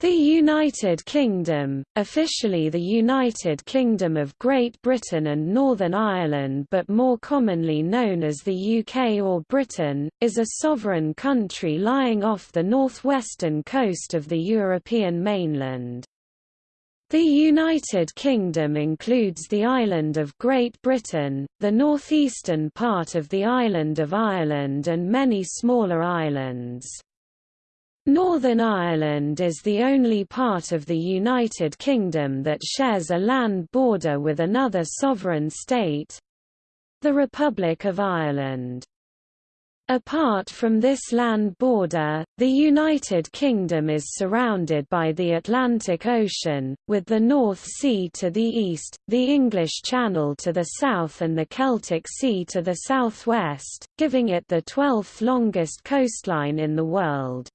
The United Kingdom, officially the United Kingdom of Great Britain and Northern Ireland but more commonly known as the UK or Britain, is a sovereign country lying off the northwestern coast of the European mainland. The United Kingdom includes the island of Great Britain, the northeastern part of the island of Ireland and many smaller islands. Northern Ireland is the only part of the United Kingdom that shares a land border with another sovereign state—the Republic of Ireland. Apart from this land border, the United Kingdom is surrounded by the Atlantic Ocean, with the North Sea to the east, the English Channel to the south and the Celtic Sea to the southwest, giving it the 12th longest coastline in the world.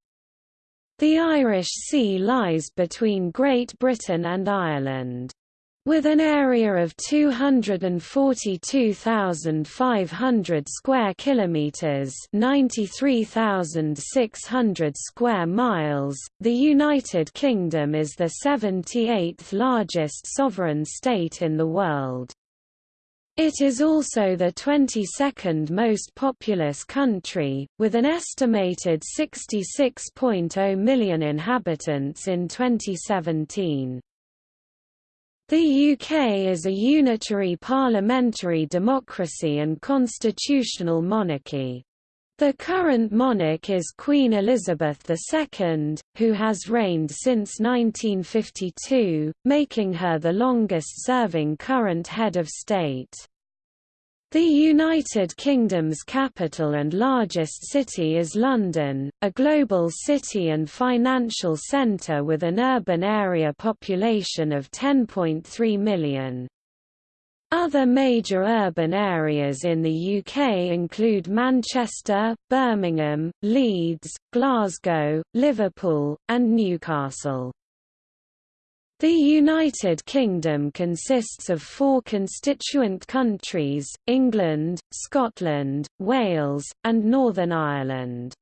The Irish Sea lies between Great Britain and Ireland. With an area of 242,500 square kilometers, 93,600 square miles, the United Kingdom is the 78th largest sovereign state in the world. It is also the 22nd most populous country, with an estimated 66.0 million inhabitants in 2017. The UK is a unitary parliamentary democracy and constitutional monarchy. The current monarch is Queen Elizabeth II, who has reigned since 1952, making her the longest-serving current head of state. The United Kingdom's capital and largest city is London, a global city and financial centre with an urban area population of 10.3 million. Other major urban areas in the UK include Manchester, Birmingham, Leeds, Glasgow, Liverpool, and Newcastle. The United Kingdom consists of four constituent countries, England, Scotland, Wales, and Northern Ireland.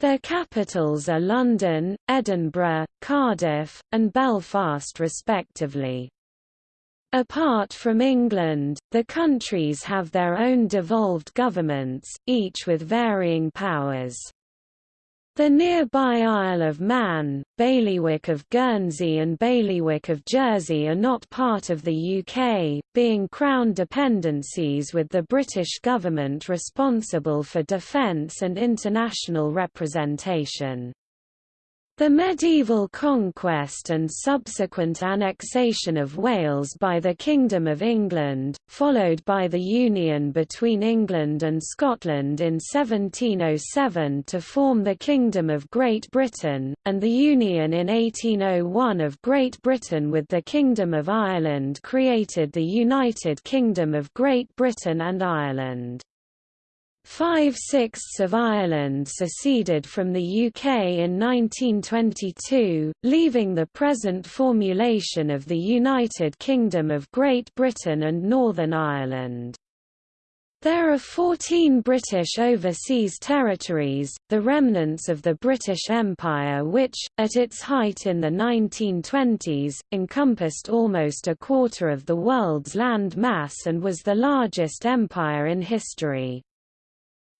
Their capitals are London, Edinburgh, Cardiff, and Belfast respectively. Apart from England, the countries have their own devolved governments, each with varying powers. The nearby Isle of Man, Bailiwick of Guernsey and Bailiwick of Jersey are not part of the UK, being Crown dependencies with the British government responsible for defence and international representation. The medieval conquest and subsequent annexation of Wales by the Kingdom of England, followed by the union between England and Scotland in 1707 to form the Kingdom of Great Britain, and the union in 1801 of Great Britain with the Kingdom of Ireland created the United Kingdom of Great Britain and Ireland. Five-sixths of Ireland seceded from the UK in 1922, leaving the present formulation of the United Kingdom of Great Britain and Northern Ireland. There are 14 British overseas territories, the remnants of the British Empire which, at its height in the 1920s, encompassed almost a quarter of the world's land mass and was the largest empire in history.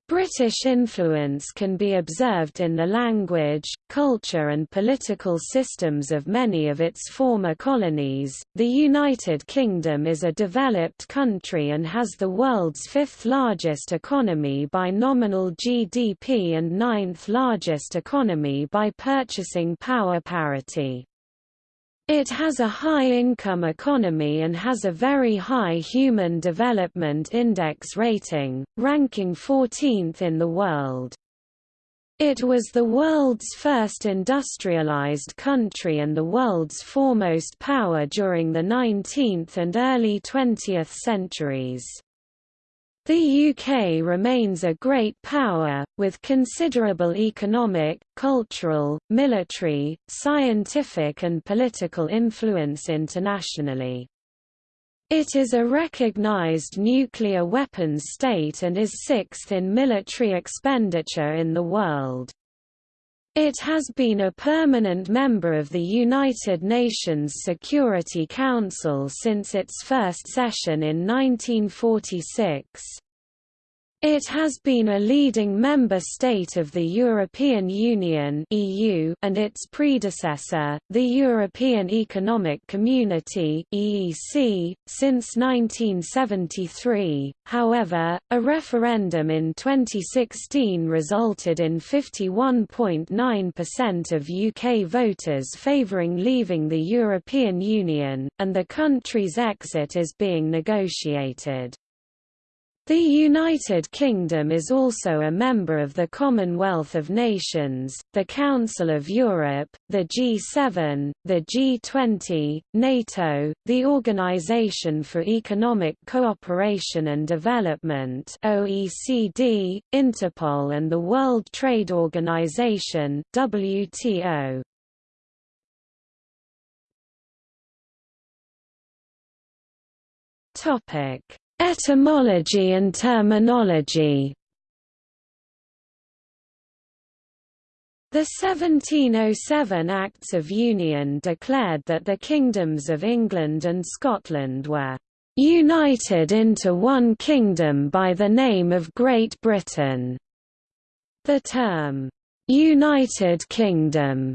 British influence can be observed in the language, culture, and political systems of many of its former colonies. The United Kingdom is a developed country and has the world's fifth largest economy by nominal GDP and ninth largest economy by purchasing power parity. It has a high-income economy and has a very high Human Development Index rating, ranking 14th in the world. It was the world's first industrialized country and the world's foremost power during the 19th and early 20th centuries. The UK remains a great power, with considerable economic, cultural, military, scientific and political influence internationally. It is a recognized nuclear weapons state and is sixth in military expenditure in the world. It has been a permanent member of the United Nations Security Council since its first session in 1946. It has been a leading member state of the European Union (EU) and its predecessor, the European Economic Community (EEC), since 1973. However, a referendum in 2016 resulted in 51.9% of UK voters favouring leaving the European Union, and the country's exit is being negotiated. The United Kingdom is also a member of the Commonwealth of Nations, the Council of Europe, the G7, the G20, NATO, the Organization for Economic Cooperation and Development OECD, Interpol and the World Trade Organization WTO. Topic Etymology and terminology The 1707 Acts of Union declared that the kingdoms of England and Scotland were united into one kingdom by the name of Great Britain. The term, United Kingdom,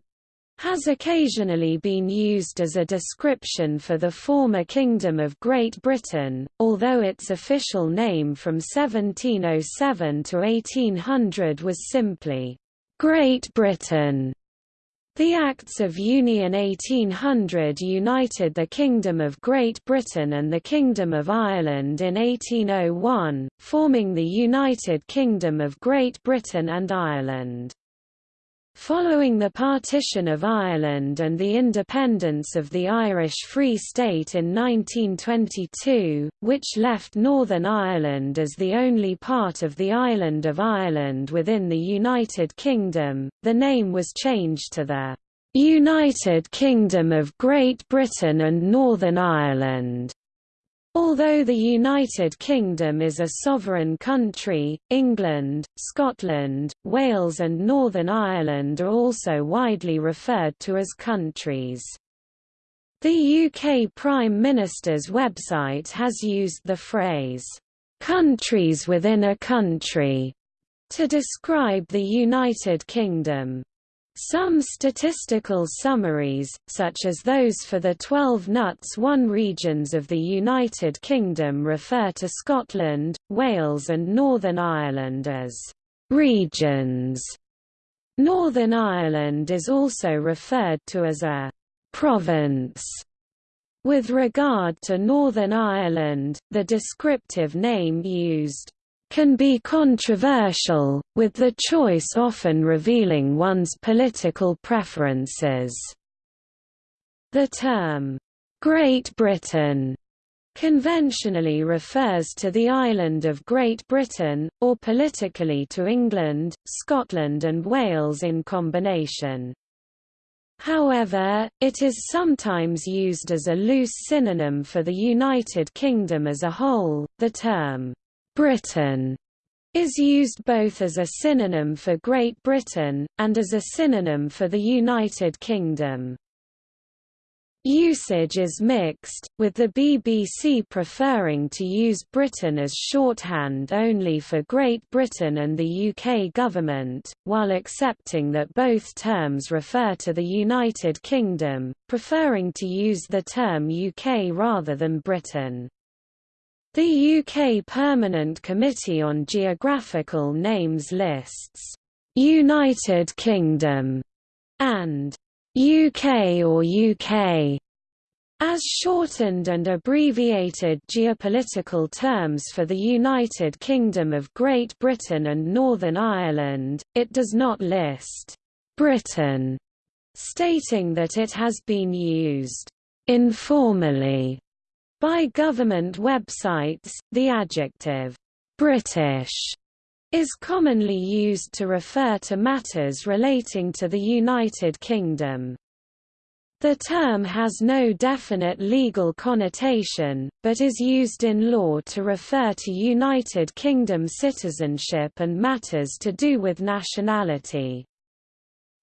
has occasionally been used as a description for the former Kingdom of Great Britain, although its official name from 1707 to 1800 was simply, "'Great Britain'. The Acts of Union 1800 united the Kingdom of Great Britain and the Kingdom of Ireland in 1801, forming the United Kingdom of Great Britain and Ireland. Following the partition of Ireland and the independence of the Irish Free State in 1922, which left Northern Ireland as the only part of the island of Ireland within the United Kingdom, the name was changed to the United Kingdom of Great Britain and Northern Ireland. Although the United Kingdom is a sovereign country, England, Scotland, Wales and Northern Ireland are also widely referred to as countries. The UK Prime Minister's website has used the phrase, "'countries within a country' to describe the United Kingdom. Some statistical summaries, such as those for the 12 NUTS 1 regions of the United Kingdom refer to Scotland, Wales and Northern Ireland as «regions». Northern Ireland is also referred to as a «province». With regard to Northern Ireland, the descriptive name used can be controversial, with the choice often revealing one's political preferences. The term, Great Britain, conventionally refers to the island of Great Britain, or politically to England, Scotland and Wales in combination. However, it is sometimes used as a loose synonym for the United Kingdom as a whole. The term Britain is used both as a synonym for Great Britain, and as a synonym for the United Kingdom. Usage is mixed, with the BBC preferring to use Britain as shorthand only for Great Britain and the UK government, while accepting that both terms refer to the United Kingdom, preferring to use the term UK rather than Britain. The UK Permanent Committee on Geographical Names lists United Kingdom and UK or UK as shortened and abbreviated geopolitical terms for the United Kingdom of Great Britain and Northern Ireland, it does not list Britain, stating that it has been used informally by government websites, the adjective, "'British' is commonly used to refer to matters relating to the United Kingdom. The term has no definite legal connotation, but is used in law to refer to United Kingdom citizenship and matters to do with nationality.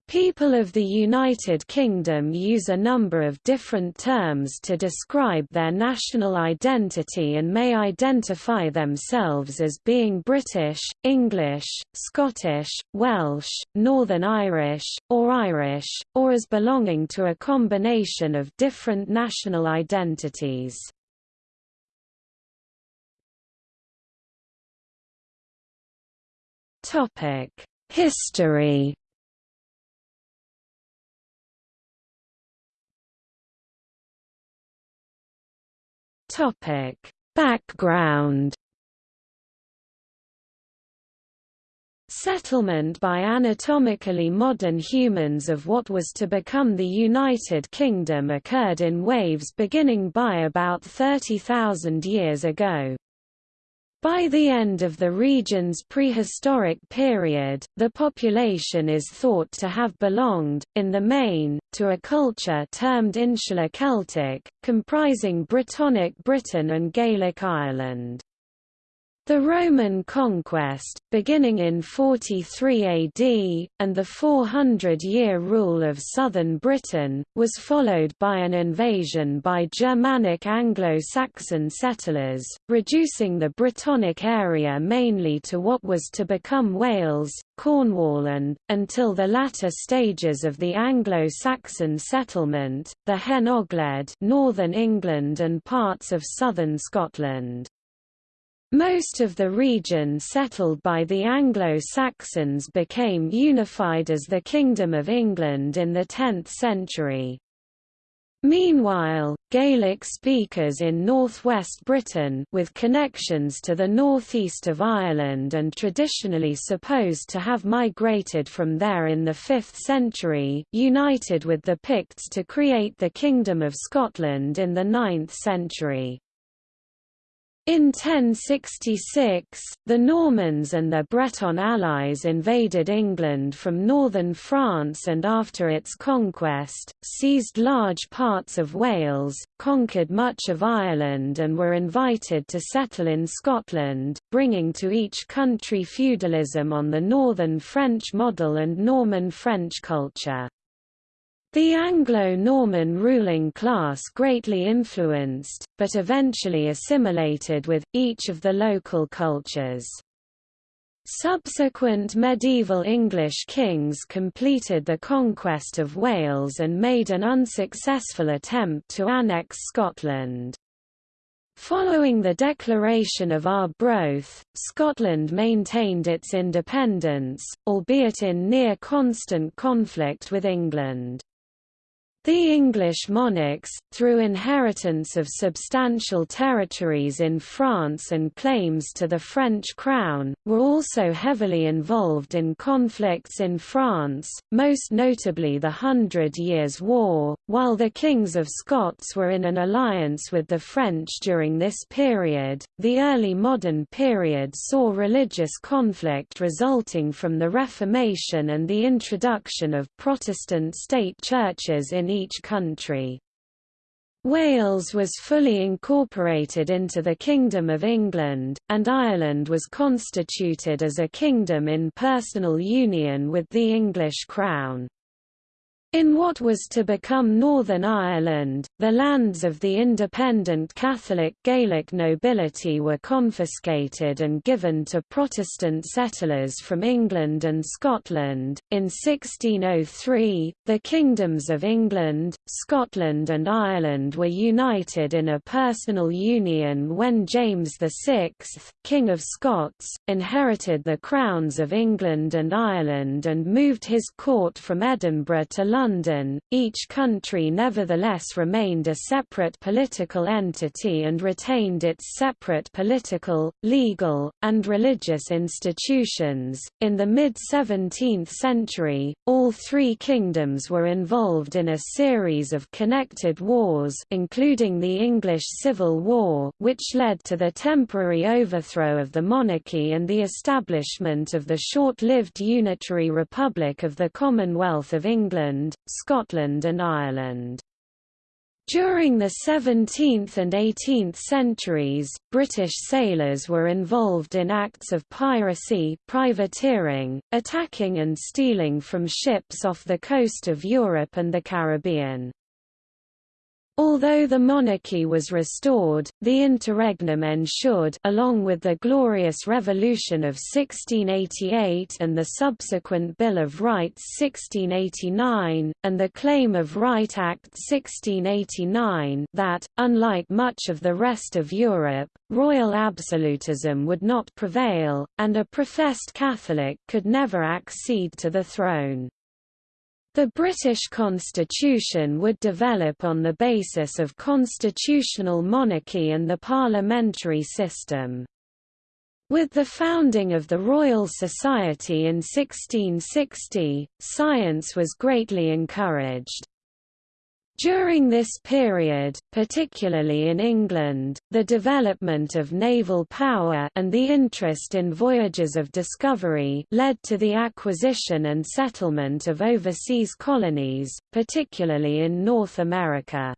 People of the United Kingdom use a number of different terms to describe their national identity and may identify themselves as being British, English, Scottish, Welsh, Northern Irish, or Irish, or as belonging to a combination of different national identities. History Topic: Background Settlement by anatomically modern humans of what was to become the United Kingdom occurred in waves beginning by about 30,000 years ago. By the end of the region's prehistoric period, the population is thought to have belonged, in the main, to a culture termed Insular Celtic, comprising Brittonic Britain and Gaelic Ireland. The Roman conquest, beginning in 43 AD, and the 400-year rule of southern Britain, was followed by an invasion by Germanic Anglo-Saxon settlers, reducing the Brittonic area mainly to what was to become Wales, Cornwall and, until the latter stages of the Anglo-Saxon settlement, the Hen Ogledd northern England and parts of southern Scotland. Most of the region settled by the Anglo-Saxons became unified as the Kingdom of England in the 10th century. Meanwhile, Gaelic speakers in northwest Britain with connections to the northeast of Ireland and traditionally supposed to have migrated from there in the 5th century united with the Picts to create the Kingdom of Scotland in the 9th century. In 1066, the Normans and their Breton allies invaded England from northern France and after its conquest, seized large parts of Wales, conquered much of Ireland and were invited to settle in Scotland, bringing to each country feudalism on the northern French model and Norman French culture. The Anglo-Norman ruling class greatly influenced, but eventually assimilated with, each of the local cultures. Subsequent medieval English kings completed the conquest of Wales and made an unsuccessful attempt to annex Scotland. Following the declaration of Arbroath, Scotland maintained its independence, albeit in near constant conflict with England. The English monarchs, through inheritance of substantial territories in France and claims to the French crown, were also heavily involved in conflicts in France, most notably the Hundred Years' War, while the kings of Scots were in an alliance with the French during this period. The early modern period saw religious conflict resulting from the Reformation and the introduction of Protestant state churches in each country. Wales was fully incorporated into the Kingdom of England, and Ireland was constituted as a kingdom in personal union with the English crown. In what was to become Northern Ireland, the lands of the independent Catholic Gaelic nobility were confiscated and given to Protestant settlers from England and Scotland. In 1603, the kingdoms of England, Scotland, and Ireland were united in a personal union when James VI, King of Scots, inherited the crowns of England and Ireland and moved his court from Edinburgh to London London, each country nevertheless remained a separate political entity and retained its separate political, legal, and religious institutions. In the mid 17th century, all three kingdoms were involved in a series of connected wars, including the English Civil War, which led to the temporary overthrow of the monarchy and the establishment of the short-lived unitary Republic of the Commonwealth of England, Scotland and Ireland. During the 17th and 18th centuries, British sailors were involved in acts of piracy privateering, attacking and stealing from ships off the coast of Europe and the Caribbean. Although the monarchy was restored, the interregnum ensured along with the Glorious Revolution of 1688 and the subsequent Bill of Rights 1689, and the Claim of Right Act 1689 that, unlike much of the rest of Europe, royal absolutism would not prevail, and a professed Catholic could never accede to the throne. The British constitution would develop on the basis of constitutional monarchy and the parliamentary system. With the founding of the Royal Society in 1660, science was greatly encouraged. During this period, particularly in England, the development of naval power and the interest in voyages of discovery led to the acquisition and settlement of overseas colonies, particularly in North America.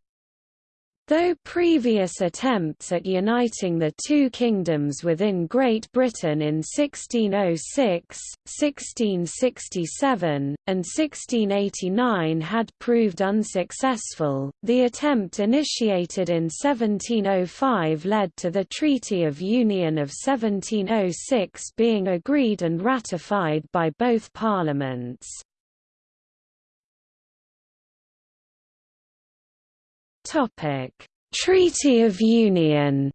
Though previous attempts at uniting the two kingdoms within Great Britain in 1606, 1667, and 1689 had proved unsuccessful, the attempt initiated in 1705 led to the Treaty of Union of 1706 being agreed and ratified by both parliaments. Topic: Treaty of Union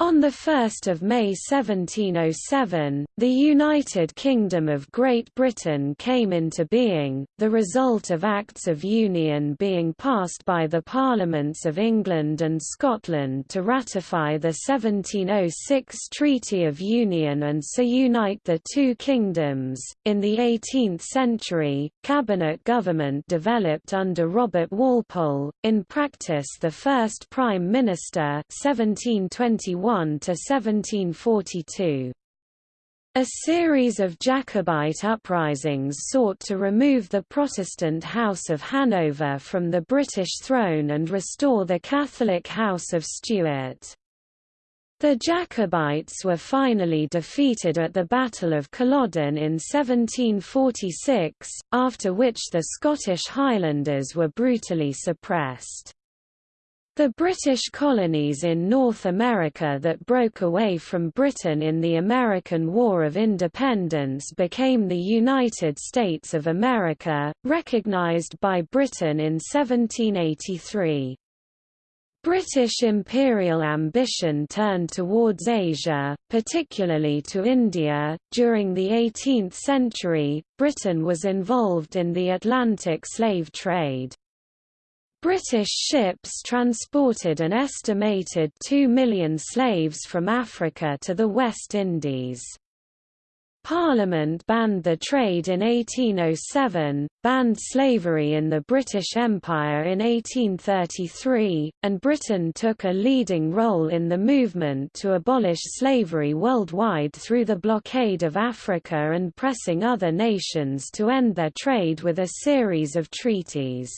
On 1 May 1707, the United Kingdom of Great Britain came into being, the result of Acts of Union being passed by the Parliaments of England and Scotland to ratify the 1706 Treaty of Union and so unite the two kingdoms. In the 18th century, cabinet government developed under Robert Walpole, in practice the first Prime Minister 1721 to 1742. A series of Jacobite uprisings sought to remove the Protestant House of Hanover from the British throne and restore the Catholic House of Stuart. The Jacobites were finally defeated at the Battle of Culloden in 1746, after which the Scottish Highlanders were brutally suppressed. The British colonies in North America that broke away from Britain in the American War of Independence became the United States of America, recognized by Britain in 1783. British imperial ambition turned towards Asia, particularly to India. During the 18th century, Britain was involved in the Atlantic slave trade. British ships transported an estimated 2 million slaves from Africa to the West Indies. Parliament banned the trade in 1807, banned slavery in the British Empire in 1833, and Britain took a leading role in the movement to abolish slavery worldwide through the blockade of Africa and pressing other nations to end their trade with a series of treaties.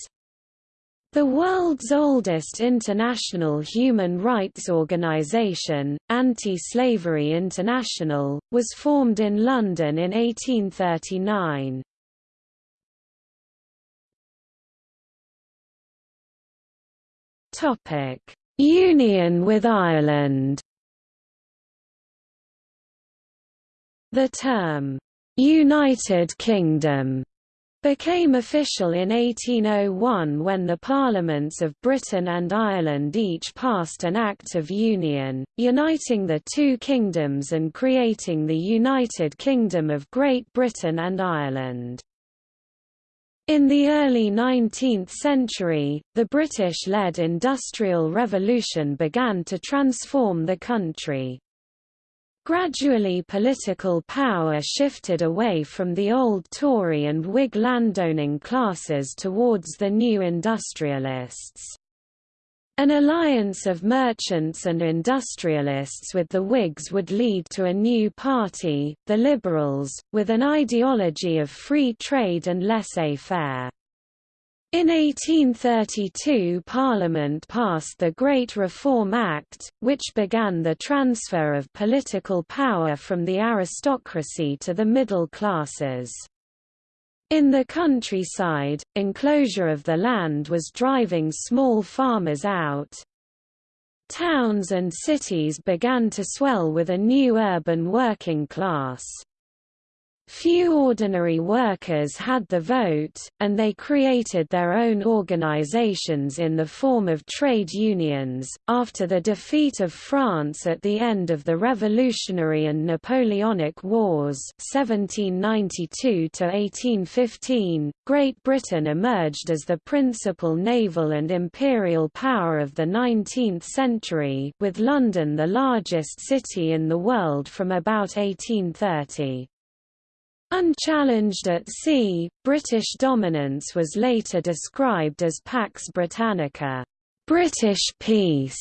The world's oldest international human rights organization, Anti-Slavery International, was formed in London in 1839. Union with Ireland The term, "'United Kingdom' became official in 1801 when the parliaments of Britain and Ireland each passed an Act of Union, uniting the two kingdoms and creating the United Kingdom of Great Britain and Ireland. In the early 19th century, the British-led Industrial Revolution began to transform the country. Gradually political power shifted away from the old Tory and Whig landowning classes towards the new industrialists. An alliance of merchants and industrialists with the Whigs would lead to a new party, the Liberals, with an ideology of free trade and laissez-faire. In 1832 Parliament passed the Great Reform Act, which began the transfer of political power from the aristocracy to the middle classes. In the countryside, enclosure of the land was driving small farmers out. Towns and cities began to swell with a new urban working class. Few ordinary workers had the vote, and they created their own organizations in the form of trade unions. After the defeat of France at the end of the Revolutionary and Napoleonic Wars (1792–1815), Great Britain emerged as the principal naval and imperial power of the 19th century, with London the largest city in the world from about 1830. Unchallenged at sea, British dominance was later described as Pax Britannica British peace",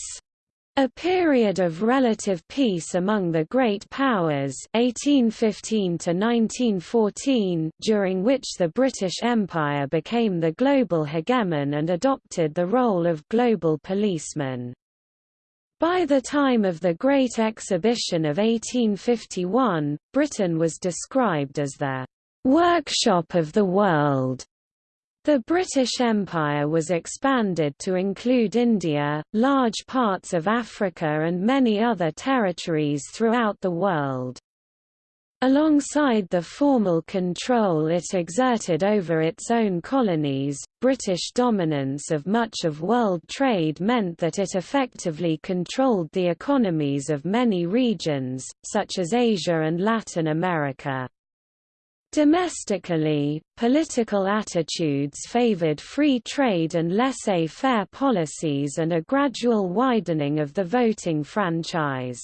a period of relative peace among the great powers 1815 to 1914, during which the British Empire became the global hegemon and adopted the role of global policeman. By the time of the Great Exhibition of 1851, Britain was described as the workshop of the world. The British Empire was expanded to include India, large parts of Africa and many other territories throughout the world. Alongside the formal control it exerted over its own colonies, British dominance of much of world trade meant that it effectively controlled the economies of many regions, such as Asia and Latin America. Domestically, political attitudes favored free trade and laissez-faire policies and a gradual widening of the voting franchise.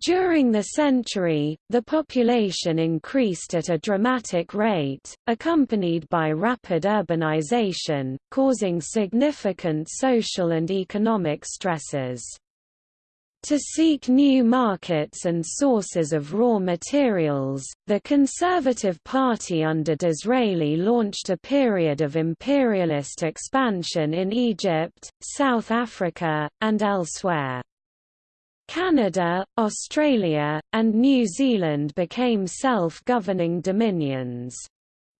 During the century, the population increased at a dramatic rate, accompanied by rapid urbanization, causing significant social and economic stresses. To seek new markets and sources of raw materials, the Conservative Party under Disraeli launched a period of imperialist expansion in Egypt, South Africa, and elsewhere. Canada, Australia, and New Zealand became self-governing dominions.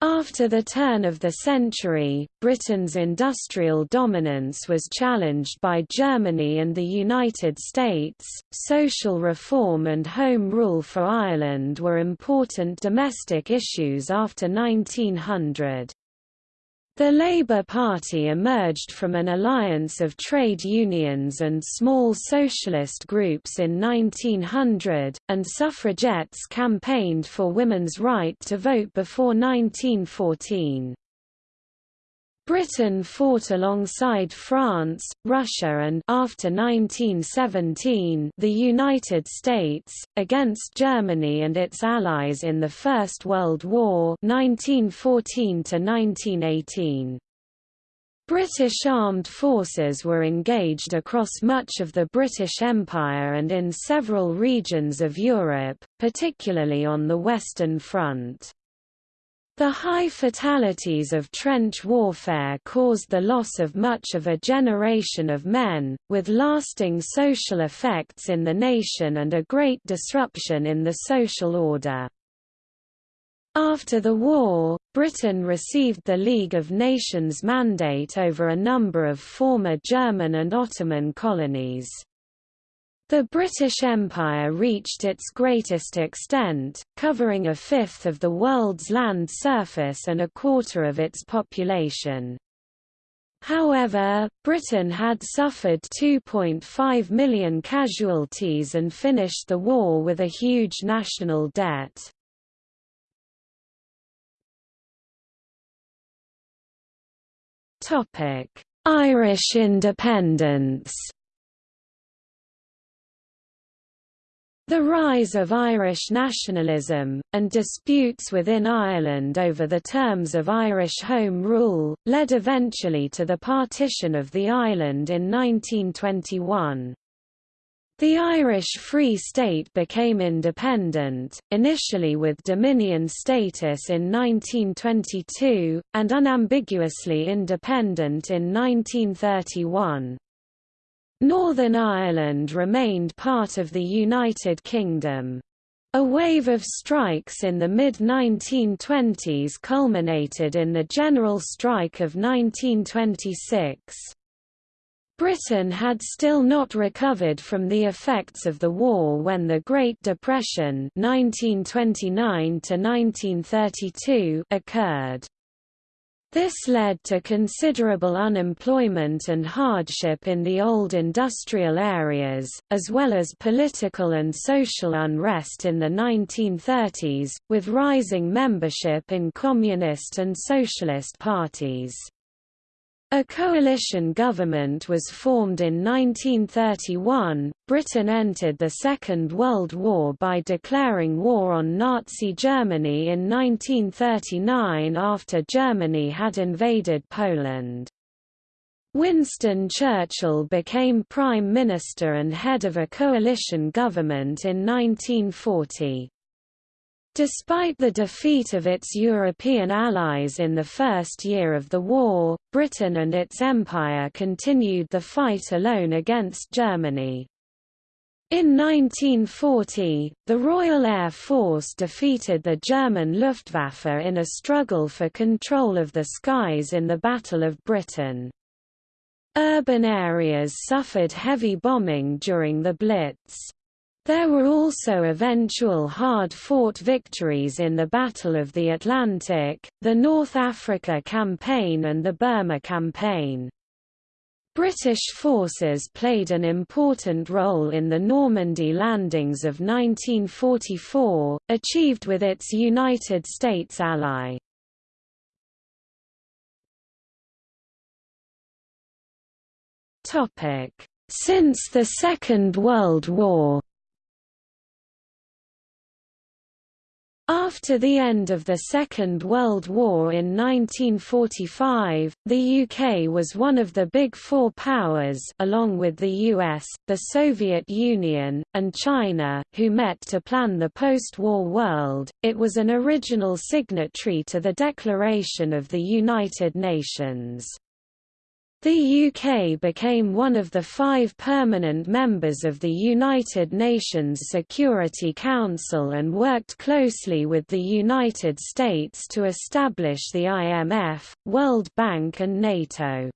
After the turn of the century, Britain's industrial dominance was challenged by Germany and the United States. Social reform and Home Rule for Ireland were important domestic issues after 1900. The Labour Party emerged from an alliance of trade unions and small socialist groups in 1900, and suffragettes campaigned for women's right to vote before 1914. Britain fought alongside France, Russia and after 1917 the United States, against Germany and its allies in the First World War 1914 1918. British armed forces were engaged across much of the British Empire and in several regions of Europe, particularly on the Western Front. The high fatalities of trench warfare caused the loss of much of a generation of men, with lasting social effects in the nation and a great disruption in the social order. After the war, Britain received the League of Nations mandate over a number of former German and Ottoman colonies. The British Empire reached its greatest extent, covering a fifth of the world's land surface and a quarter of its population. However, Britain had suffered 2.5 million casualties and finished the war with a huge national debt. Irish independence The rise of Irish nationalism, and disputes within Ireland over the terms of Irish Home Rule, led eventually to the partition of the island in 1921. The Irish Free State became independent, initially with Dominion status in 1922, and unambiguously independent in 1931. Northern Ireland remained part of the United Kingdom. A wave of strikes in the mid-1920s culminated in the General Strike of 1926. Britain had still not recovered from the effects of the war when the Great Depression 1929 occurred. This led to considerable unemployment and hardship in the old industrial areas, as well as political and social unrest in the 1930s, with rising membership in communist and socialist parties. A coalition government was formed in 1931. Britain entered the Second World War by declaring war on Nazi Germany in 1939 after Germany had invaded Poland. Winston Churchill became Prime Minister and head of a coalition government in 1940. Despite the defeat of its European allies in the first year of the war, Britain and its empire continued the fight alone against Germany. In 1940, the Royal Air Force defeated the German Luftwaffe in a struggle for control of the skies in the Battle of Britain. Urban areas suffered heavy bombing during the Blitz. There were also eventual hard-fought victories in the Battle of the Atlantic, the North Africa Campaign and the Burma Campaign. British forces played an important role in the Normandy landings of 1944, achieved with its United States ally. Since the Second World War After the end of the Second World War in 1945, the UK was one of the Big Four powers along with the US, the Soviet Union, and China, who met to plan the post-war world. It was an original signatory to the Declaration of the United Nations. The UK became one of the five permanent members of the United Nations Security Council and worked closely with the United States to establish the IMF, World Bank and NATO.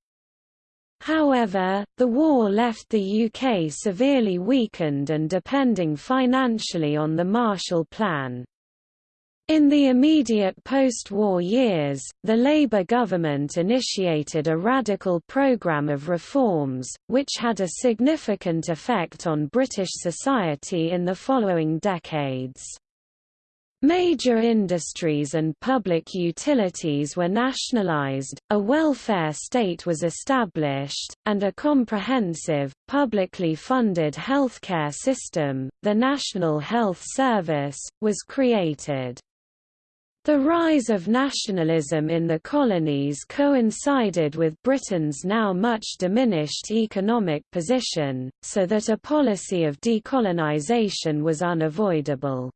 However, the war left the UK severely weakened and depending financially on the Marshall Plan. In the immediate post-war years, the Labour government initiated a radical programme of reforms, which had a significant effect on British society in the following decades. Major industries and public utilities were nationalised, a welfare state was established, and a comprehensive, publicly funded healthcare system, the National Health Service, was created. The rise of nationalism in the colonies coincided with Britain's now much diminished economic position, so that a policy of decolonisation was unavoidable.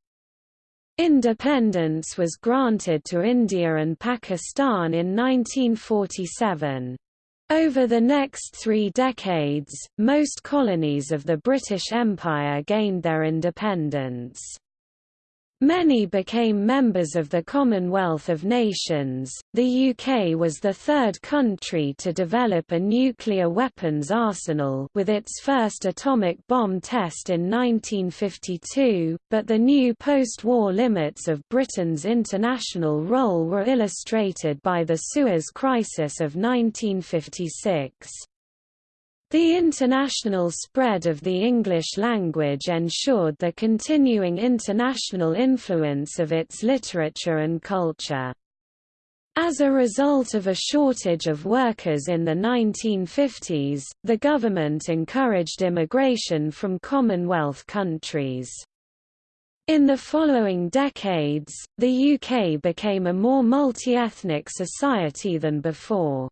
Independence was granted to India and Pakistan in 1947. Over the next three decades, most colonies of the British Empire gained their independence. Many became members of the Commonwealth of Nations. The UK was the third country to develop a nuclear weapons arsenal with its first atomic bomb test in 1952, but the new post-war limits of Britain's international role were illustrated by the Suez Crisis of 1956. The international spread of the English language ensured the continuing international influence of its literature and culture. As a result of a shortage of workers in the 1950s, the government encouraged immigration from Commonwealth countries. In the following decades, the UK became a more multi-ethnic society than before.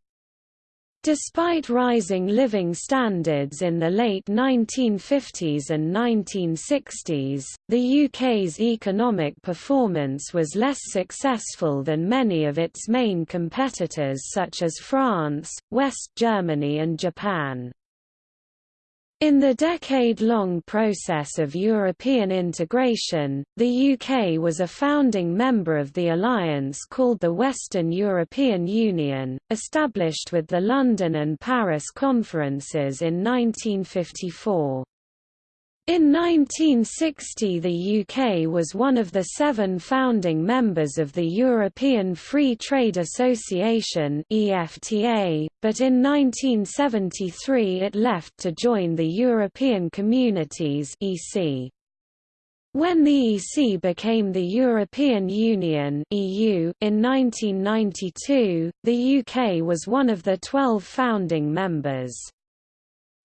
Despite rising living standards in the late 1950s and 1960s, the UK's economic performance was less successful than many of its main competitors such as France, West Germany and Japan. In the decade-long process of European integration, the UK was a founding member of the alliance called the Western European Union, established with the London and Paris conferences in 1954. In 1960 the UK was one of the seven founding members of the European Free Trade Association EFTA, but in 1973 it left to join the European Communities EC. When the EC became the European Union EU in 1992, the UK was one of the 12 founding members.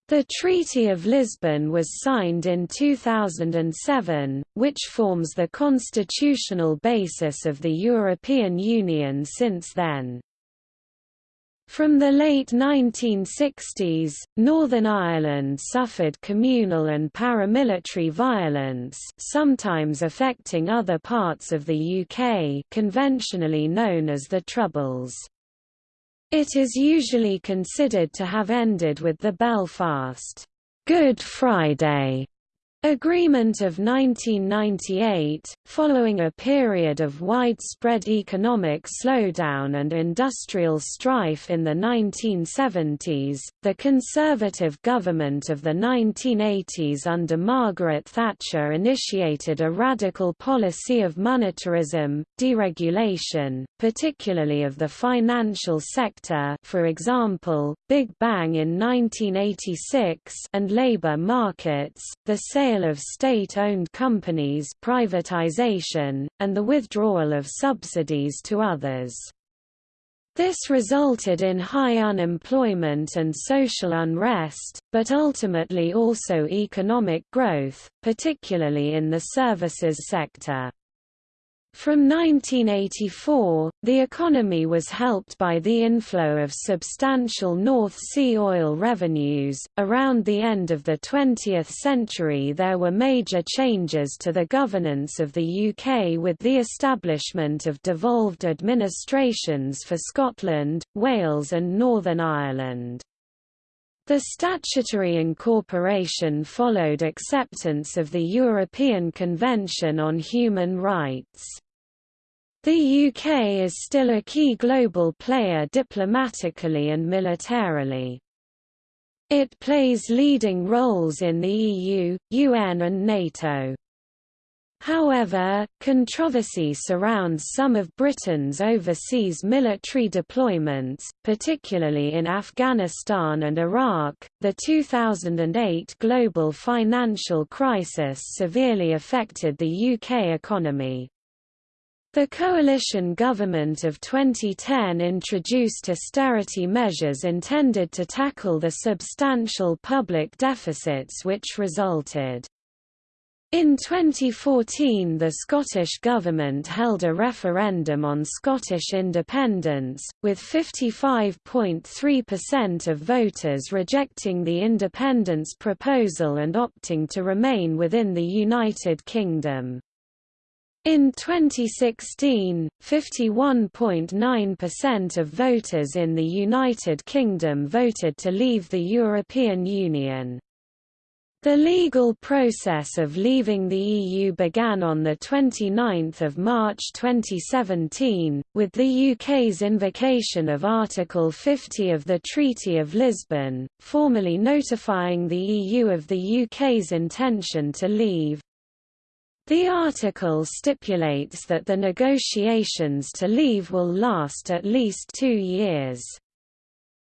The Treaty of Lisbon was signed in 2007, which forms the constitutional basis of the European Union since then. From the late 1960s, Northern Ireland suffered communal and paramilitary violence sometimes affecting other parts of the UK conventionally known as the Troubles. It is usually considered to have ended with the Belfast Good Friday Agreement of 1998, following a period of widespread economic slowdown and industrial strife in the 1970s, the Conservative government of the 1980s under Margaret Thatcher initiated a radical policy of monetarism, deregulation, particularly of the financial sector for example, Big Bang in 1986 and labour markets, the sale sale of state-owned companies privatization, and the withdrawal of subsidies to others. This resulted in high unemployment and social unrest, but ultimately also economic growth, particularly in the services sector. From 1984, the economy was helped by the inflow of substantial North Sea oil revenues. Around the end of the 20th century, there were major changes to the governance of the UK with the establishment of devolved administrations for Scotland, Wales, and Northern Ireland. The statutory incorporation followed acceptance of the European Convention on Human Rights. The UK is still a key global player diplomatically and militarily. It plays leading roles in the EU, UN and NATO. However, controversy surrounds some of Britain's overseas military deployments, particularly in Afghanistan and Iraq. The 2008 global financial crisis severely affected the UK economy. The coalition government of 2010 introduced austerity measures intended to tackle the substantial public deficits which resulted. In 2014 the Scottish Government held a referendum on Scottish independence, with 55.3% of voters rejecting the independence proposal and opting to remain within the United Kingdom. In 2016, 51.9% of voters in the United Kingdom voted to leave the European Union. The legal process of leaving the EU began on 29 March 2017, with the UK's invocation of Article 50 of the Treaty of Lisbon, formally notifying the EU of the UK's intention to leave. The article stipulates that the negotiations to leave will last at least two years.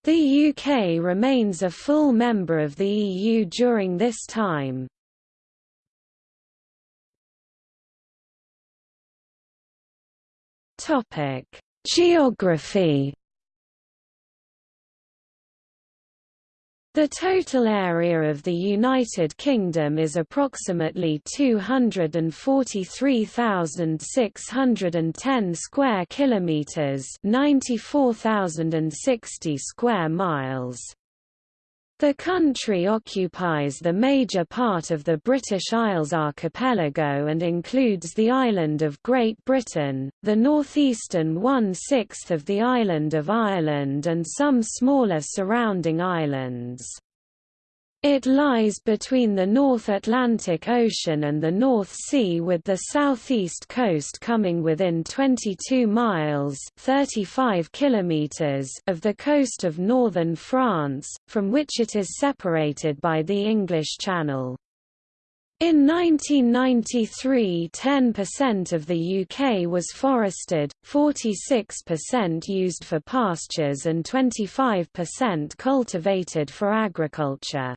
The UK remains a full member of the EU during this time. Topic: Geography The total area of the United Kingdom is approximately 243,610 square kilometers, 94,060 square miles. The country occupies the major part of the British Isles archipelago and includes the island of Great Britain, the northeastern one-sixth of the island of Ireland and some smaller surrounding islands. It lies between the North Atlantic Ocean and the North Sea with the southeast coast coming within 22 miles 35 kilometers of the coast of northern France, from which it is separated by the English Channel. In 1993 10% of the UK was forested, 46% used for pastures and 25% cultivated for agriculture.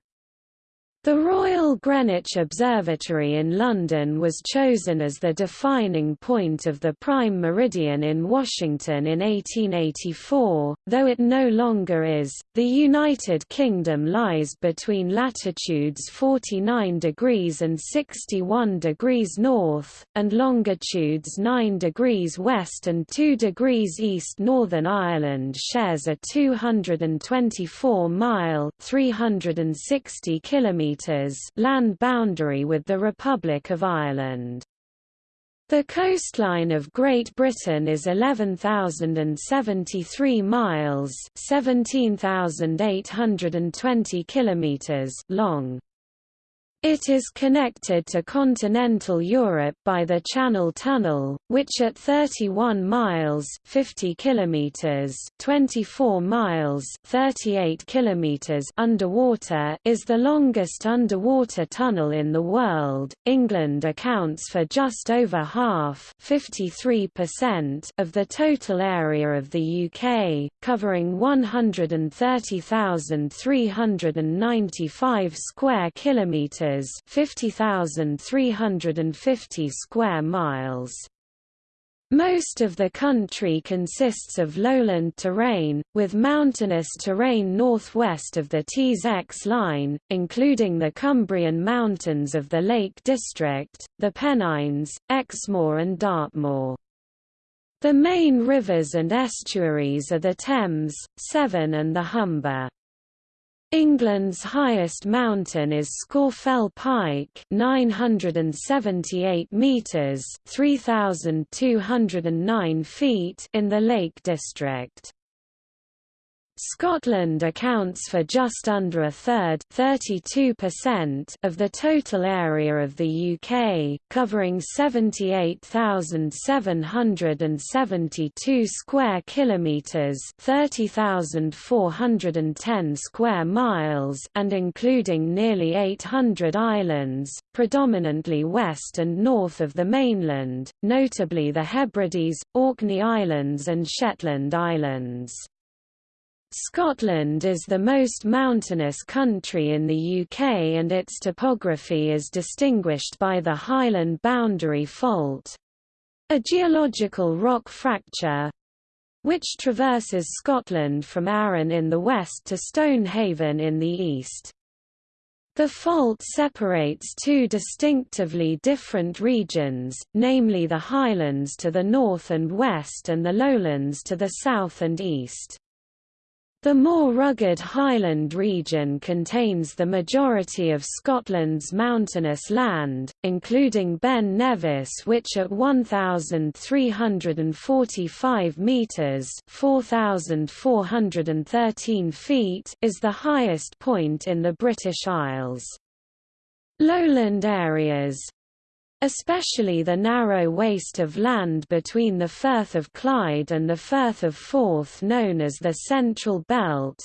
The Royal Greenwich Observatory in London was chosen as the defining point of the prime meridian in Washington in 1884, though it no longer is. The United Kingdom lies between latitudes 49 degrees and 61 degrees north, and longitudes 9 degrees west and 2 degrees east. Northern Ireland shares a 224 mile (360 kilometers) land boundary with the Republic of Ireland. The coastline of Great Britain is 11,073 miles (17,820 kilometers) long. It is connected to continental Europe by the Channel Tunnel, which at 31 miles 50 kilometers, 24 miles 38 kilometers underwater is the longest underwater tunnel in the world. England accounts for just over half 53% of the total area of the UK, covering 130,395 square kilometers 50,350 square miles. Most of the country consists of lowland terrain, with mountainous terrain northwest of the Tees-Exe line, including the Cumbrian Mountains of the Lake District, the Pennines, Exmoor and Dartmoor. The main rivers and estuaries are the Thames, Severn and the Humber. England's highest mountain is Scafell Pike, 978 meters, 3209 feet in the Lake District. Scotland accounts for just under a third of the total area of the UK, covering 78,772 square kilometres 30,410 square miles and including nearly 800 islands, predominantly west and north of the mainland, notably the Hebrides, Orkney Islands and Shetland Islands. Scotland is the most mountainous country in the UK and its topography is distinguished by the Highland Boundary Fault, a geological rock fracture, which traverses Scotland from Arran in the west to Stonehaven in the east. The fault separates two distinctively different regions, namely the highlands to the north and west and the lowlands to the south and east. The more rugged Highland region contains the majority of Scotland's mountainous land, including Ben Nevis which at 1,345 metres 4,413 feet is the highest point in the British Isles. Lowland areas, especially the narrow waist of land between the Firth of Clyde and the Firth of Forth known as the Central Belt,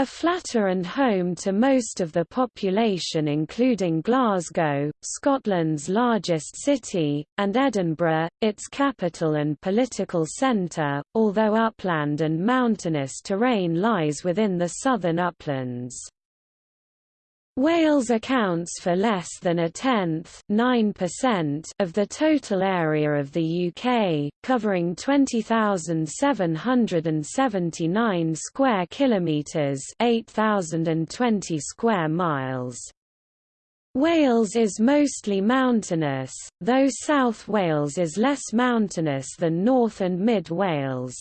a flatter and home to most of the population including Glasgow, Scotland's largest city, and Edinburgh, its capital and political centre, although upland and mountainous terrain lies within the southern uplands. Wales accounts for less than a tenth of the total area of the UK, covering 20,779 square kilometres 8,020 square miles. Wales is mostly mountainous, though South Wales is less mountainous than North and Mid Wales.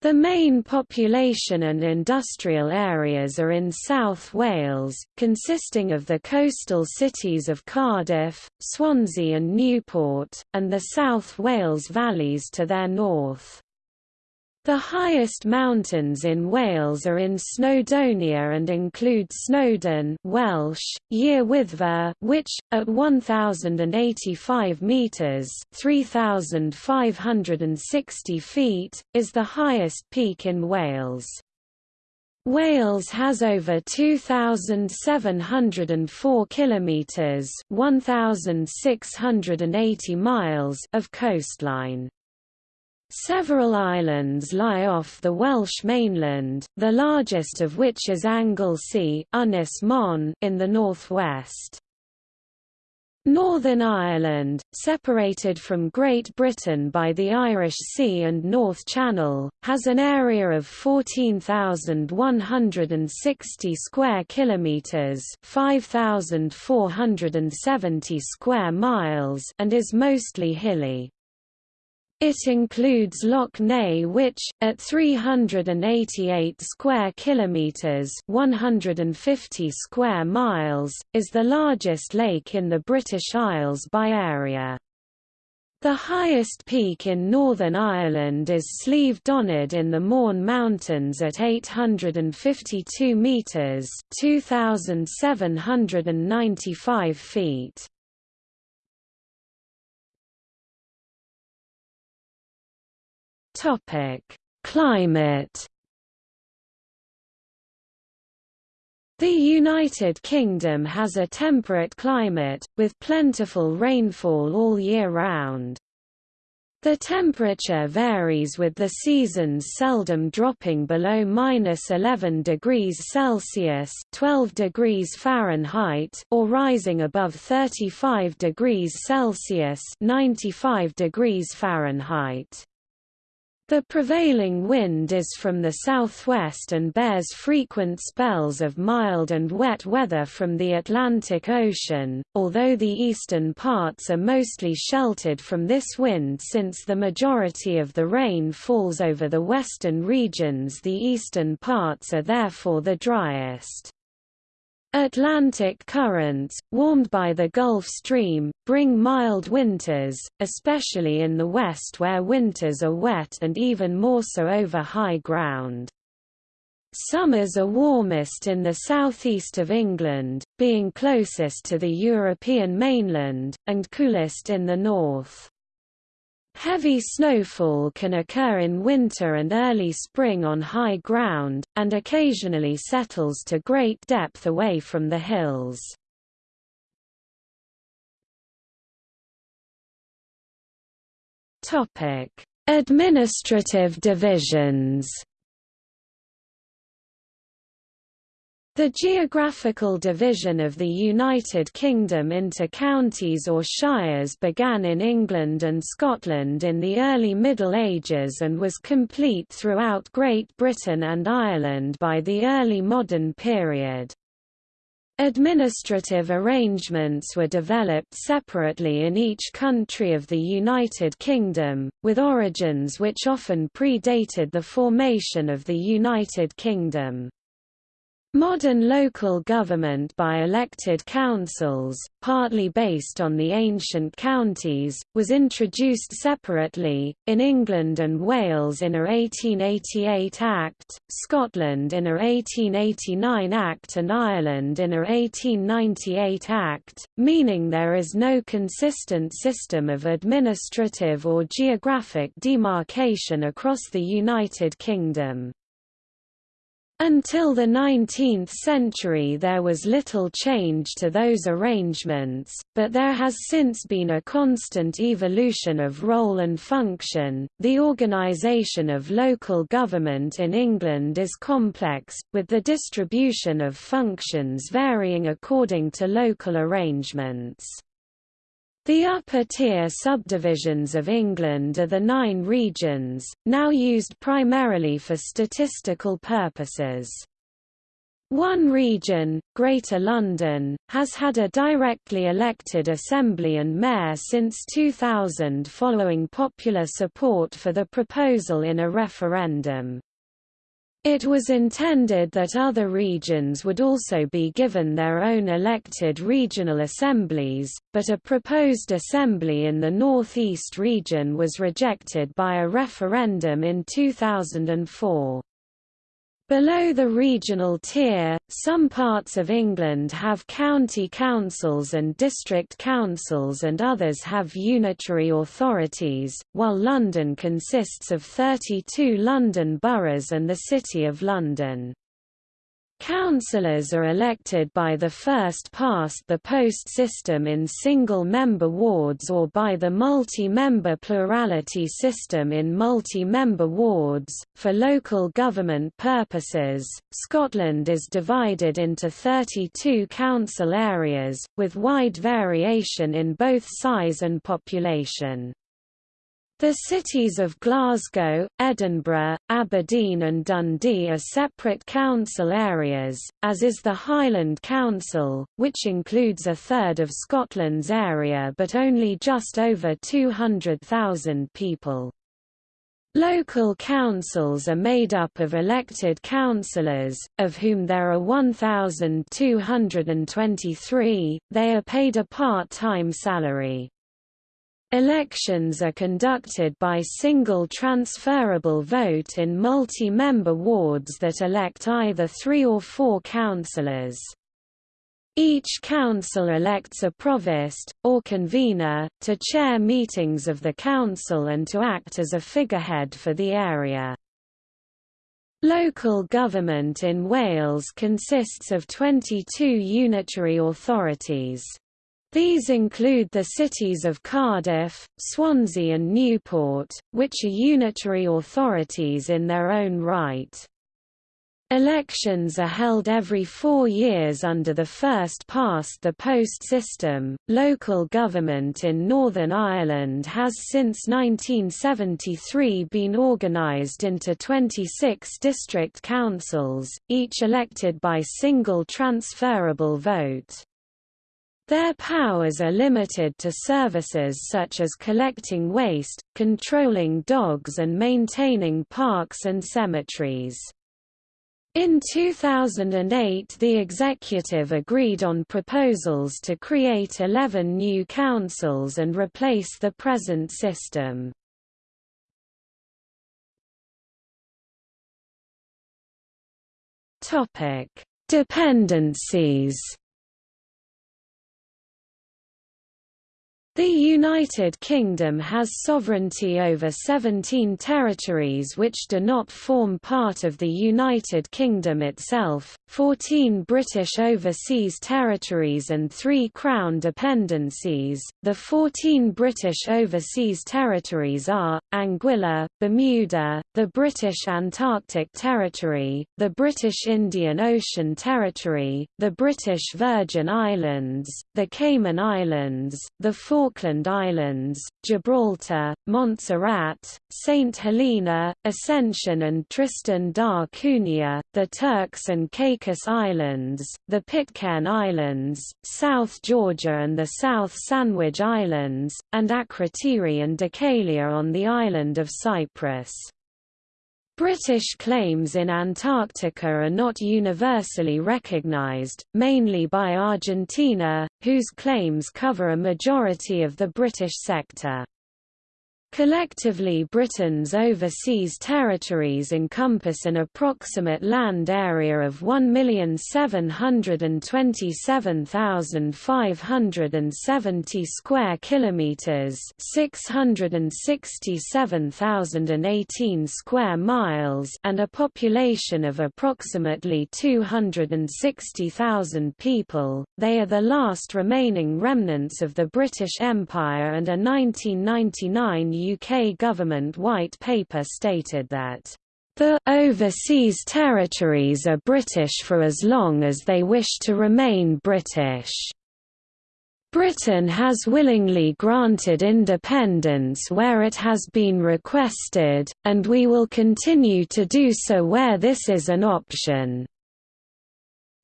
The main population and industrial areas are in South Wales, consisting of the coastal cities of Cardiff, Swansea and Newport, and the South Wales valleys to their north. The highest mountains in Wales are in Snowdonia and include Snowdon Welsh, Wyddfa which, at 1,085 metres 3,560 feet, is the highest peak in Wales. Wales has over 2704 kilometers, 1680 miles of coastline. Several islands lie off the Welsh mainland, the largest of which is Anglesey Ynys Môn in the northwest. Northern Ireland, separated from Great Britain by the Irish Sea and North Channel, has an area of 14,160 square kilometers, 5,470 square miles, and is mostly hilly. It includes Lough Neagh which, at 388 square kilometres 150 square miles, is the largest lake in the British Isles by area. The highest peak in Northern Ireland is Slieve Donard in the Mourne Mountains at 852 metres 2,795 feet. Topic: Climate. The United Kingdom has a temperate climate, with plentiful rainfall all year round. The temperature varies with the seasons seldom dropping below minus 11 degrees Celsius 12 degrees Fahrenheit or rising above 35 degrees Celsius 95 degrees Fahrenheit. The prevailing wind is from the southwest and bears frequent spells of mild and wet weather from the Atlantic Ocean, although the eastern parts are mostly sheltered from this wind since the majority of the rain falls over the western regions the eastern parts are therefore the driest. Atlantic currents, warmed by the Gulf Stream, bring mild winters, especially in the west where winters are wet and even more so over high ground. Summers are warmest in the southeast of England, being closest to the European mainland, and coolest in the north. Heavy snowfall can occur in winter and early spring on high ground, and occasionally settles to great depth away from the hills. Administrative divisions The geographical division of the United Kingdom into counties or shires began in England and Scotland in the early Middle Ages and was complete throughout Great Britain and Ireland by the early modern period. Administrative arrangements were developed separately in each country of the United Kingdom, with origins which often predated the formation of the United Kingdom. Modern local government by elected councils, partly based on the ancient counties, was introduced separately, in England and Wales in a 1888 Act, Scotland in a 1889 Act and Ireland in a 1898 Act, meaning there is no consistent system of administrative or geographic demarcation across the United Kingdom. Until the 19th century there was little change to those arrangements, but there has since been a constant evolution of role and function. The organisation of local government in England is complex, with the distribution of functions varying according to local arrangements. The upper-tier subdivisions of England are the nine regions, now used primarily for statistical purposes. One region, Greater London, has had a directly elected assembly and mayor since 2000 following popular support for the proposal in a referendum. It was intended that other regions would also be given their own elected regional assemblies, but a proposed assembly in the North East region was rejected by a referendum in 2004. Below the regional tier, some parts of England have county councils and district councils and others have unitary authorities, while London consists of 32 London boroughs and the City of London. Councillors are elected by the first-past-the-post system in single-member wards or by the multi-member plurality system in multi-member wards. For local government purposes, Scotland is divided into 32 council areas, with wide variation in both size and population. The cities of Glasgow, Edinburgh, Aberdeen and Dundee are separate council areas, as is the Highland Council, which includes a third of Scotland's area but only just over 200,000 people. Local councils are made up of elected councillors, of whom there are 1,223, they are paid a part-time salary. Elections are conducted by single transferable vote in multi-member wards that elect either three or four councillors. Each council elects a provost, or convener, to chair meetings of the council and to act as a figurehead for the area. Local government in Wales consists of 22 unitary authorities. These include the cities of Cardiff, Swansea and Newport, which are unitary authorities in their own right. Elections are held every four years under the first-past-the-post system. Local government in Northern Ireland has since 1973 been organised into 26 district councils, each elected by single transferable vote. Their powers are limited to services such as collecting waste, controlling dogs and maintaining parks and cemeteries. In 2008 the executive agreed on proposals to create 11 new councils and replace the present system. Dependencies The United Kingdom has sovereignty over 17 territories which do not form part of the United Kingdom itself, 14 British overseas territories and 3 Crown dependencies. The 14 British overseas territories are Anguilla, Bermuda, the British Antarctic Territory, the British Indian Ocean Territory, the British Virgin Islands, the Cayman Islands, the four Falkland Islands, Gibraltar, Montserrat, St. Helena, Ascension and Tristan da Cunha, the Turks and Caicos Islands, the Pitcairn Islands, South Georgia and the South Sandwich Islands, and Akrotiri and Dhekelia on the island of Cyprus. British claims in Antarctica are not universally recognized, mainly by Argentina, whose claims cover a majority of the British sector. Collectively Britain's overseas territories encompass an approximate land area of 1,727,570 square kilometers, 667,018 square miles, and a population of approximately 260,000 people. They are the last remaining remnants of the British Empire and a 1999 UK government white paper stated that the overseas territories are British for as long as they wish to remain British. Britain has willingly granted independence where it has been requested, and we will continue to do so where this is an option.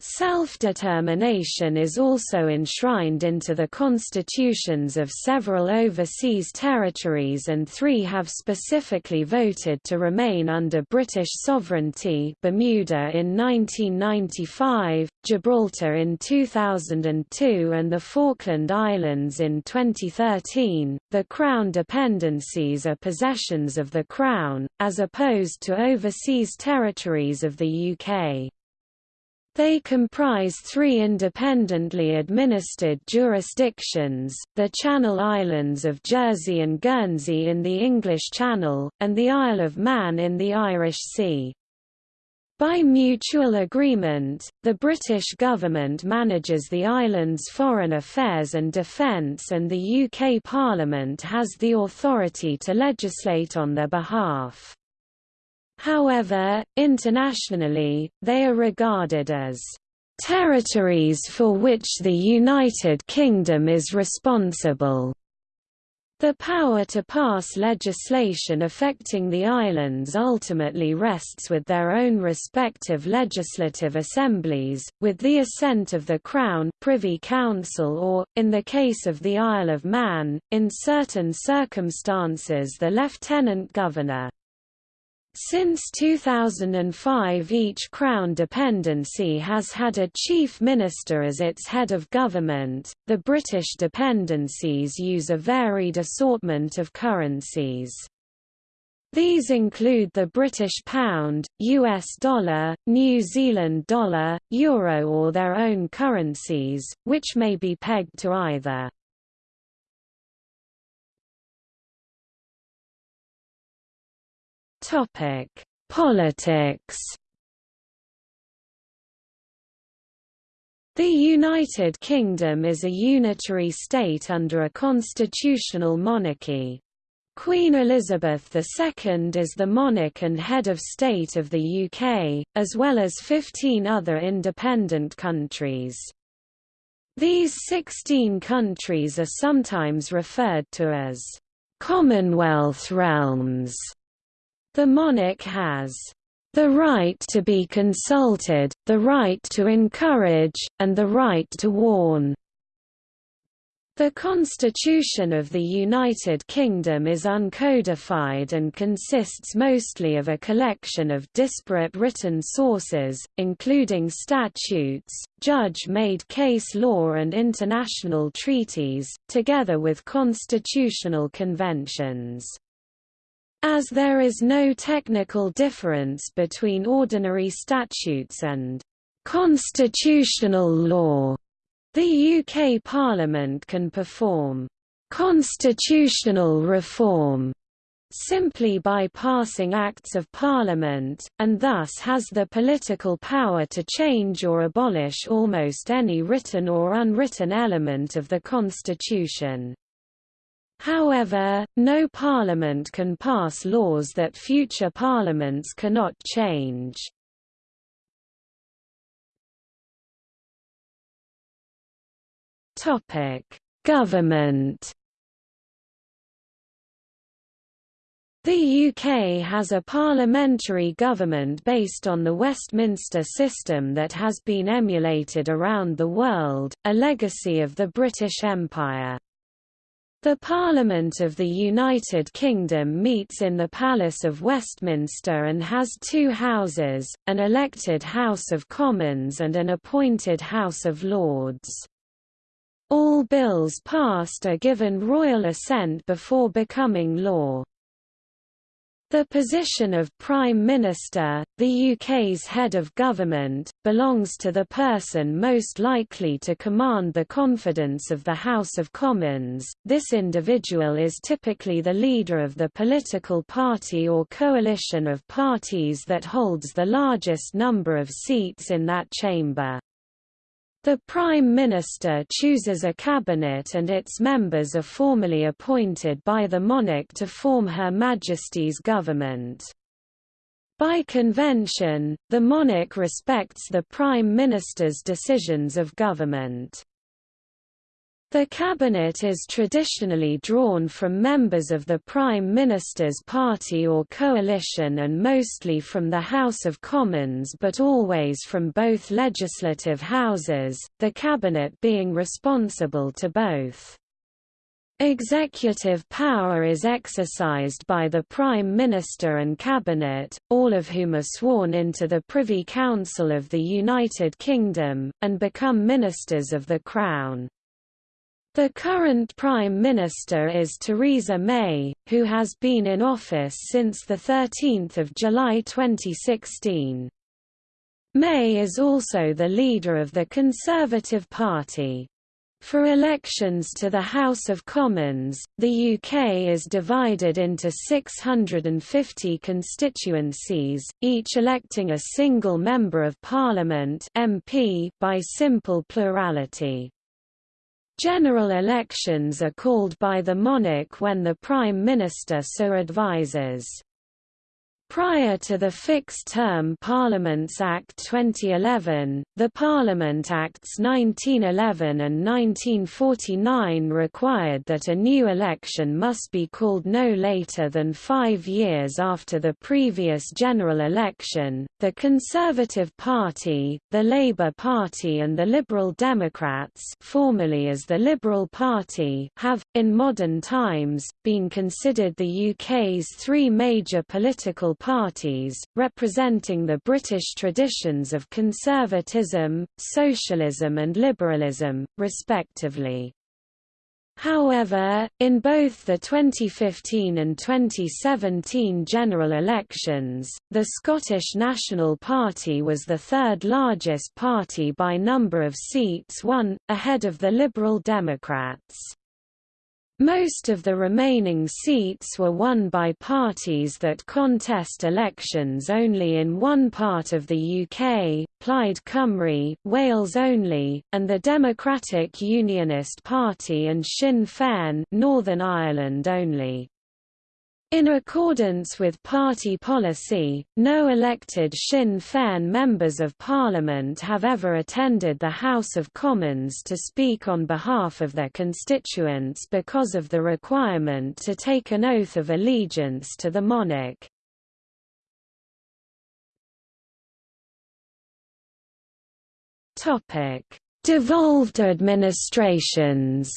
Self-determination is also enshrined into the constitutions of several overseas territories and three have specifically voted to remain under British sovereignty Bermuda in 1995, Gibraltar in 2002 and the Falkland Islands in 2013. The Crown dependencies are possessions of the Crown, as opposed to overseas territories of the UK. They comprise three independently administered jurisdictions, the Channel Islands of Jersey and Guernsey in the English Channel, and the Isle of Man in the Irish Sea. By mutual agreement, the British government manages the island's foreign affairs and defence and the UK Parliament has the authority to legislate on their behalf. However, internationally, they are regarded as territories for which the United Kingdom is responsible. The power to pass legislation affecting the islands ultimately rests with their own respective legislative assemblies, with the assent of the Crown Privy Council or, in the case of the Isle of Man, in certain circumstances the Lieutenant Governor. Since 2005 each Crown dependency has had a Chief Minister as its head of government. The British dependencies use a varied assortment of currencies. These include the British pound, US dollar, New Zealand dollar, euro or their own currencies, which may be pegged to either. Topic: Politics. The United Kingdom is a unitary state under a constitutional monarchy. Queen Elizabeth II is the monarch and head of state of the UK, as well as 15 other independent countries. These 16 countries are sometimes referred to as Commonwealth realms. The monarch has the right to be consulted, the right to encourage, and the right to warn. The Constitution of the United Kingdom is uncodified and consists mostly of a collection of disparate written sources, including statutes, judge-made case law and international treaties, together with constitutional conventions. As there is no technical difference between ordinary statutes and constitutional law, the UK Parliament can perform constitutional reform simply by passing Acts of Parliament, and thus has the political power to change or abolish almost any written or unwritten element of the Constitution. However, no parliament can pass laws that future parliaments cannot change. Government The UK has a parliamentary government based on the Westminster system that has been emulated around the world, a legacy of the British Empire. The Parliament of the United Kingdom meets in the Palace of Westminster and has two houses, an elected House of Commons and an appointed House of Lords. All bills passed are given royal assent before becoming law. The position of Prime Minister, the UK's head of government, belongs to the person most likely to command the confidence of the House of Commons. This individual is typically the leader of the political party or coalition of parties that holds the largest number of seats in that chamber. The Prime Minister chooses a cabinet and its members are formally appointed by the monarch to form Her Majesty's government. By convention, the monarch respects the Prime Minister's decisions of government. The cabinet is traditionally drawn from members of the Prime Minister's party or coalition and mostly from the House of Commons but always from both legislative houses, the cabinet being responsible to both. Executive power is exercised by the Prime Minister and Cabinet, all of whom are sworn into the Privy Council of the United Kingdom, and become ministers of the Crown. The current Prime Minister is Theresa May, who has been in office since 13 July 2016. May is also the leader of the Conservative Party. For elections to the House of Commons, the UK is divided into 650 constituencies, each electing a single Member of Parliament by simple plurality. General elections are called by the monarch when the Prime Minister so advises. Prior to the Fixed-Term Parliaments Act 2011, the Parliament Acts 1911 and 1949 required that a new election must be called no later than five years after the previous general election. The Conservative Party, the Labour Party, and the Liberal Democrats, formerly as the Liberal Party, have, in modern times, been considered the UK's three major political parties, representing the British traditions of conservatism, socialism and liberalism, respectively. However, in both the 2015 and 2017 general elections, the Scottish National Party was the third largest party by number of seats won, ahead of the Liberal Democrats. Most of the remaining seats were won by parties that contest elections only in one part of the UK, Plaid Cymru, Wales only, and the Democratic Unionist Party and Sinn Féin Northern Ireland only. In accordance with party policy, no elected Sinn Féin members of parliament have ever attended the House of Commons to speak on behalf of their constituents because of the requirement to take an oath of allegiance to the monarch. Devolved administrations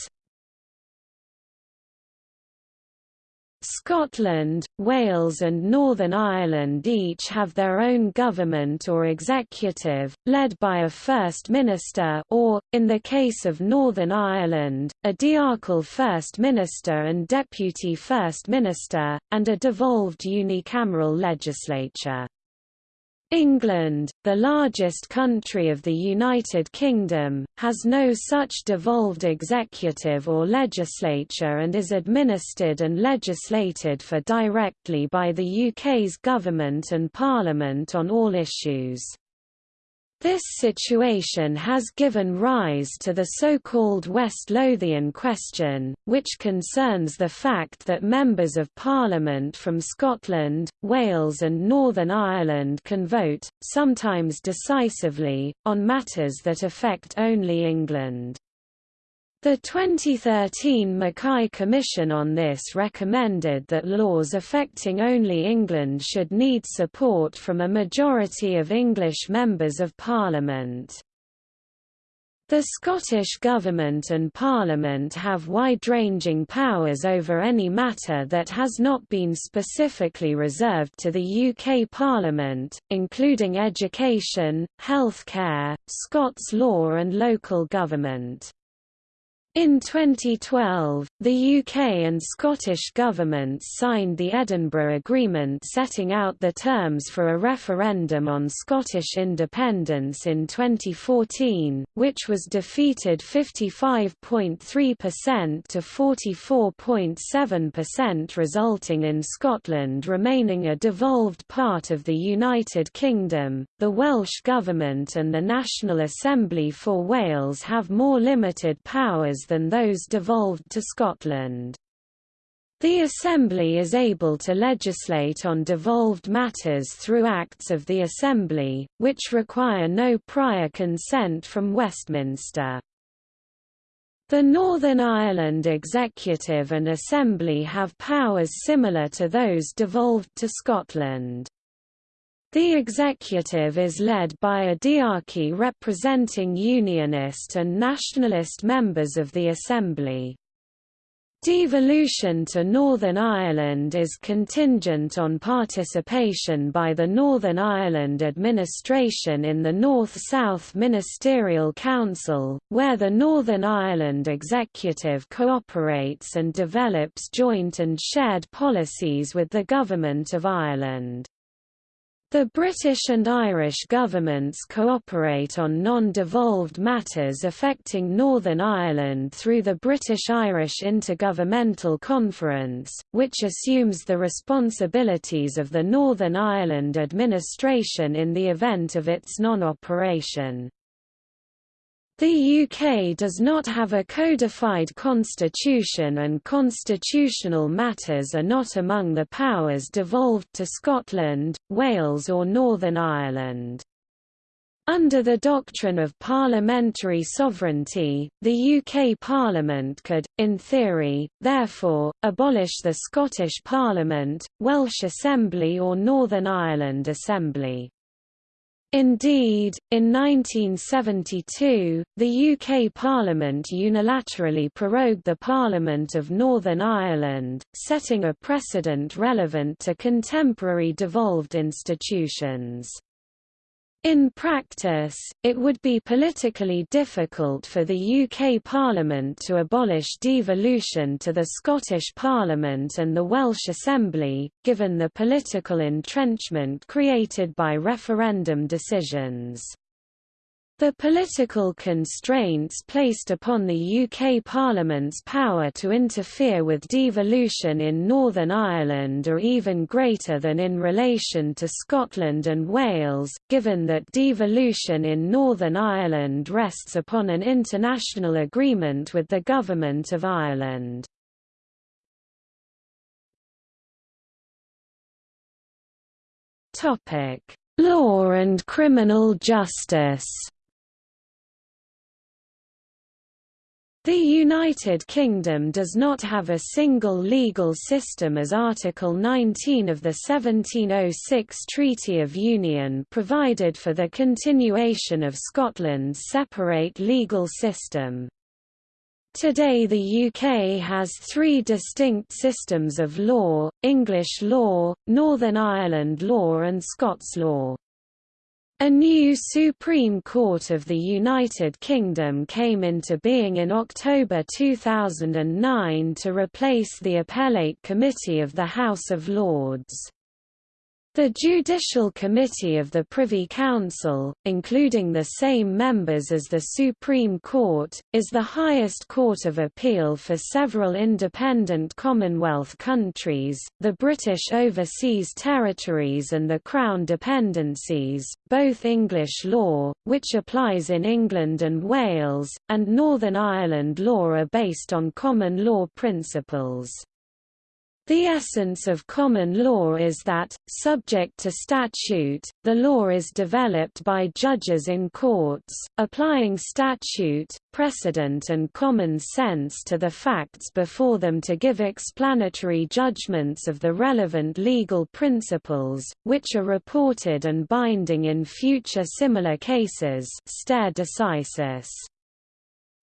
Scotland, Wales and Northern Ireland each have their own government or executive, led by a First Minister or, in the case of Northern Ireland, a diarchal First Minister and Deputy First Minister, and a devolved unicameral legislature. England, the largest country of the United Kingdom, has no such devolved executive or legislature and is administered and legislated for directly by the UK's government and parliament on all issues. This situation has given rise to the so-called West Lothian question, which concerns the fact that members of Parliament from Scotland, Wales and Northern Ireland can vote, sometimes decisively, on matters that affect only England. The 2013 McKay Commission on this recommended that laws affecting only England should need support from a majority of English members of Parliament. The Scottish Government and Parliament have wide-ranging powers over any matter that has not been specifically reserved to the UK Parliament, including education, healthcare, Scots law and local government. In 2012, the UK and Scottish governments signed the Edinburgh Agreement setting out the terms for a referendum on Scottish independence in 2014, which was defeated 55.3% to 44.7% resulting in Scotland remaining a devolved part of the United Kingdom. The Welsh Government and the National Assembly for Wales have more limited powers than those devolved to Scotland. The Assembly is able to legislate on devolved matters through Acts of the Assembly, which require no prior consent from Westminster. The Northern Ireland Executive and Assembly have powers similar to those devolved to Scotland. The executive is led by a diarchy representing Unionist and Nationalist members of the Assembly. Devolution to Northern Ireland is contingent on participation by the Northern Ireland administration in the North-South Ministerial Council, where the Northern Ireland Executive cooperates and develops joint and shared policies with the Government of Ireland. The British and Irish governments cooperate on non-devolved matters affecting Northern Ireland through the British-Irish Intergovernmental Conference, which assumes the responsibilities of the Northern Ireland administration in the event of its non-operation. The UK does not have a codified constitution and constitutional matters are not among the powers devolved to Scotland, Wales or Northern Ireland. Under the doctrine of parliamentary sovereignty, the UK Parliament could, in theory, therefore, abolish the Scottish Parliament, Welsh Assembly or Northern Ireland Assembly. Indeed, in 1972, the UK Parliament unilaterally prorogued the Parliament of Northern Ireland, setting a precedent relevant to contemporary devolved institutions. In practice, it would be politically difficult for the UK Parliament to abolish devolution to the Scottish Parliament and the Welsh Assembly, given the political entrenchment created by referendum decisions. The political constraints placed upon the UK Parliament's power to interfere with devolution in Northern Ireland are even greater than in relation to Scotland and Wales, given that devolution in Northern Ireland rests upon an international agreement with the Government of Ireland. Law and criminal justice The United Kingdom does not have a single legal system as Article 19 of the 1706 Treaty of Union provided for the continuation of Scotland's separate legal system. Today the UK has three distinct systems of law, English law, Northern Ireland law and Scots law. A new Supreme Court of the United Kingdom came into being in October 2009 to replace the Appellate Committee of the House of Lords. The Judicial Committee of the Privy Council, including the same members as the Supreme Court, is the highest court of appeal for several independent Commonwealth countries, the British Overseas Territories and the Crown Dependencies, both English law, which applies in England and Wales, and Northern Ireland law are based on common law principles. The essence of common law is that, subject to statute, the law is developed by judges in courts, applying statute, precedent and common sense to the facts before them to give explanatory judgments of the relevant legal principles, which are reported and binding in future similar cases stare decisis.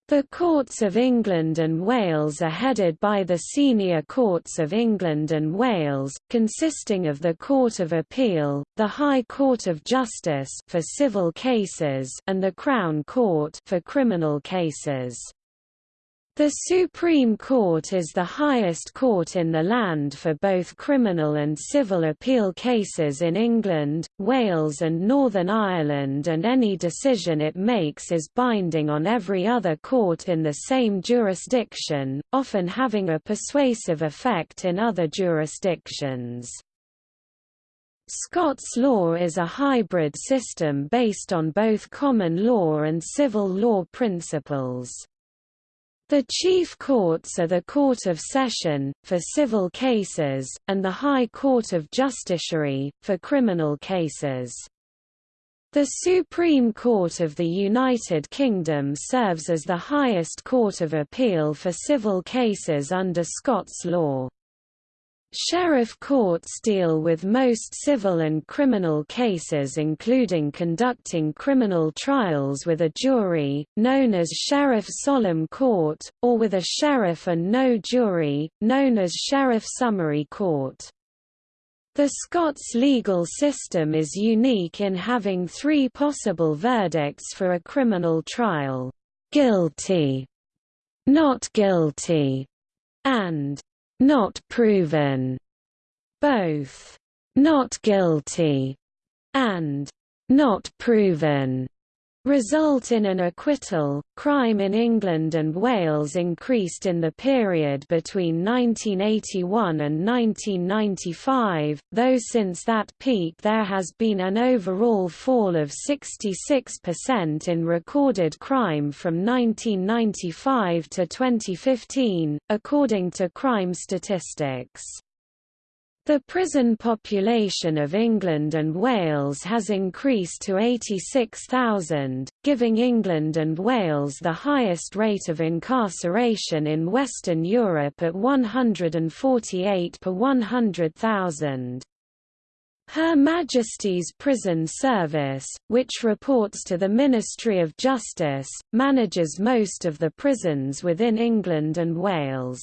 The Courts of England and Wales are headed by the Senior Courts of England and Wales, consisting of the Court of Appeal, the High Court of Justice for civil cases and the Crown Court for criminal cases. The Supreme Court is the highest court in the land for both criminal and civil appeal cases in England, Wales and Northern Ireland and any decision it makes is binding on every other court in the same jurisdiction, often having a persuasive effect in other jurisdictions. Scots law is a hybrid system based on both common law and civil law principles. The chief courts are the Court of Session, for civil cases, and the High Court of Justiciary, for criminal cases. The Supreme Court of the United Kingdom serves as the highest court of appeal for civil cases under Scots law. Sheriff courts deal with most civil and criminal cases including conducting criminal trials with a jury, known as Sheriff Solemn Court, or with a sheriff and no jury, known as Sheriff Summary Court. The Scots legal system is unique in having three possible verdicts for a criminal trial, guilty, not guilty, and not proven, both not guilty and not proven result in an acquittal. Crime in England and Wales increased in the period between 1981 and 1995, though since that peak there has been an overall fall of 66% in recorded crime from 1995 to 2015, according to crime statistics. The prison population of England and Wales has increased to 86,000, giving England and Wales the highest rate of incarceration in Western Europe at 148 per 100,000. Her Majesty's Prison Service, which reports to the Ministry of Justice, manages most of the prisons within England and Wales.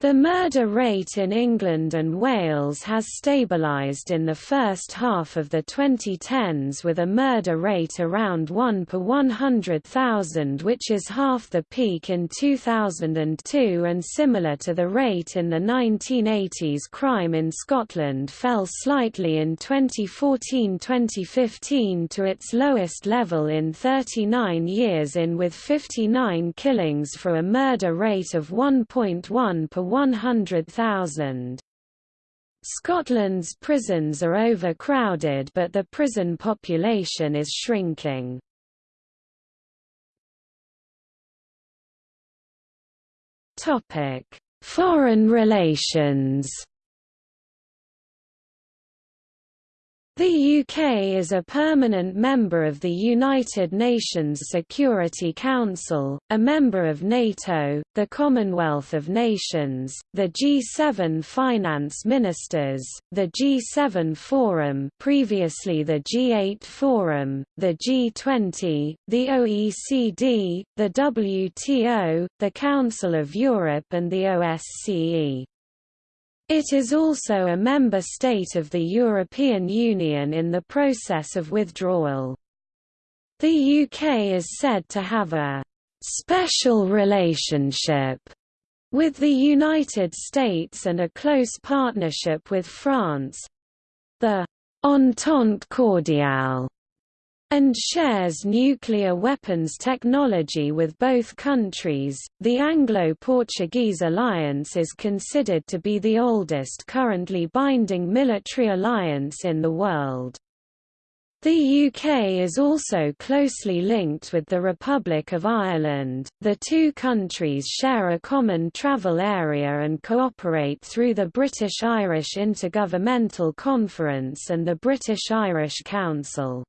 The murder rate in England and Wales has stabilised in the first half of the 2010s with a murder rate around 1 per 100,000 which is half the peak in 2002 and similar to the rate in the 1980s crime in Scotland fell slightly in 2014-2015 to its lowest level in 39 years in with 59 killings for a murder rate of 1.1 per 100,000. Scotland's prisons are overcrowded but the prison population is shrinking. Foreign relations The UK is a permanent member of the United Nations Security Council, a member of NATO, the Commonwealth of Nations, the G7 Finance Ministers, the G7 Forum previously the G8 Forum, the G20, the OECD, the WTO, the Council of Europe and the OSCE. It is also a member state of the European Union in the process of withdrawal. The UK is said to have a «special relationship» with the United States and a close partnership with France—the «Entente cordiale» and shares nuclear weapons technology with both countries. The Anglo Portuguese alliance is considered to be the oldest currently binding military alliance in the world. The UK is also closely linked with the Republic of Ireland. The two countries share a common travel area and cooperate through the British-Irish Intergovernmental Conference and the British-Irish Council.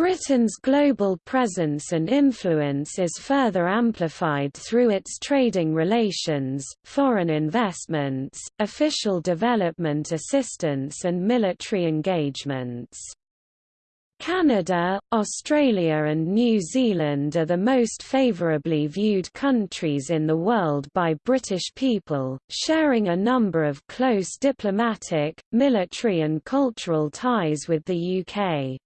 Britain's global presence and influence is further amplified through its trading relations, foreign investments, official development assistance and military engagements. Canada, Australia and New Zealand are the most favourably viewed countries in the world by British people, sharing a number of close diplomatic, military and cultural ties with the UK.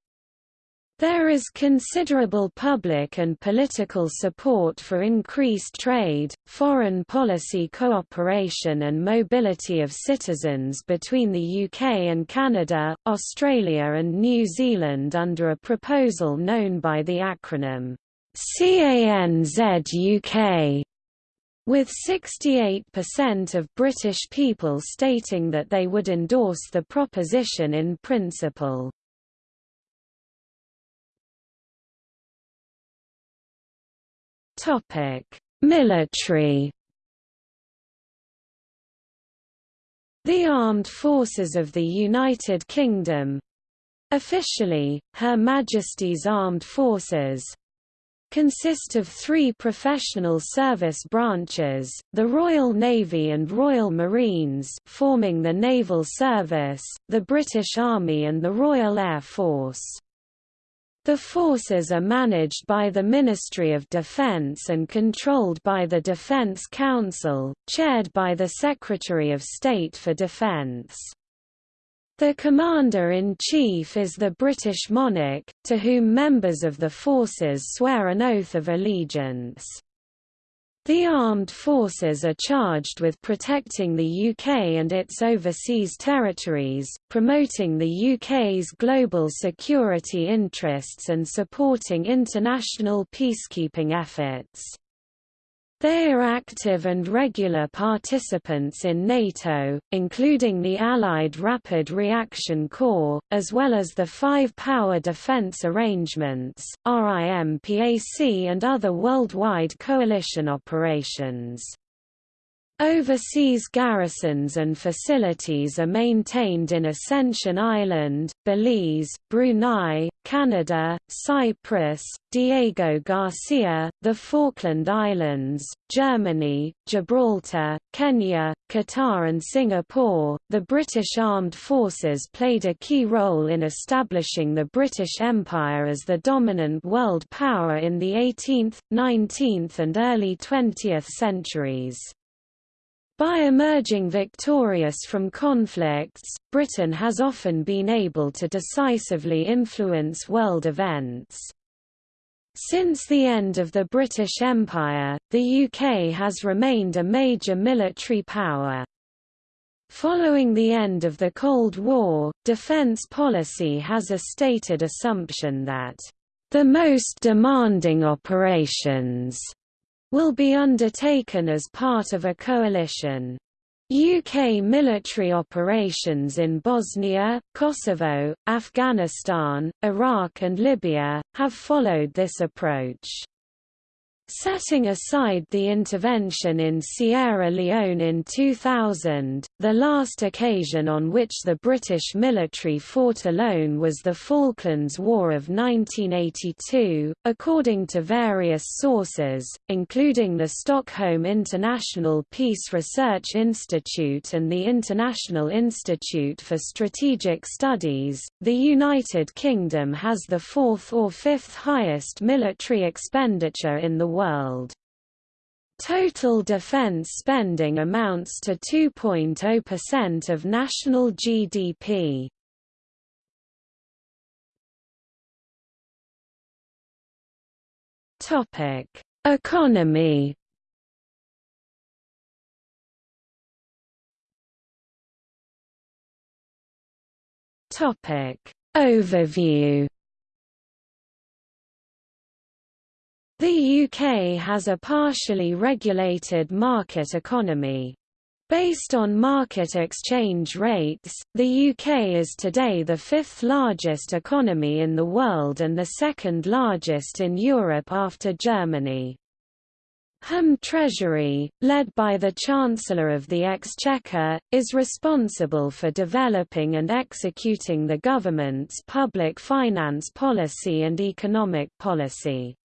There is considerable public and political support for increased trade, foreign policy cooperation and mobility of citizens between the UK and Canada, Australia and New Zealand under a proposal known by the acronym CANZUK, with 68% of British people stating that they would endorse the proposition in principle. Military. The Armed Forces of the United Kingdom officially, Her Majesty's Armed Forces consist of three professional service branches, the Royal Navy and Royal Marines forming the Naval Service, the British Army and the Royal Air Force. The forces are managed by the Ministry of Defence and controlled by the Defence Council, chaired by the Secretary of State for Defence. The Commander-in-Chief is the British monarch, to whom members of the forces swear an oath of allegiance. The armed forces are charged with protecting the UK and its overseas territories, promoting the UK's global security interests and supporting international peacekeeping efforts. They are active and regular participants in NATO, including the Allied Rapid Reaction Corps, as well as the Five Power Defense Arrangements, RIMPAC and other worldwide coalition operations. Overseas garrisons and facilities are maintained in Ascension Island, Belize, Brunei, Canada, Cyprus, Diego Garcia, the Falkland Islands, Germany, Gibraltar, Kenya, Qatar, and Singapore. The British Armed Forces played a key role in establishing the British Empire as the dominant world power in the 18th, 19th, and early 20th centuries. By emerging victorious from conflicts, Britain has often been able to decisively influence world events. Since the end of the British Empire, the UK has remained a major military power. Following the end of the Cold War, defence policy has a stated assumption that the most demanding operations will be undertaken as part of a coalition. UK military operations in Bosnia, Kosovo, Afghanistan, Iraq and Libya, have followed this approach. Setting aside the intervention in Sierra Leone in 2000, the last occasion on which the British military fought alone was the Falklands War of 1982, according to various sources, including the Stockholm International Peace Research Institute and the International Institute for Strategic Studies. The United Kingdom has the fourth or fifth highest military expenditure in the world. Total defense spending amounts to 2.0% of national GDP. Topic: Economy. Topic: Overview. The UK has a partially regulated market economy. Based on market exchange rates, the UK is today the fifth largest economy in the world and the second largest in Europe after Germany. Home Treasury, led by the Chancellor of the Exchequer, is responsible for developing and executing the government's public finance policy and economic policy.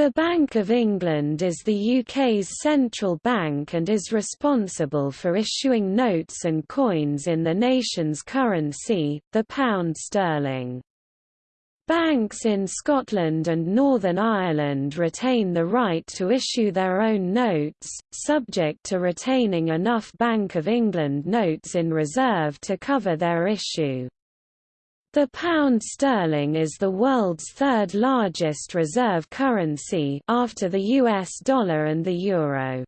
The Bank of England is the UK's central bank and is responsible for issuing notes and coins in the nation's currency, the pound sterling. Banks in Scotland and Northern Ireland retain the right to issue their own notes, subject to retaining enough Bank of England notes in reserve to cover their issue. The pound sterling is the world's third largest reserve currency after the US dollar and the euro.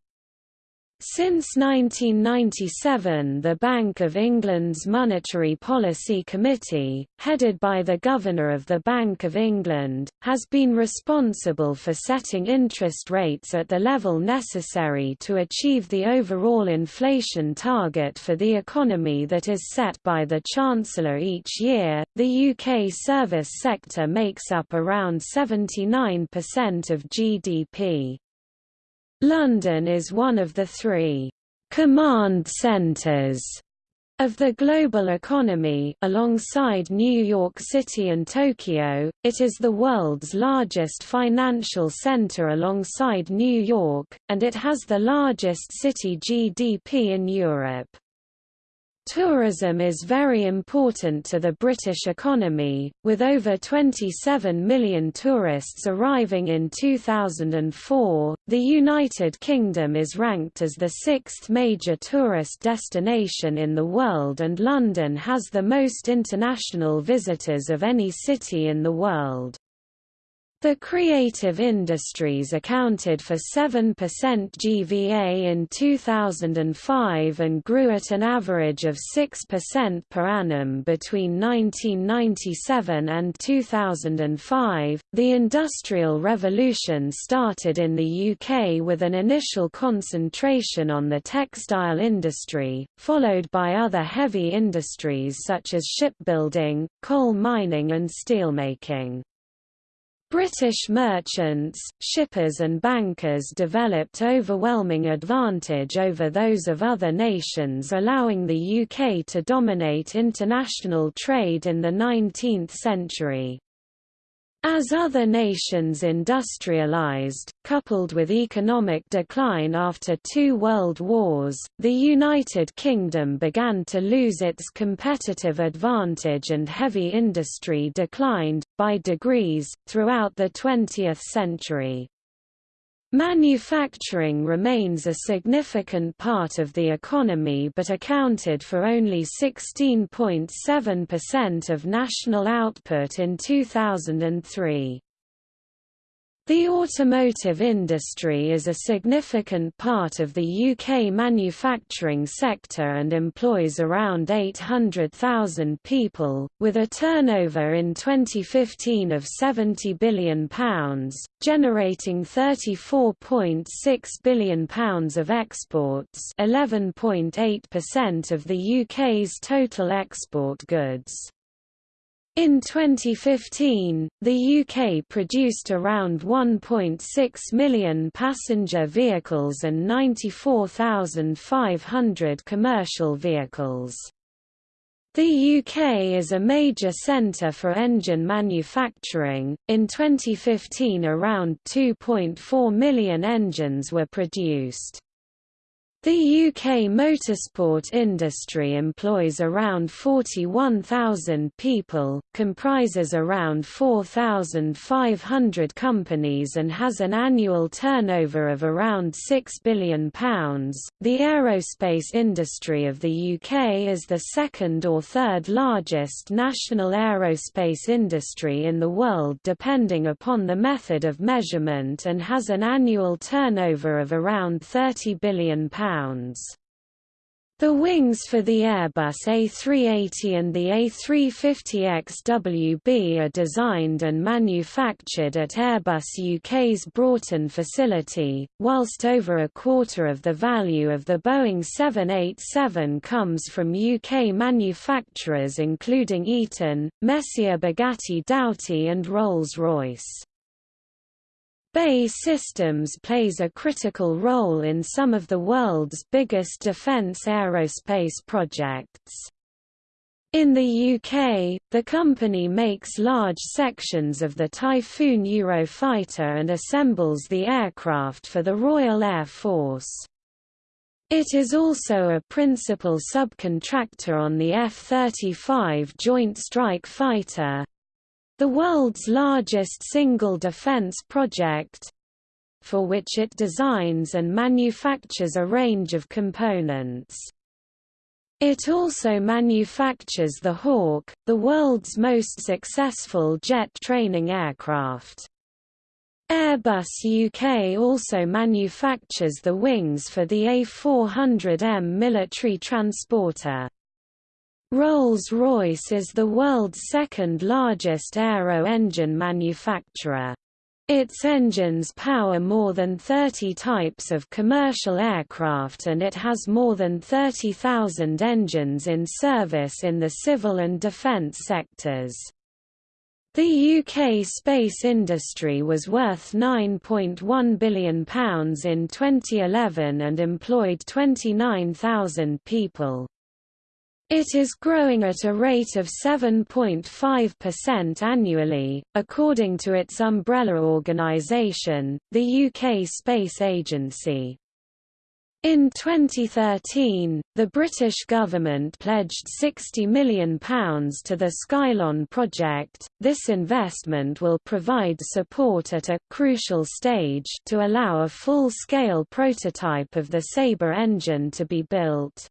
Since 1997 the Bank of England's Monetary Policy Committee, headed by the Governor of the Bank of England, has been responsible for setting interest rates at the level necessary to achieve the overall inflation target for the economy that is set by the Chancellor each year. The UK service sector makes up around 79% of GDP. London is one of the three command centers of the global economy alongside New York City and Tokyo, it is the world's largest financial center alongside New York, and it has the largest city GDP in Europe. Tourism is very important to the British economy, with over 27 million tourists arriving in 2004. The United Kingdom is ranked as the sixth major tourist destination in the world, and London has the most international visitors of any city in the world. The creative industries accounted for 7% GVA in 2005 and grew at an average of 6% per annum between 1997 and 2005. The Industrial Revolution started in the UK with an initial concentration on the textile industry, followed by other heavy industries such as shipbuilding, coal mining, and steelmaking. British merchants, shippers and bankers developed overwhelming advantage over those of other nations allowing the UK to dominate international trade in the 19th century. As other nations industrialized, coupled with economic decline after two world wars, the United Kingdom began to lose its competitive advantage and heavy industry declined, by degrees, throughout the 20th century. Manufacturing remains a significant part of the economy but accounted for only 16.7% of national output in 2003. The automotive industry is a significant part of the UK manufacturing sector and employs around 800,000 people, with a turnover in 2015 of £70 billion, generating £34.6 billion of exports 11.8% of the UK's total export goods. In 2015, the UK produced around 1.6 million passenger vehicles and 94,500 commercial vehicles. The UK is a major centre for engine manufacturing. In 2015, around 2.4 million engines were produced. The UK motorsport industry employs around 41,000 people, comprises around 4,500 companies and has an annual turnover of around £6 billion. The aerospace industry of the UK is the second or third largest national aerospace industry in the world depending upon the method of measurement and has an annual turnover of around £30 billion. The wings for the Airbus A380 and the A350XWB are designed and manufactured at Airbus UK's Broughton facility, whilst over a quarter of the value of the Boeing 787 comes from UK manufacturers including Eaton, Messier Bugatti Dowty and Rolls-Royce. BAE Systems plays a critical role in some of the world's biggest defence aerospace projects. In the UK, the company makes large sections of the Typhoon Eurofighter and assembles the aircraft for the Royal Air Force. It is also a principal subcontractor on the F-35 Joint Strike Fighter, the world's largest single defense project for which it designs and manufactures a range of components. It also manufactures the Hawk, the world's most successful jet training aircraft. Airbus UK also manufactures the wings for the A400M military transporter. Rolls-Royce is the world's second largest aero engine manufacturer. Its engines power more than 30 types of commercial aircraft and it has more than 30,000 engines in service in the civil and defence sectors. The UK space industry was worth £9.1 billion in 2011 and employed 29,000 people. It is growing at a rate of 7.5% annually, according to its umbrella organisation, the UK Space Agency. In 2013, the British government pledged £60 million to the Skylon project. This investment will provide support at a crucial stage to allow a full-scale prototype of the Sabre engine to be built.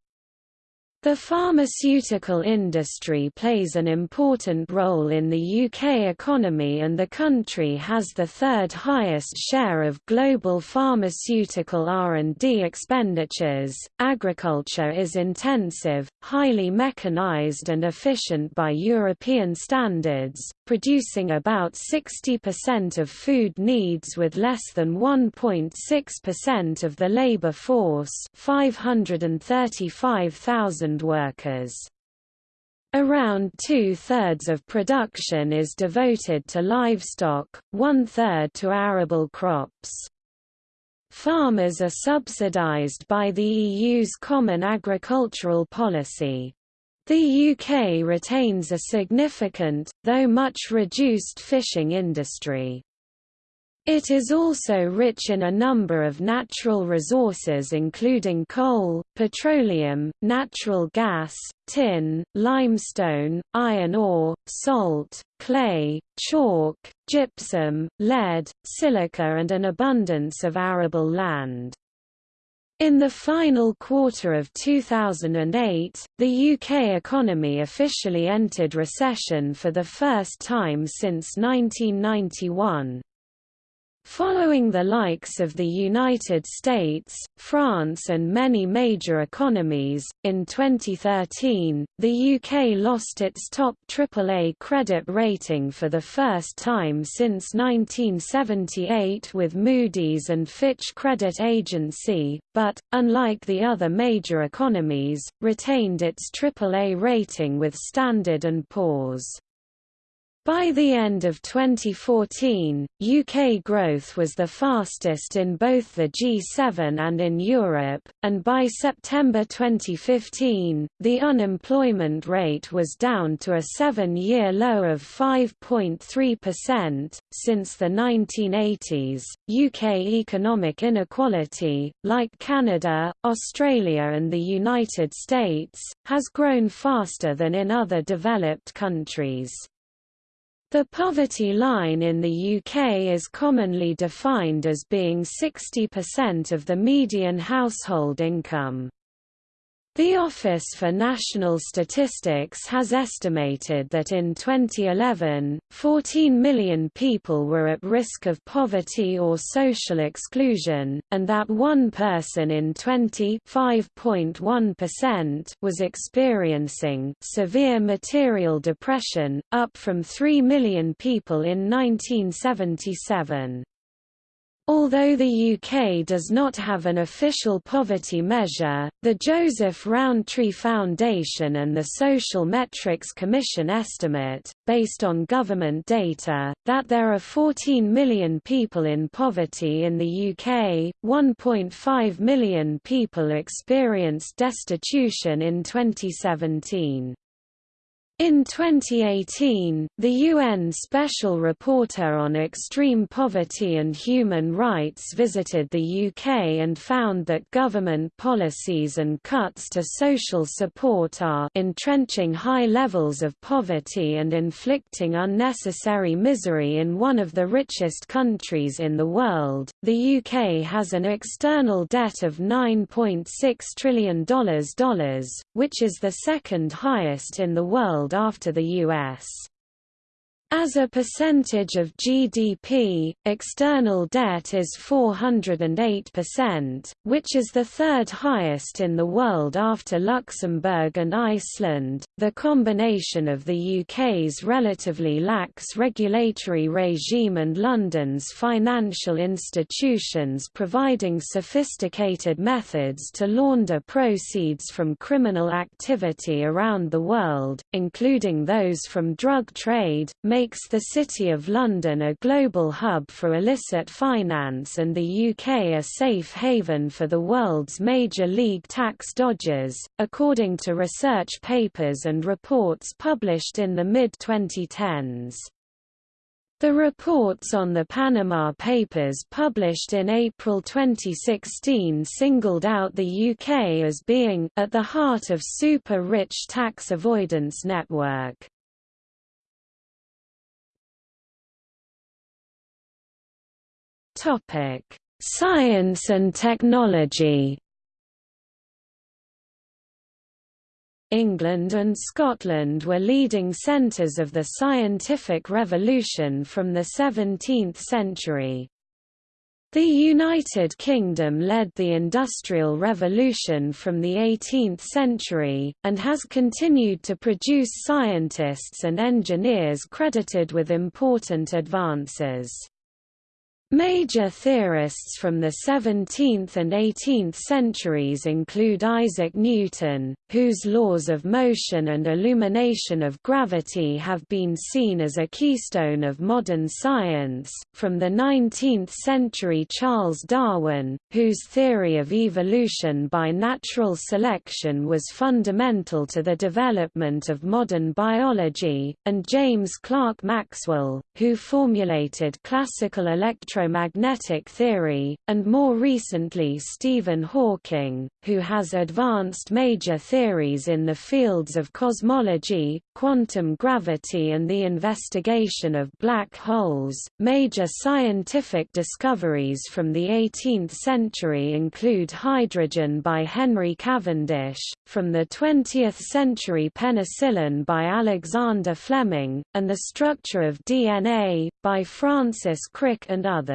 The pharmaceutical industry plays an important role in the UK economy and the country has the third highest share of global pharmaceutical R&D expenditures. Agriculture is intensive, highly mechanized and efficient by European standards, producing about 60% of food needs with less than 1.6% of the labor force, 535,000 workers. Around two-thirds of production is devoted to livestock, one-third to arable crops. Farmers are subsidized by the EU's Common Agricultural Policy. The UK retains a significant, though much reduced fishing industry. It is also rich in a number of natural resources including coal, petroleum, natural gas, tin, limestone, iron ore, salt, clay, chalk, gypsum, lead, silica and an abundance of arable land. In the final quarter of 2008, the UK economy officially entered recession for the first time since 1991. Following the likes of the United States, France and many major economies, in 2013, the UK lost its top AAA credit rating for the first time since 1978 with Moody's and Fitch Credit Agency, but, unlike the other major economies, retained its AAA rating with Standard & Poor's. By the end of 2014, UK growth was the fastest in both the G7 and in Europe, and by September 2015, the unemployment rate was down to a seven-year low of 5.3%. Since the 1980s, UK economic inequality, like Canada, Australia and the United States, has grown faster than in other developed countries. The poverty line in the UK is commonly defined as being 60% of the median household income. The Office for National Statistics has estimated that in 2011, 14 million people were at risk of poverty or social exclusion, and that one person in 20 was experiencing severe material depression, up from 3 million people in 1977. Although the UK does not have an official poverty measure, the Joseph Rowntree Foundation and the Social Metrics Commission estimate, based on government data, that there are 14 million people in poverty in the UK, 1.5 million people experienced destitution in 2017. In 2018, the UN Special Rapporteur on Extreme Poverty and Human Rights visited the UK and found that government policies and cuts to social support are entrenching high levels of poverty and inflicting unnecessary misery in one of the richest countries in the world. The UK has an external debt of $9.6 trillion, which is the second highest in the world after the U.S. As a percentage of GDP, external debt is 408%, which is the third highest in the world after Luxembourg and Iceland. The combination of the UK's relatively lax regulatory regime and London's financial institutions providing sophisticated methods to launder proceeds from criminal activity around the world, including those from drug trade, makes the City of London a global hub for illicit finance and the UK a safe haven for the world's major league tax dodgers, according to research papers and reports published in the mid-2010s. The reports on the Panama Papers published in April 2016 singled out the UK as being at the heart of super-rich tax avoidance network. Topic: Science and technology. England and Scotland were leading centres of the scientific revolution from the 17th century. The United Kingdom led the Industrial Revolution from the 18th century, and has continued to produce scientists and engineers credited with important advances. Major theorists from the 17th and 18th centuries include Isaac Newton, whose laws of motion and illumination of gravity have been seen as a keystone of modern science, from the 19th century Charles Darwin, whose theory of evolution by natural selection was fundamental to the development of modern biology, and James Clerk Maxwell, who formulated classical electro electromagnetic theory, and more recently Stephen Hawking, who has advanced major theories in the fields of cosmology, quantum gravity and the investigation of black holes. Major scientific discoveries from the 18th century include hydrogen by Henry Cavendish, from the 20th century penicillin by Alexander Fleming, and the structure of DNA, by Francis Crick and others.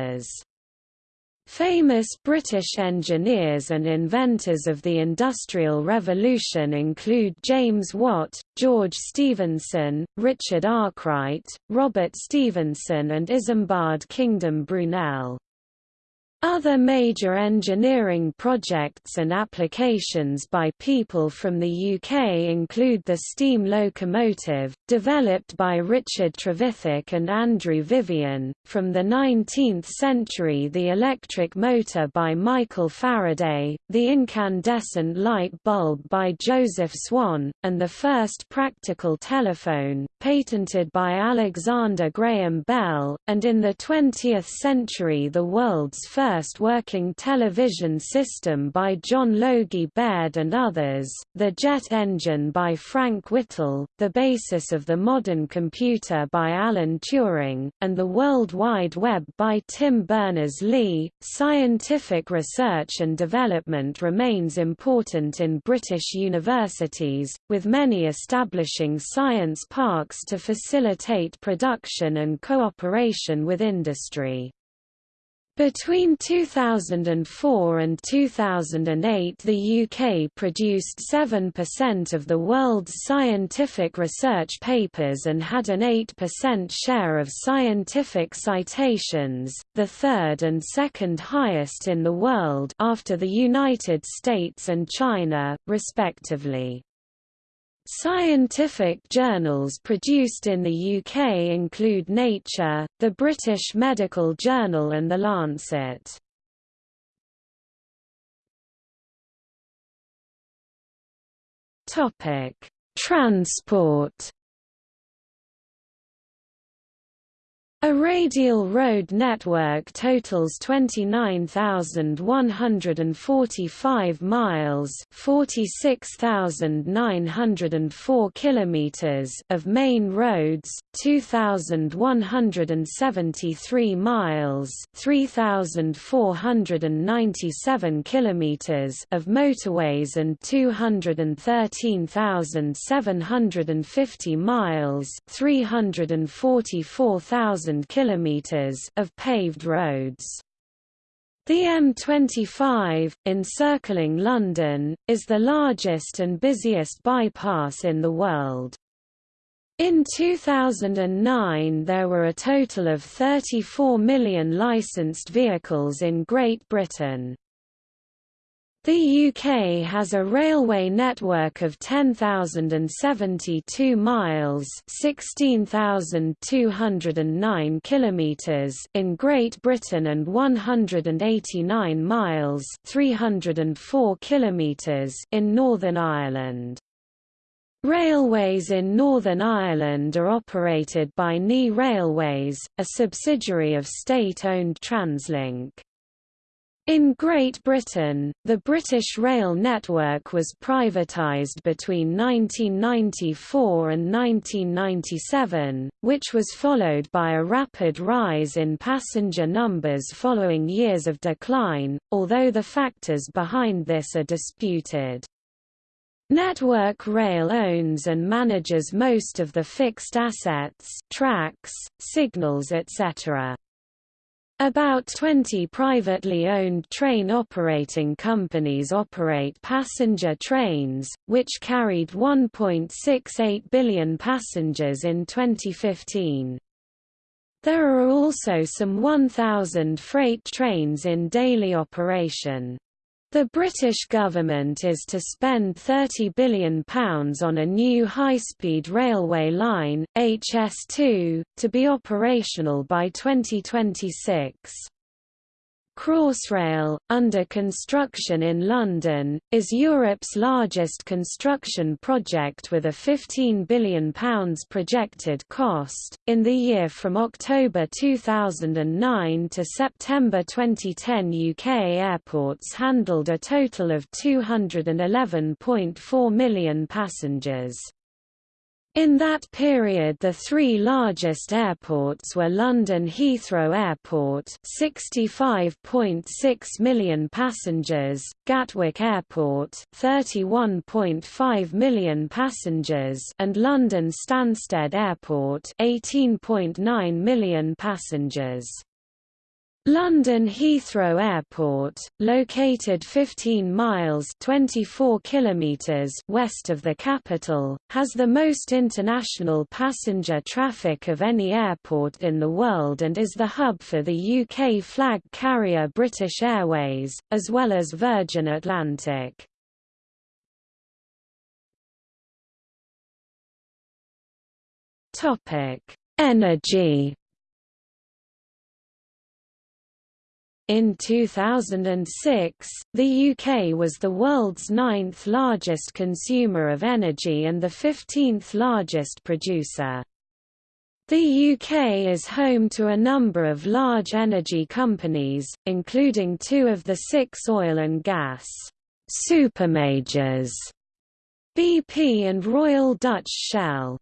Famous British engineers and inventors of the Industrial Revolution include James Watt, George Stephenson, Richard Arkwright, Robert Stephenson and Isambard Kingdom Brunel. Other major engineering projects and applications by people from the UK include the steam locomotive, developed by Richard Trevithick and Andrew Vivian, from the 19th century the electric motor by Michael Faraday, the incandescent light bulb by Joseph Swan, and the first practical telephone, patented by Alexander Graham Bell, and in the 20th century the world's first first working television system by John Logie Baird and others, the jet engine by Frank Whittle, the basis of the modern computer by Alan Turing, and the World Wide Web by Tim Berners-Lee. Scientific research and development remains important in British universities, with many establishing science parks to facilitate production and cooperation with industry. Between 2004 and 2008 the UK produced 7% of the world's scientific research papers and had an 8% share of scientific citations, the third and second highest in the world after the United States and China, respectively. Scientific journals produced in the UK include Nature, the British Medical Journal and The Lancet. Transport A radial road network totals 29,145 miles, 46,904 kilometers of main roads, 2,173 miles, 3,497 kilometers of motorways and 213,750 miles, 344,000 kilometers of paved roads. The M25, encircling London, is the largest and busiest bypass in the world. In 2009 there were a total of 34 million licensed vehicles in Great Britain. The UK has a railway network of 10,072 miles (16,209 kilometers) in Great Britain and 189 miles (304 kilometers) in Northern Ireland. Railways in Northern Ireland are operated by NI Railways, a subsidiary of state-owned Translink. In Great Britain, the British rail network was privatised between 1994 and 1997, which was followed by a rapid rise in passenger numbers following years of decline, although the factors behind this are disputed. Network Rail owns and manages most of the fixed assets tracks, signals etc. About 20 privately owned train operating companies operate passenger trains, which carried 1.68 billion passengers in 2015. There are also some 1,000 freight trains in daily operation. The British government is to spend £30 billion on a new high-speed railway line, HS2, to be operational by 2026. Crossrail, under construction in London, is Europe's largest construction project with a £15 billion projected cost. In the year from October 2009 to September 2010, UK airports handled a total of 211.4 million passengers. In that period the three largest airports were London Heathrow Airport 65.6 million passengers, Gatwick Airport 31.5 million passengers and London Stansted Airport 18.9 million passengers. London Heathrow Airport, located 15 miles 24 kilometers west of the capital, has the most international passenger traffic of any airport in the world and is the hub for the UK flag carrier British Airways, as well as Virgin Atlantic. Energy In 2006, the UK was the world's ninth largest consumer of energy and the 15th largest producer. The UK is home to a number of large energy companies, including two of the six oil and gas supermajors, BP and Royal Dutch Shell.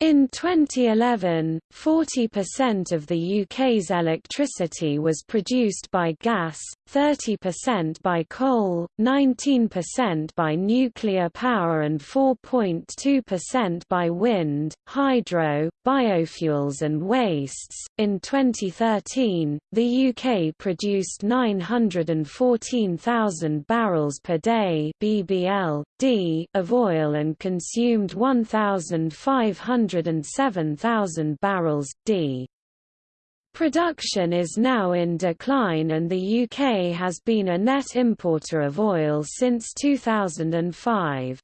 In 2011, 40% of the UK's electricity was produced by gas, 30% by coal, 19% by nuclear power and 4.2% by wind, hydro, biofuels and wastes. In 2013, the UK produced 914,000 barrels per day (BBL) D of oil and consumed 1,500 107,000 barrels, d. Production is now in decline and the UK has been a net importer of oil since 2005.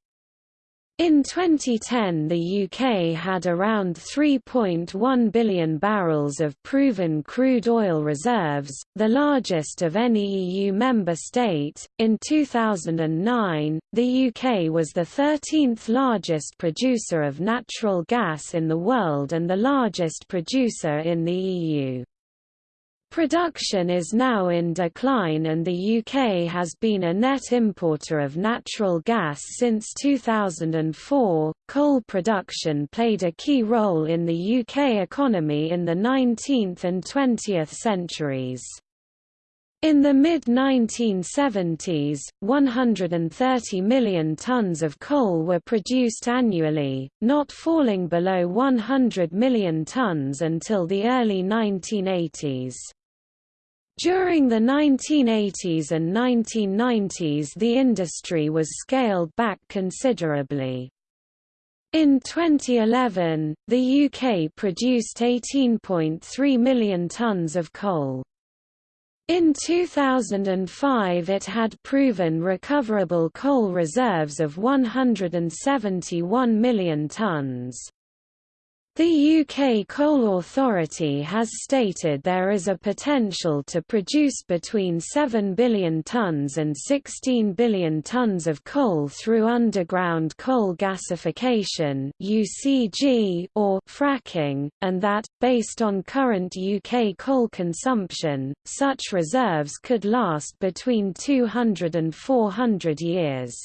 In 2010 the UK had around 3.1 billion barrels of proven crude oil reserves, the largest of any EU member state. In 2009, the UK was the 13th largest producer of natural gas in the world and the largest producer in the EU. Production is now in decline and the UK has been a net importer of natural gas since 2004. Coal production played a key role in the UK economy in the 19th and 20th centuries. In the mid-1970s, 130 million tons of coal were produced annually, not falling below 100 million tons until the early 1980s. During the 1980s and 1990s the industry was scaled back considerably. In 2011, the UK produced 18.3 million tonnes of coal. In 2005 it had proven recoverable coal reserves of 171 million tonnes. The UK Coal Authority has stated there is a potential to produce between 7 billion tonnes and 16 billion tonnes of coal through underground coal gasification (UCG) or fracking, and that, based on current UK coal consumption, such reserves could last between 200 and 400 years.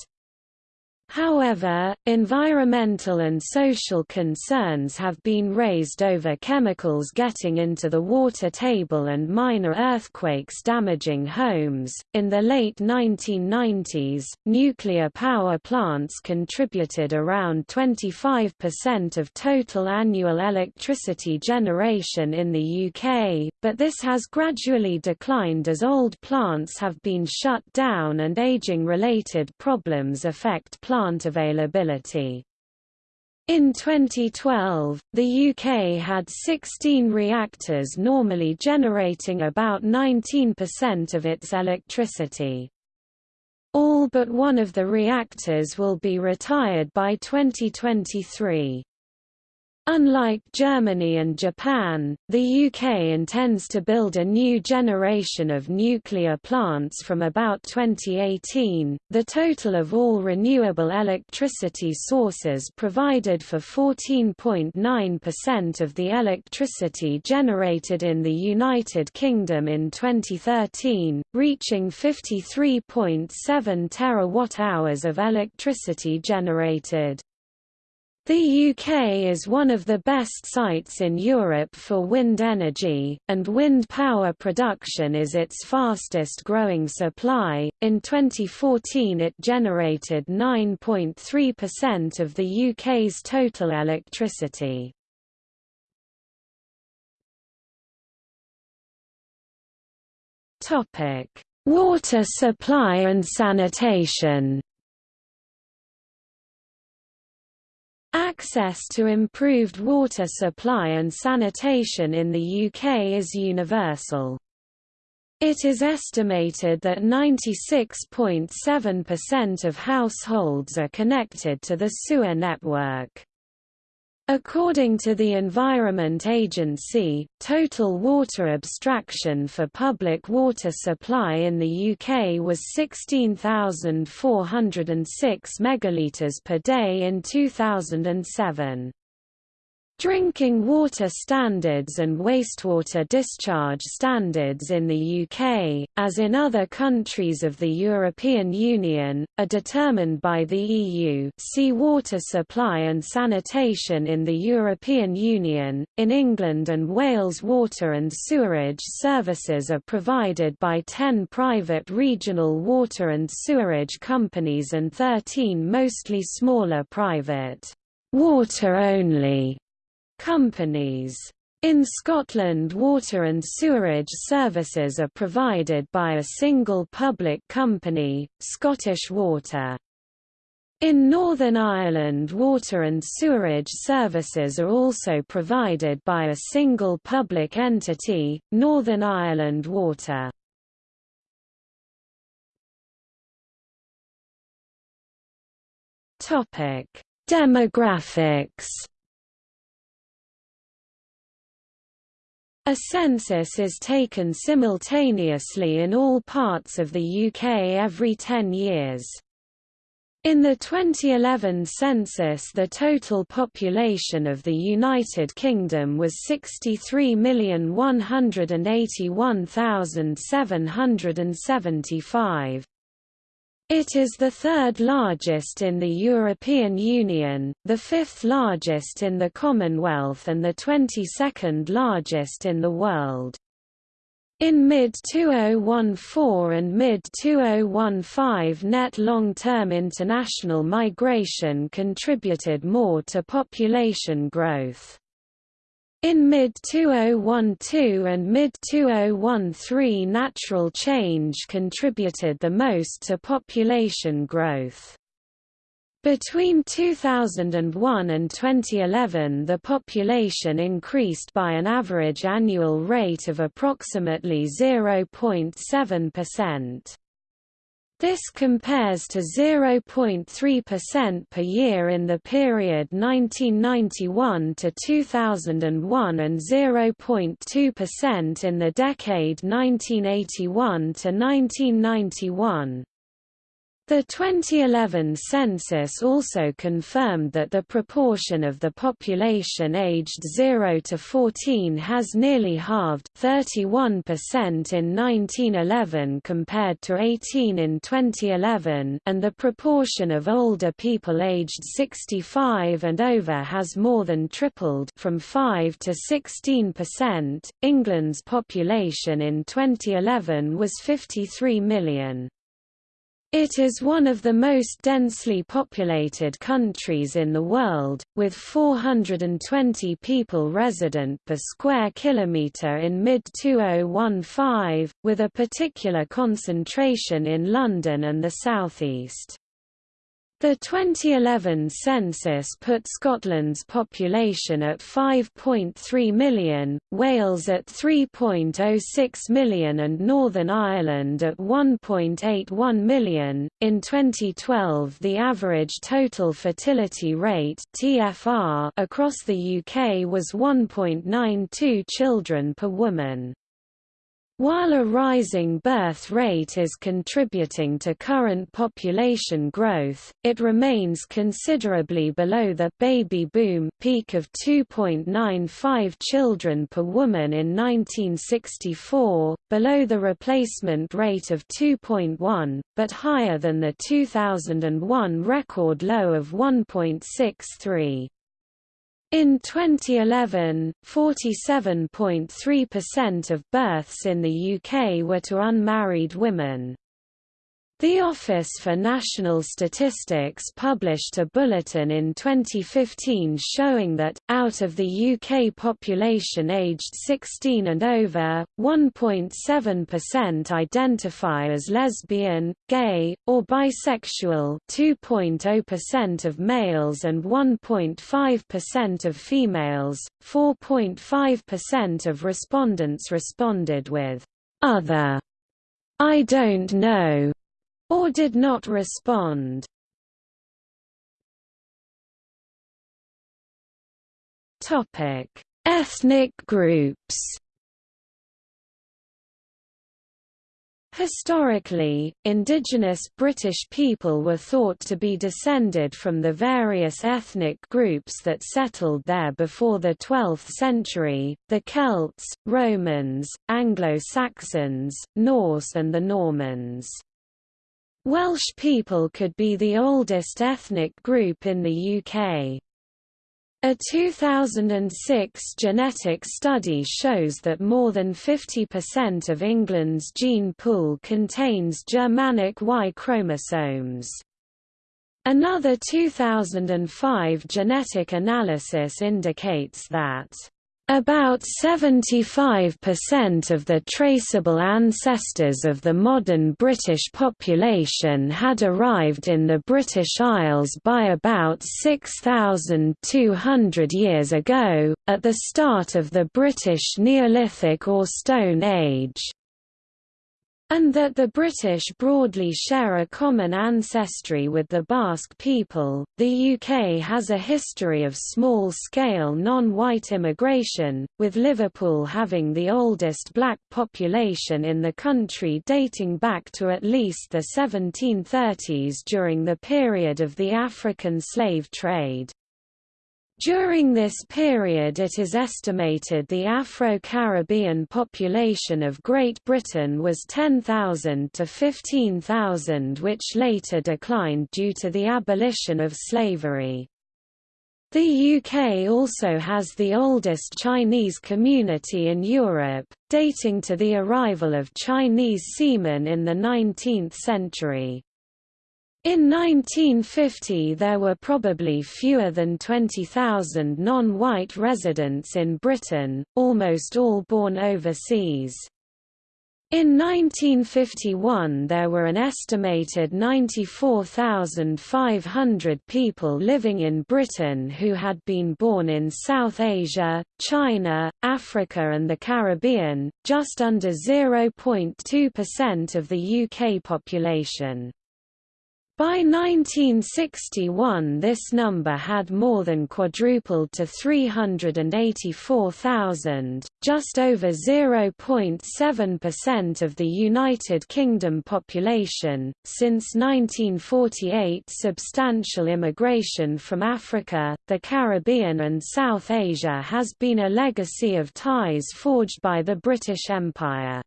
However, environmental and social concerns have been raised over chemicals getting into the water table and minor earthquakes damaging homes. In the late 1990s, nuclear power plants contributed around 25% of total annual electricity generation in the UK, but this has gradually declined as old plants have been shut down and aging related problems affect plants plant availability. In 2012, the UK had 16 reactors normally generating about 19% of its electricity. All but one of the reactors will be retired by 2023. Unlike Germany and Japan, the UK intends to build a new generation of nuclear plants from about 2018. The total of all renewable electricity sources provided for 14.9% of the electricity generated in the United Kingdom in 2013, reaching 53.7 terawatt-hours of electricity generated. The UK is one of the best sites in Europe for wind energy, and wind power production is its fastest growing supply. In 2014, it generated 9.3% of the UK's total electricity. Topic: Water supply and sanitation. Access to improved water supply and sanitation in the UK is universal. It is estimated that 96.7% of households are connected to the sewer network. According to the Environment Agency, total water abstraction for public water supply in the UK was 16,406 megalitres per day in 2007. Drinking water standards and wastewater discharge standards in the UK, as in other countries of the European Union, are determined by the EU see water supply and sanitation in the European Union. In England and Wales water and sewerage services are provided by 10 private regional water and sewerage companies and 13 mostly smaller private water-only companies. In Scotland water and sewerage services are provided by a single public company, Scottish Water. In Northern Ireland water and sewerage services are also provided by a single public entity, Northern Ireland Water. Demographics A census is taken simultaneously in all parts of the UK every 10 years. In the 2011 census the total population of the United Kingdom was 63,181,775. It is the third largest in the European Union, the fifth largest in the Commonwealth and the 22nd largest in the world. In mid-2014 and mid-2015 net long-term international migration contributed more to population growth. In mid-2012 and mid-2013 natural change contributed the most to population growth. Between 2001 and 2011 the population increased by an average annual rate of approximately 0.7%. This compares to 0.3% per year in the period 1991 to 2001 and 0.2% in the decade 1981 to 1991. The 2011 census also confirmed that the proportion of the population aged 0 to 14 has nearly halved 31% in 1911 compared to 18 in 2011 and the proportion of older people aged 65 and over has more than tripled from 5 to 16%. England's population in 2011 was 53 million. It is one of the most densely populated countries in the world, with 420 people resident per square kilometre in mid-2015, with a particular concentration in London and the southeast. The 2011 census put Scotland's population at 5.3 million, Wales at 3.06 million, and Northern Ireland at 1.81 million. In 2012, the average total fertility rate (TFR) across the UK was 1.92 children per woman. While a rising birth rate is contributing to current population growth, it remains considerably below the baby boom peak of 2.95 children per woman in 1964, below the replacement rate of 2.1, but higher than the 2001 record low of 1.63. In 2011, 47.3% of births in the UK were to unmarried women. The Office for National Statistics published a bulletin in 2015 showing that, out of the UK population aged 16 and over, 1.7% identify as lesbian, gay, or bisexual 2.0% of males and 1.5% of females. 4.5% of respondents responded with, "'Other' I don't know or did not respond. Topic: Ethnic groups. Historically, indigenous British people were thought to be descended from the various ethnic groups that settled there before the 12th century, the Celts, Romans, Anglo-Saxons, Norse and the Normans. Welsh people could be the oldest ethnic group in the UK. A 2006 genetic study shows that more than 50% of England's gene pool contains Germanic Y chromosomes. Another 2005 genetic analysis indicates that about 75% of the traceable ancestors of the modern British population had arrived in the British Isles by about 6,200 years ago, at the start of the British Neolithic or Stone Age. And that the British broadly share a common ancestry with the Basque people. The UK has a history of small scale non white immigration, with Liverpool having the oldest black population in the country dating back to at least the 1730s during the period of the African slave trade. During this period it is estimated the Afro-Caribbean population of Great Britain was 10,000 to 15,000 which later declined due to the abolition of slavery. The UK also has the oldest Chinese community in Europe, dating to the arrival of Chinese seamen in the 19th century. In 1950 there were probably fewer than 20,000 non-white residents in Britain, almost all born overseas. In 1951 there were an estimated 94,500 people living in Britain who had been born in South Asia, China, Africa and the Caribbean, just under 0.2% of the UK population. By 1961 this number had more than quadrupled to 384,000, just over 0.7% of the United Kingdom population. Since 1948 substantial immigration from Africa, the Caribbean and South Asia has been a legacy of ties forged by the British Empire.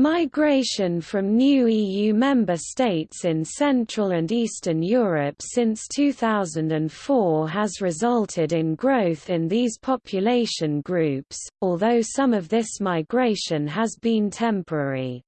Migration from new EU member states in Central and Eastern Europe since 2004 has resulted in growth in these population groups, although some of this migration has been temporary.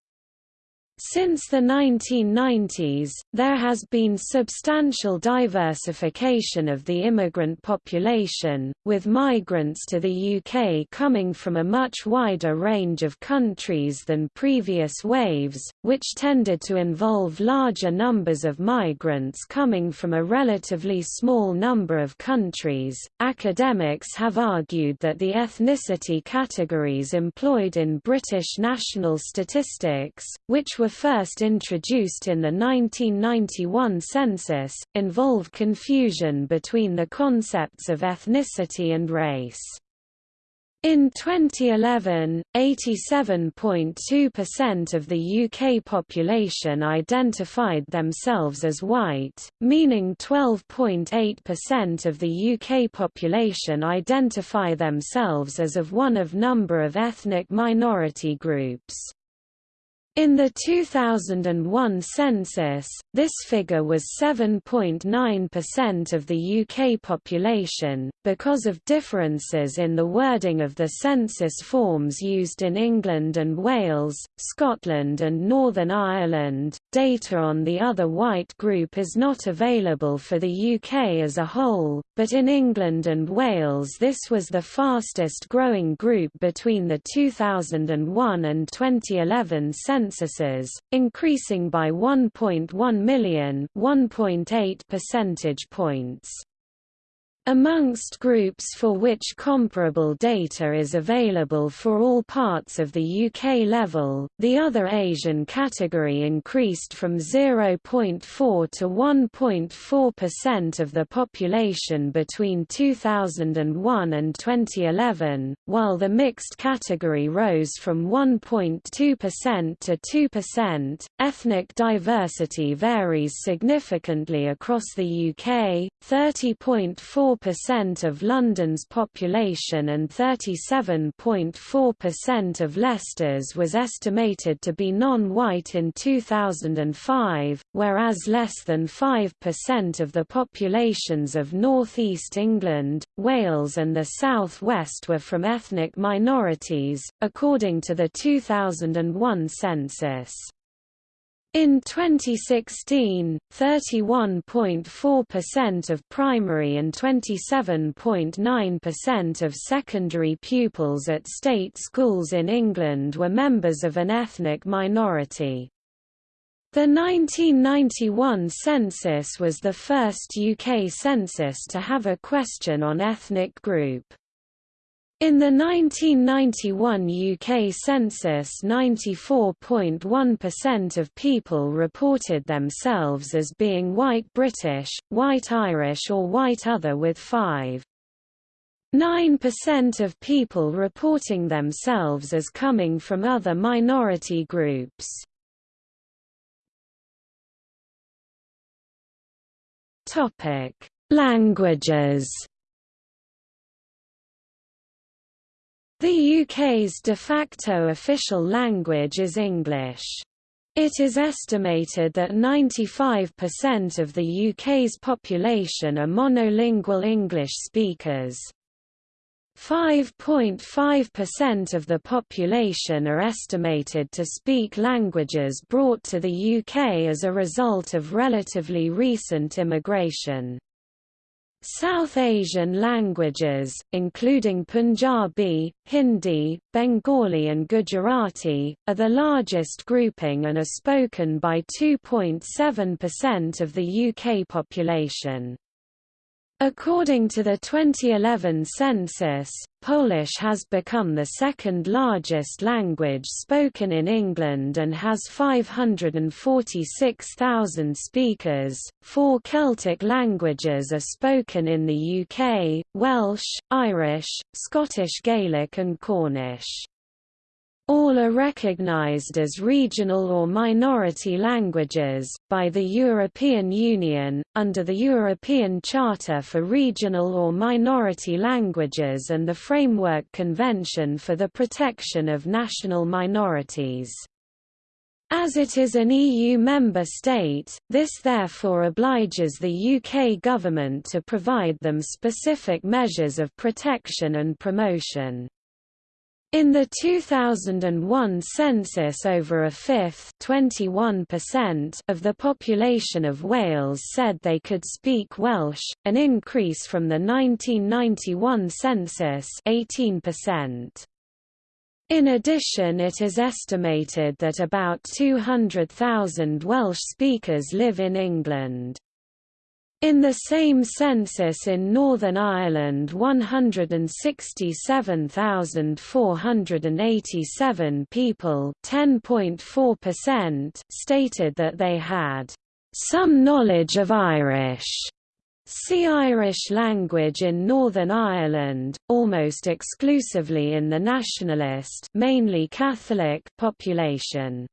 Since the 1990s, there has been substantial diversification of the immigrant population, with migrants to the UK coming from a much wider range of countries than previous waves, which tended to involve larger numbers of migrants coming from a relatively small number of countries. Academics have argued that the ethnicity categories employed in British national statistics, which were first introduced in the 1991 census, involve confusion between the concepts of ethnicity and race. In 2011, 87.2% of the UK population identified themselves as white, meaning 12.8% of the UK population identify themselves as of one of number of ethnic minority groups. In the 2001 census, this figure was 7.9% of the UK population. Because of differences in the wording of the census forms used in England and Wales, Scotland and Northern Ireland, data on the other white group is not available for the UK as a whole, but in England and Wales this was the fastest growing group between the 2001 and 2011 censuses, increasing by 1.1 million 1.8 percentage points. Amongst groups for which comparable data is available for all parts of the UK level, the other Asian category increased from 0.4 to 1.4% of the population between 2001 and 2011, while the mixed category rose from 1.2% to 2%. Ethnic diversity varies significantly across the UK, 30.4 4% of London's population and 37.4% of Leicester's was estimated to be non-white in 2005, whereas less than 5% of the populations of North East England, Wales and the South West were from ethnic minorities, according to the 2001 census. In 2016, 31.4% of primary and 27.9% of secondary pupils at state schools in England were members of an ethnic minority. The 1991 census was the first UK census to have a question on ethnic group. In the 1991 UK census 94.1% of people reported themselves as being white British, white Irish or white other with 5.9% of people reporting themselves as coming from other minority groups. Languages The UK's de facto official language is English. It is estimated that 95% of the UK's population are monolingual English speakers. 5.5% of the population are estimated to speak languages brought to the UK as a result of relatively recent immigration. South Asian languages, including Punjabi, Hindi, Bengali and Gujarati, are the largest grouping and are spoken by 2.7% of the UK population. According to the 2011 census, Polish has become the second largest language spoken in England and has 546,000 speakers. Four Celtic languages are spoken in the UK Welsh, Irish, Scottish Gaelic, and Cornish. All are recognized as regional or minority languages, by the European Union, under the European Charter for Regional or Minority Languages and the Framework Convention for the Protection of National Minorities. As it is an EU member state, this therefore obliges the UK government to provide them specific measures of protection and promotion. In the 2001 census over a fifth of the population of Wales said they could speak Welsh, an increase from the 1991 census 18%. In addition it is estimated that about 200,000 Welsh speakers live in England. In the same census in Northern Ireland 167,487 people stated that they had some knowledge of Irish. See Irish language in Northern Ireland, almost exclusively in the nationalist mainly Catholic population.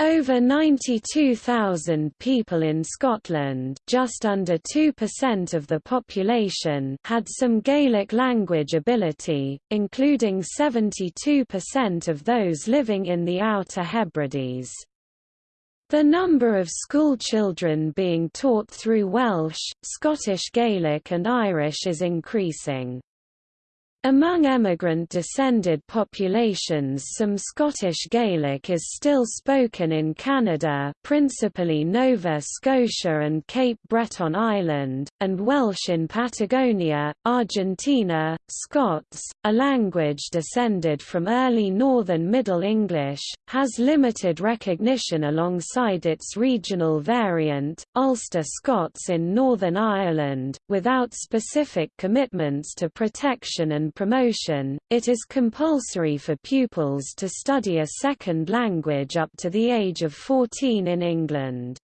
Over 92,000 people in Scotland just under 2% of the population had some Gaelic language ability, including 72% of those living in the Outer Hebrides. The number of schoolchildren being taught through Welsh, Scottish Gaelic and Irish is increasing. Among emigrant-descended populations some Scottish Gaelic is still spoken in Canada principally Nova Scotia and Cape Breton Island, and Welsh in Patagonia, Argentina. Scots, a language descended from early Northern Middle English, has limited recognition alongside its regional variant, Ulster Scots in Northern Ireland, without specific commitments to protection and promotion, it is compulsory for pupils to study a second language up to the age of 14 in England.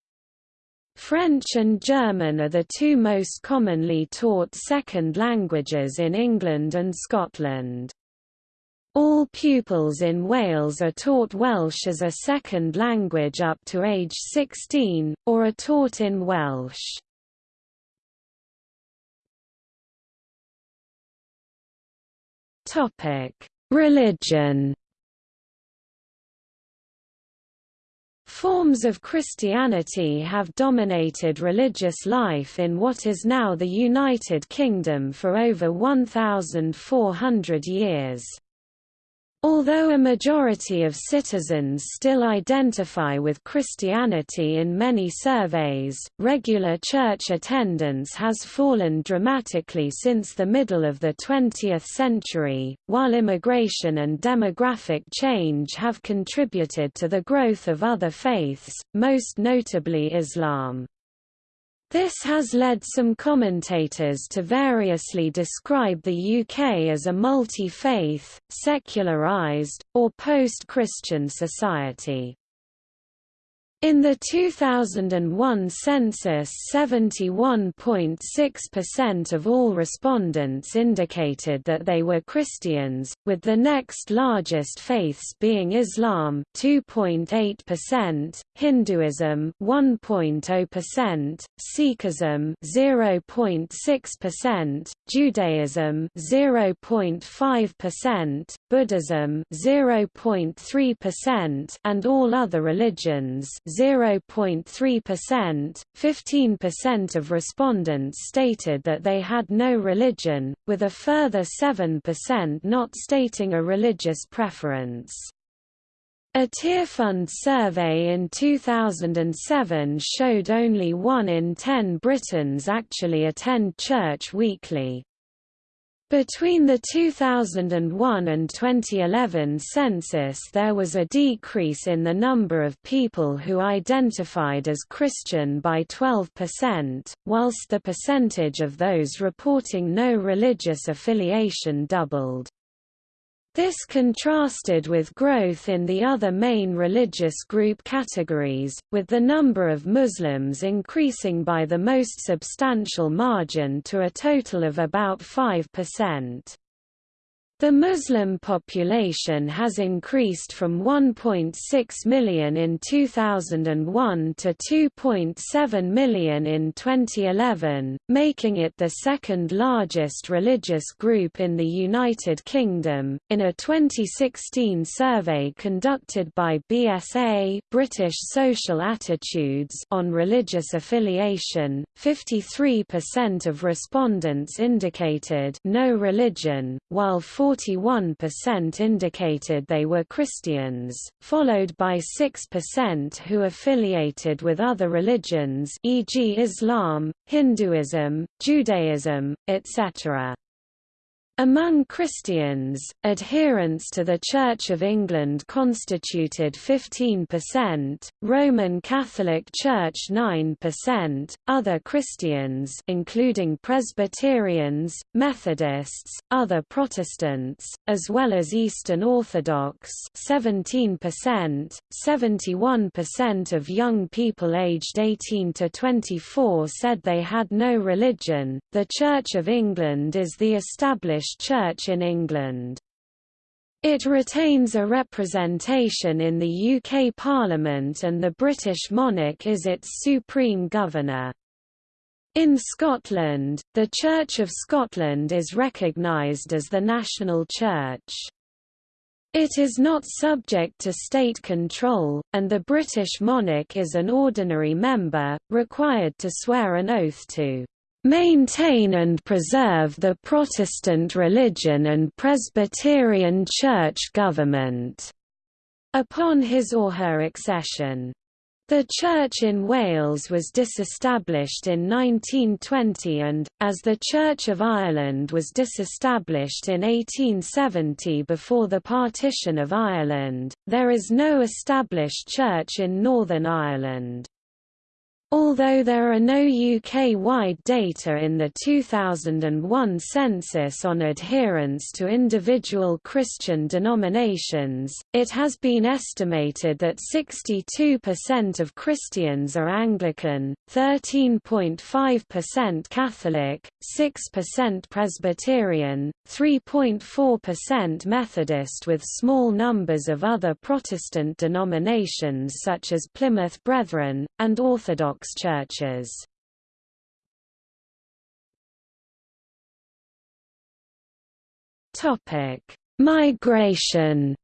French and German are the two most commonly taught second languages in England and Scotland. All pupils in Wales are taught Welsh as a second language up to age 16, or are taught in Welsh. Topic: Religion. Forms of Christianity have dominated religious life in what is now the United Kingdom for over 1,400 years. Although a majority of citizens still identify with Christianity in many surveys, regular church attendance has fallen dramatically since the middle of the 20th century, while immigration and demographic change have contributed to the growth of other faiths, most notably Islam. This has led some commentators to variously describe the UK as a multi-faith, secularised, or post-Christian society. In the 2001 census 71.6% of all respondents indicated that they were Christians, with the next largest faiths being Islam 2.8%, Hinduism 1.0%, Sikhism 0.6%, Judaism 0.5%, Buddhism 0.3% and all other religions 0.3%. 15% of respondents stated that they had no religion, with a further 7% not stating a religious preference. A Tearfund survey in 2007 showed only 1 in 10 Britons actually attend church weekly. Between the 2001 and 2011 census there was a decrease in the number of people who identified as Christian by 12%, whilst the percentage of those reporting no religious affiliation doubled. This contrasted with growth in the other main religious group categories, with the number of Muslims increasing by the most substantial margin to a total of about 5%. The Muslim population has increased from 1.6 million in 2001 to 2.7 million in 2011, making it the second largest religious group in the United Kingdom. In a 2016 survey conducted by BSA, British Social Attitudes, on religious affiliation, 53% of respondents indicated no religion, while 41% indicated they were Christians, followed by 6% who affiliated with other religions e.g. Islam, Hinduism, Judaism, etc. Among Christians, adherents to the Church of England constituted 15%, Roman Catholic Church 9%, other Christians including Presbyterians, Methodists, other Protestants, as well as Eastern Orthodox 17%, 71% of young people aged 18 to 24 said they had no religion. The Church of England is the established Church in England. It retains a representation in the UK Parliament and the British monarch is its supreme governor. In Scotland, the Church of Scotland is recognised as the national church. It is not subject to state control, and the British monarch is an ordinary member, required to swear an oath to maintain and preserve the Protestant religion and Presbyterian Church government." Upon his or her accession. The Church in Wales was disestablished in 1920 and, as the Church of Ireland was disestablished in 1870 before the partition of Ireland, there is no established church in Northern Ireland. Although there are no UK-wide data in the 2001 census on adherence to individual Christian denominations, it has been estimated that 62% of Christians are Anglican, 13.5% Catholic, 6% Presbyterian, 3.4% Methodist with small numbers of other Protestant denominations such as Plymouth Brethren, and Orthodox Orthodox churches. Topic: Migration.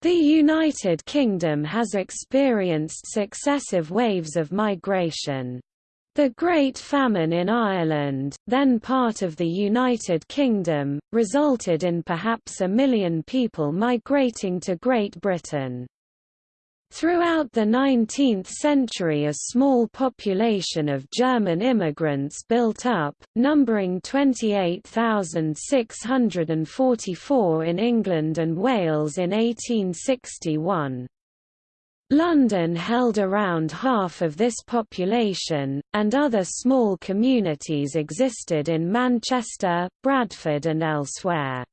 The United Kingdom has experienced successive waves of migration. The Great Famine in Ireland, then part of the United Kingdom, resulted in perhaps a million people migrating to Great Britain. Throughout the 19th century a small population of German immigrants built up, numbering 28,644 in England and Wales in 1861. London held around half of this population, and other small communities existed in Manchester, Bradford and elsewhere.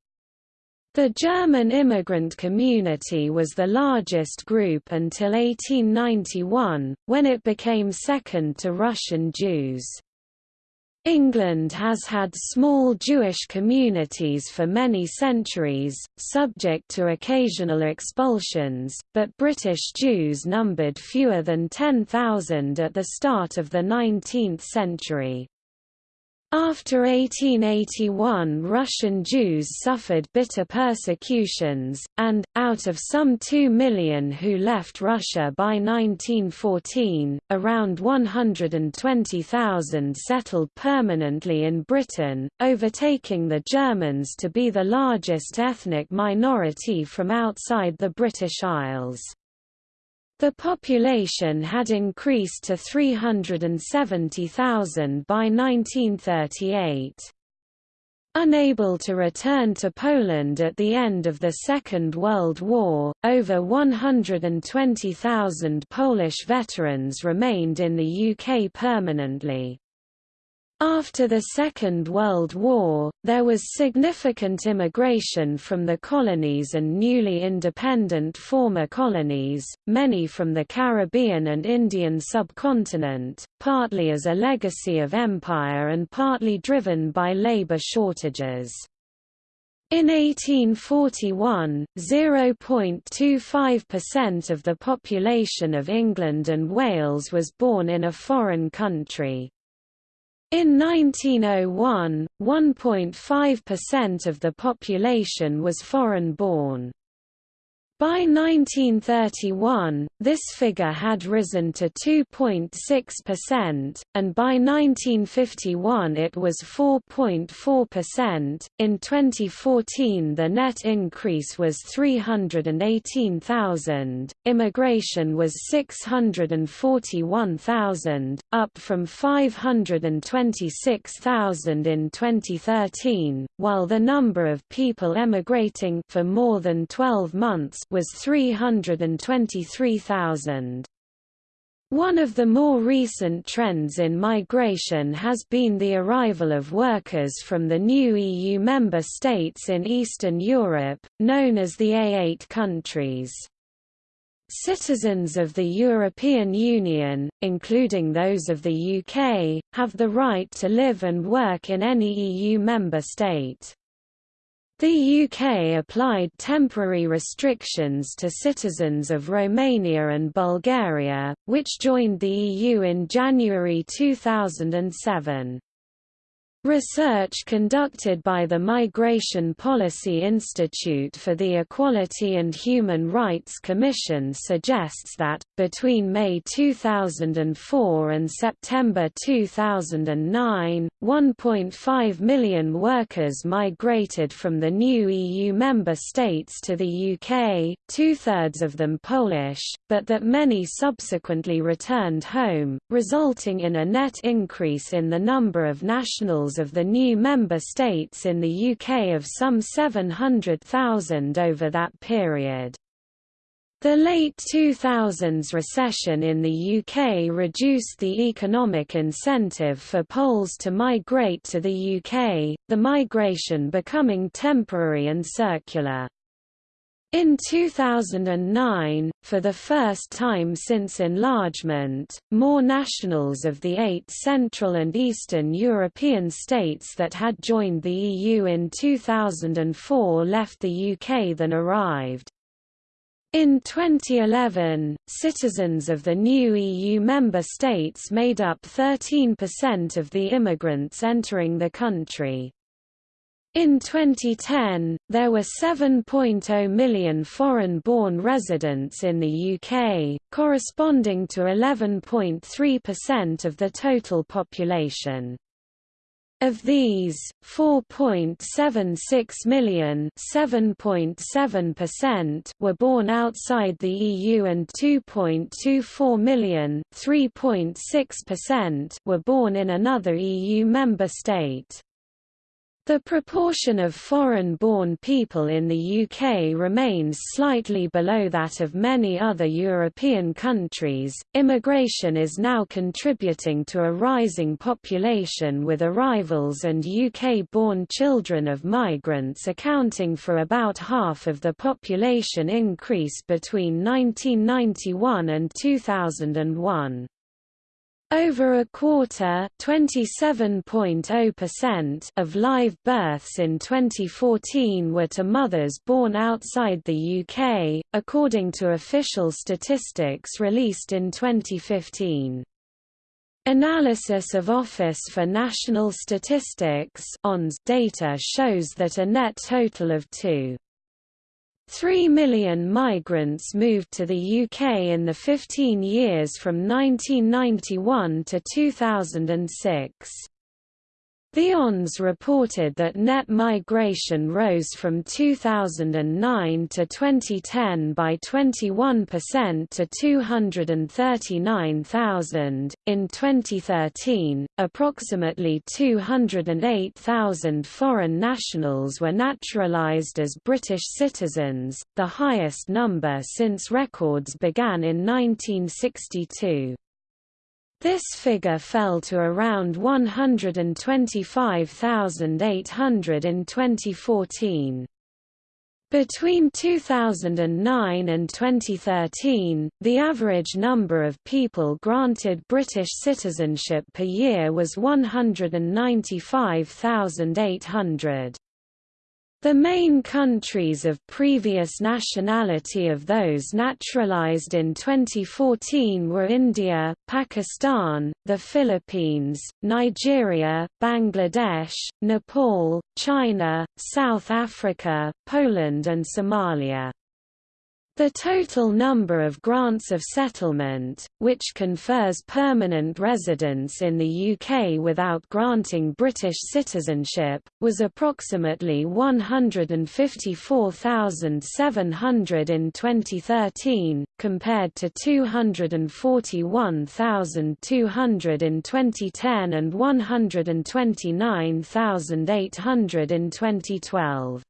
The German immigrant community was the largest group until 1891, when it became second to Russian Jews. England has had small Jewish communities for many centuries, subject to occasional expulsions, but British Jews numbered fewer than 10,000 at the start of the 19th century. After 1881 Russian Jews suffered bitter persecutions, and, out of some 2 million who left Russia by 1914, around 120,000 settled permanently in Britain, overtaking the Germans to be the largest ethnic minority from outside the British Isles. The population had increased to 370,000 by 1938. Unable to return to Poland at the end of the Second World War, over 120,000 Polish veterans remained in the UK permanently. After the Second World War, there was significant immigration from the colonies and newly independent former colonies, many from the Caribbean and Indian subcontinent, partly as a legacy of empire and partly driven by labor shortages. In 1841, 0.25% of the population of England and Wales was born in a foreign country. In 1901, 1.5% of the population was foreign-born. By 1931, this figure had risen to 2.6%, and by 1951 it was 4.4%. In 2014, the net increase was 318,000, immigration was 641,000, up from 526,000 in 2013, while the number of people emigrating for more than 12 months was 323,000. One of the more recent trends in migration has been the arrival of workers from the new EU member states in Eastern Europe, known as the A8 countries. Citizens of the European Union, including those of the UK, have the right to live and work in any EU member state. The UK applied temporary restrictions to citizens of Romania and Bulgaria, which joined the EU in January 2007. Research conducted by the Migration Policy Institute for the Equality and Human Rights Commission suggests that, between May 2004 and September 2009, 1.5 million workers migrated from the new EU member states to the UK, two-thirds of them Polish, but that many subsequently returned home, resulting in a net increase in the number of nationals of the new member states in the UK of some 700,000 over that period. The late 2000s recession in the UK reduced the economic incentive for Poles to migrate to the UK, the migration becoming temporary and circular. In 2009, for the first time since enlargement, more nationals of the eight Central and Eastern European states that had joined the EU in 2004 left the UK than arrived. In 2011, citizens of the new EU member states made up 13% of the immigrants entering the country. In 2010, there were 7.0 million foreign-born residents in the UK, corresponding to 11.3% of the total population. Of these, 4.76 million (7.7%) were born outside the EU and 2.24 million (3.6%) were born in another EU member state. The proportion of foreign-born people in the UK remains slightly below that of many other European countries. Immigration is now contributing to a rising population with arrivals and UK-born children of migrants accounting for about half of the population increase between 1991 and 2001. Over a quarter oh of live births in 2014 were to mothers born outside the UK, according to official statistics released in 2015. Analysis of Office for National Statistics data shows that a net total of 2. Three million migrants moved to the UK in the 15 years from 1991 to 2006. The ONS reported that net migration rose from 2009 to 2010 by 21% to 239,000. In 2013, approximately 208,000 foreign nationals were naturalised as British citizens, the highest number since records began in 1962. This figure fell to around 125,800 in 2014. Between 2009 and 2013, the average number of people granted British citizenship per year was 195,800. The main countries of previous nationality of those naturalized in 2014 were India, Pakistan, the Philippines, Nigeria, Bangladesh, Nepal, China, South Africa, Poland and Somalia. The total number of grants of settlement, which confers permanent residence in the UK without granting British citizenship, was approximately 154,700 in 2013, compared to 241,200 in 2010 and 129,800 in 2012.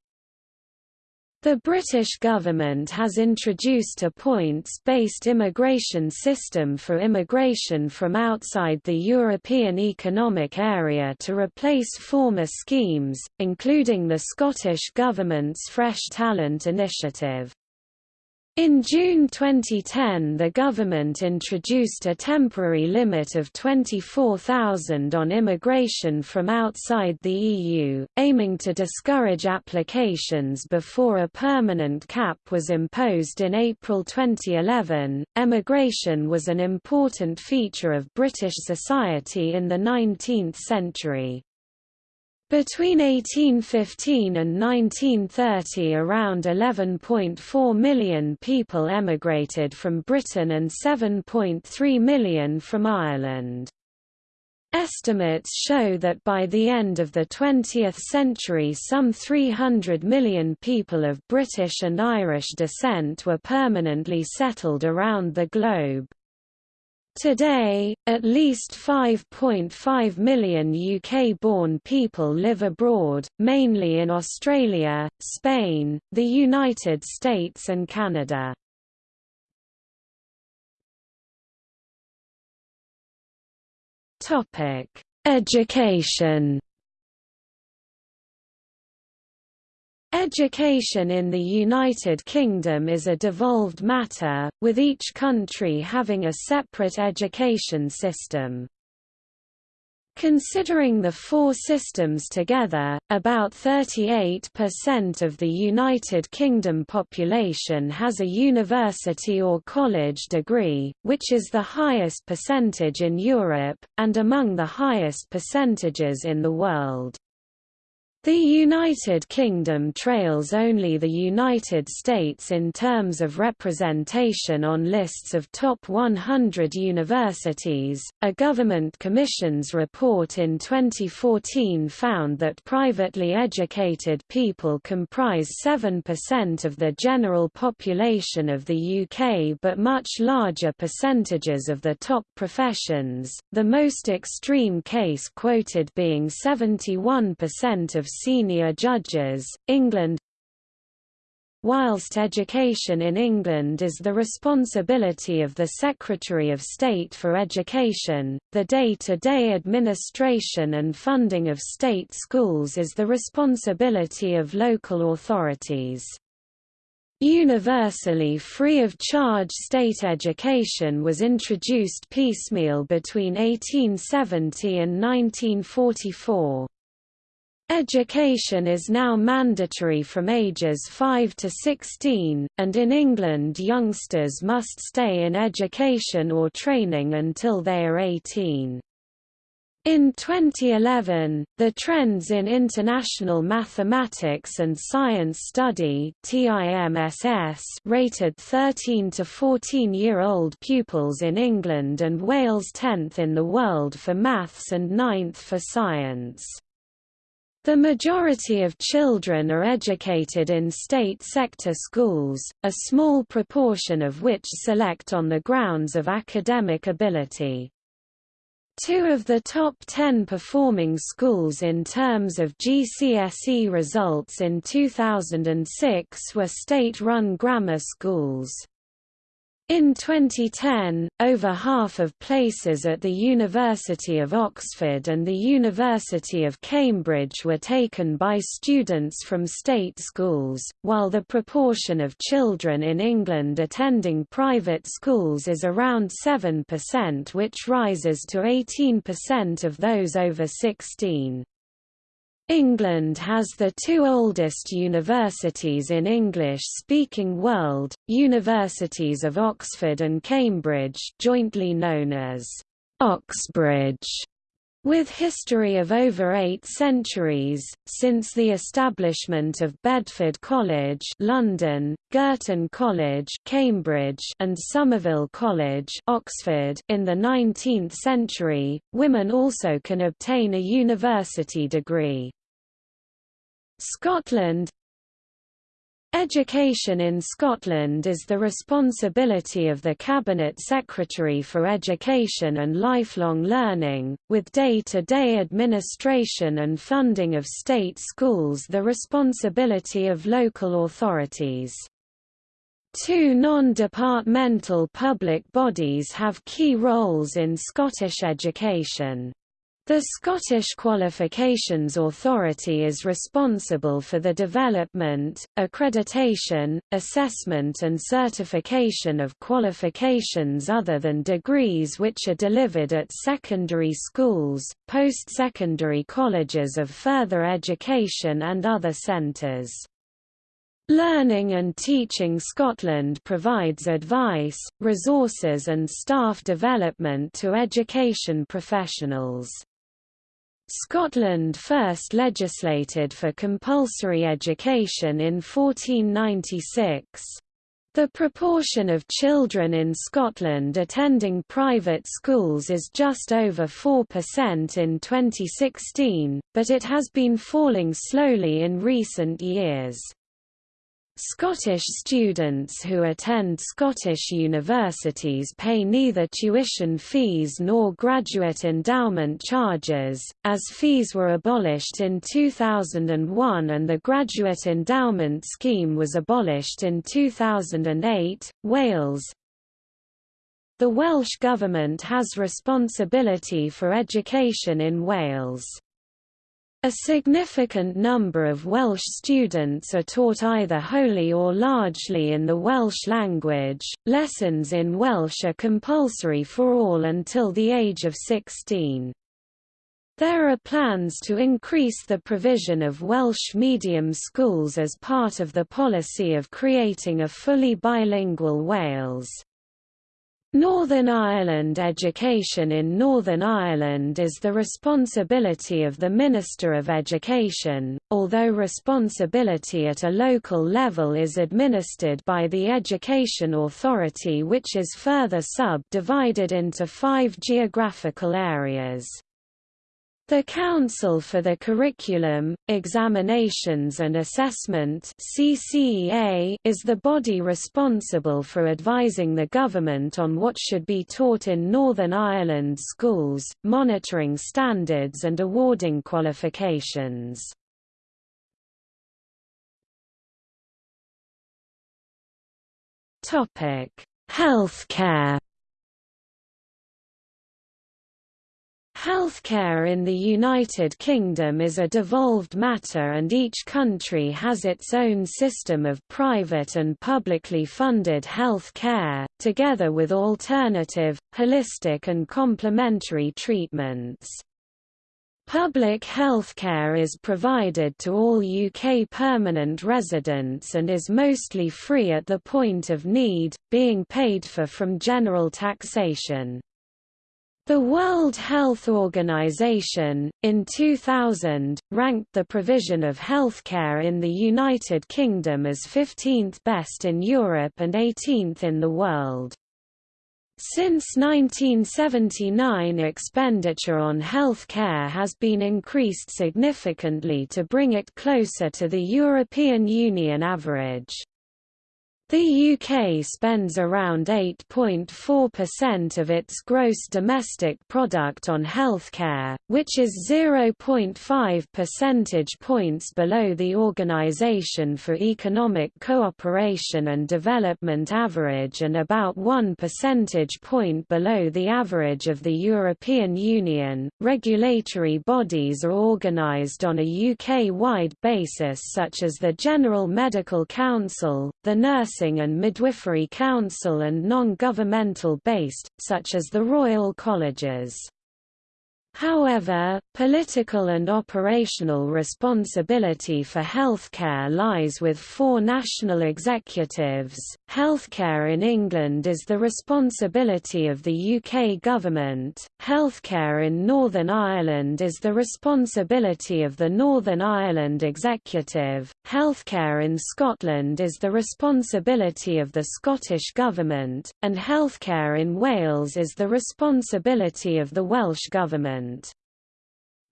The British government has introduced a points-based immigration system for immigration from outside the European Economic Area to replace former schemes, including the Scottish Government's Fresh Talent Initiative. In June 2010 the government introduced a temporary limit of 24,000 on immigration from outside the EU, aiming to discourage applications before a permanent cap was imposed in April 2011. Emigration was an important feature of British society in the 19th century. Between 1815 and 1930 around 11.4 million people emigrated from Britain and 7.3 million from Ireland. Estimates show that by the end of the 20th century some 300 million people of British and Irish descent were permanently settled around the globe. Today, at least 5.5 million UK-born people live abroad, mainly in Australia, Spain, the United States and Canada. Education Education in the United Kingdom is a devolved matter, with each country having a separate education system. Considering the four systems together, about 38% of the United Kingdom population has a university or college degree, which is the highest percentage in Europe, and among the highest percentages in the world. The United Kingdom trails only the United States in terms of representation on lists of top 100 universities. A government commission's report in 2014 found that privately educated people comprise 7% of the general population of the UK but much larger percentages of the top professions, the most extreme case quoted being 71% of senior judges. England Whilst education in England is the responsibility of the Secretary of State for Education, the day-to-day -day administration and funding of state schools is the responsibility of local authorities. Universally free of charge state education was introduced piecemeal between 1870 and 1944. Education is now mandatory from ages 5 to 16, and in England youngsters must stay in education or training until they are 18. In 2011, the Trends in International Mathematics and Science Study rated 13 to 14-year-old pupils in England and Wales 10th in the world for maths and 9th for science. The majority of children are educated in state sector schools, a small proportion of which select on the grounds of academic ability. Two of the top ten performing schools in terms of GCSE results in 2006 were state-run grammar schools. In 2010, over half of places at the University of Oxford and the University of Cambridge were taken by students from state schools, while the proportion of children in England attending private schools is around 7% which rises to 18% of those over 16. England has the two oldest universities in English-speaking world, Universities of Oxford and Cambridge jointly known as Oxbridge, with history of over eight centuries, since the establishment of Bedford College London, Girton College Cambridge, and Somerville College Oxford in the 19th century, women also can obtain a university degree. Scotland Education in Scotland is the responsibility of the Cabinet Secretary for Education and Lifelong Learning, with day-to-day -day administration and funding of state schools the responsibility of local authorities. Two non-departmental public bodies have key roles in Scottish education. The Scottish Qualifications Authority is responsible for the development, accreditation, assessment and certification of qualifications other than degrees which are delivered at secondary schools, post-secondary colleges of further education and other centres. Learning and Teaching Scotland provides advice, resources and staff development to education professionals. Scotland first legislated for compulsory education in 1496. The proportion of children in Scotland attending private schools is just over 4% in 2016, but it has been falling slowly in recent years. Scottish students who attend Scottish universities pay neither tuition fees nor graduate endowment charges, as fees were abolished in 2001 and the graduate endowment scheme was abolished in 2008. Wales The Welsh Government has responsibility for education in Wales. A significant number of Welsh students are taught either wholly or largely in the Welsh language. Lessons in Welsh are compulsory for all until the age of 16. There are plans to increase the provision of Welsh medium schools as part of the policy of creating a fully bilingual Wales. Northern Ireland Education in Northern Ireland is the responsibility of the Minister of Education, although responsibility at a local level is administered by the Education Authority which is further sub-divided into five geographical areas. The Council for the Curriculum, Examinations and Assessment CCEA is the body responsible for advising the government on what should be taught in Northern Ireland schools, monitoring standards and awarding qualifications. Healthcare Healthcare in the United Kingdom is a devolved matter and each country has its own system of private and publicly funded health care, together with alternative, holistic and complementary treatments. Public healthcare is provided to all UK permanent residents and is mostly free at the point of need, being paid for from general taxation. The World Health Organization, in 2000, ranked the provision of healthcare in the United Kingdom as 15th best in Europe and 18th in the world. Since 1979 expenditure on health care has been increased significantly to bring it closer to the European Union average. The UK spends around 8.4% of its gross domestic product on healthcare, which is 0.5 percentage points below the Organisation for Economic Cooperation and Development average and about 1 percentage point below the average of the European Union. Regulatory bodies are organised on a UK-wide basis such as the General Medical Council, the Nurse Nursing and Midwifery Council and non-governmental based, such as the Royal Colleges. However, political and operational responsibility for healthcare lies with four national executives. Healthcare in England is the responsibility of the UK government. Healthcare in Northern Ireland is the responsibility of the Northern Ireland executive. Healthcare in Scotland is the responsibility of the Scottish government, and healthcare in Wales is the responsibility of the Welsh government.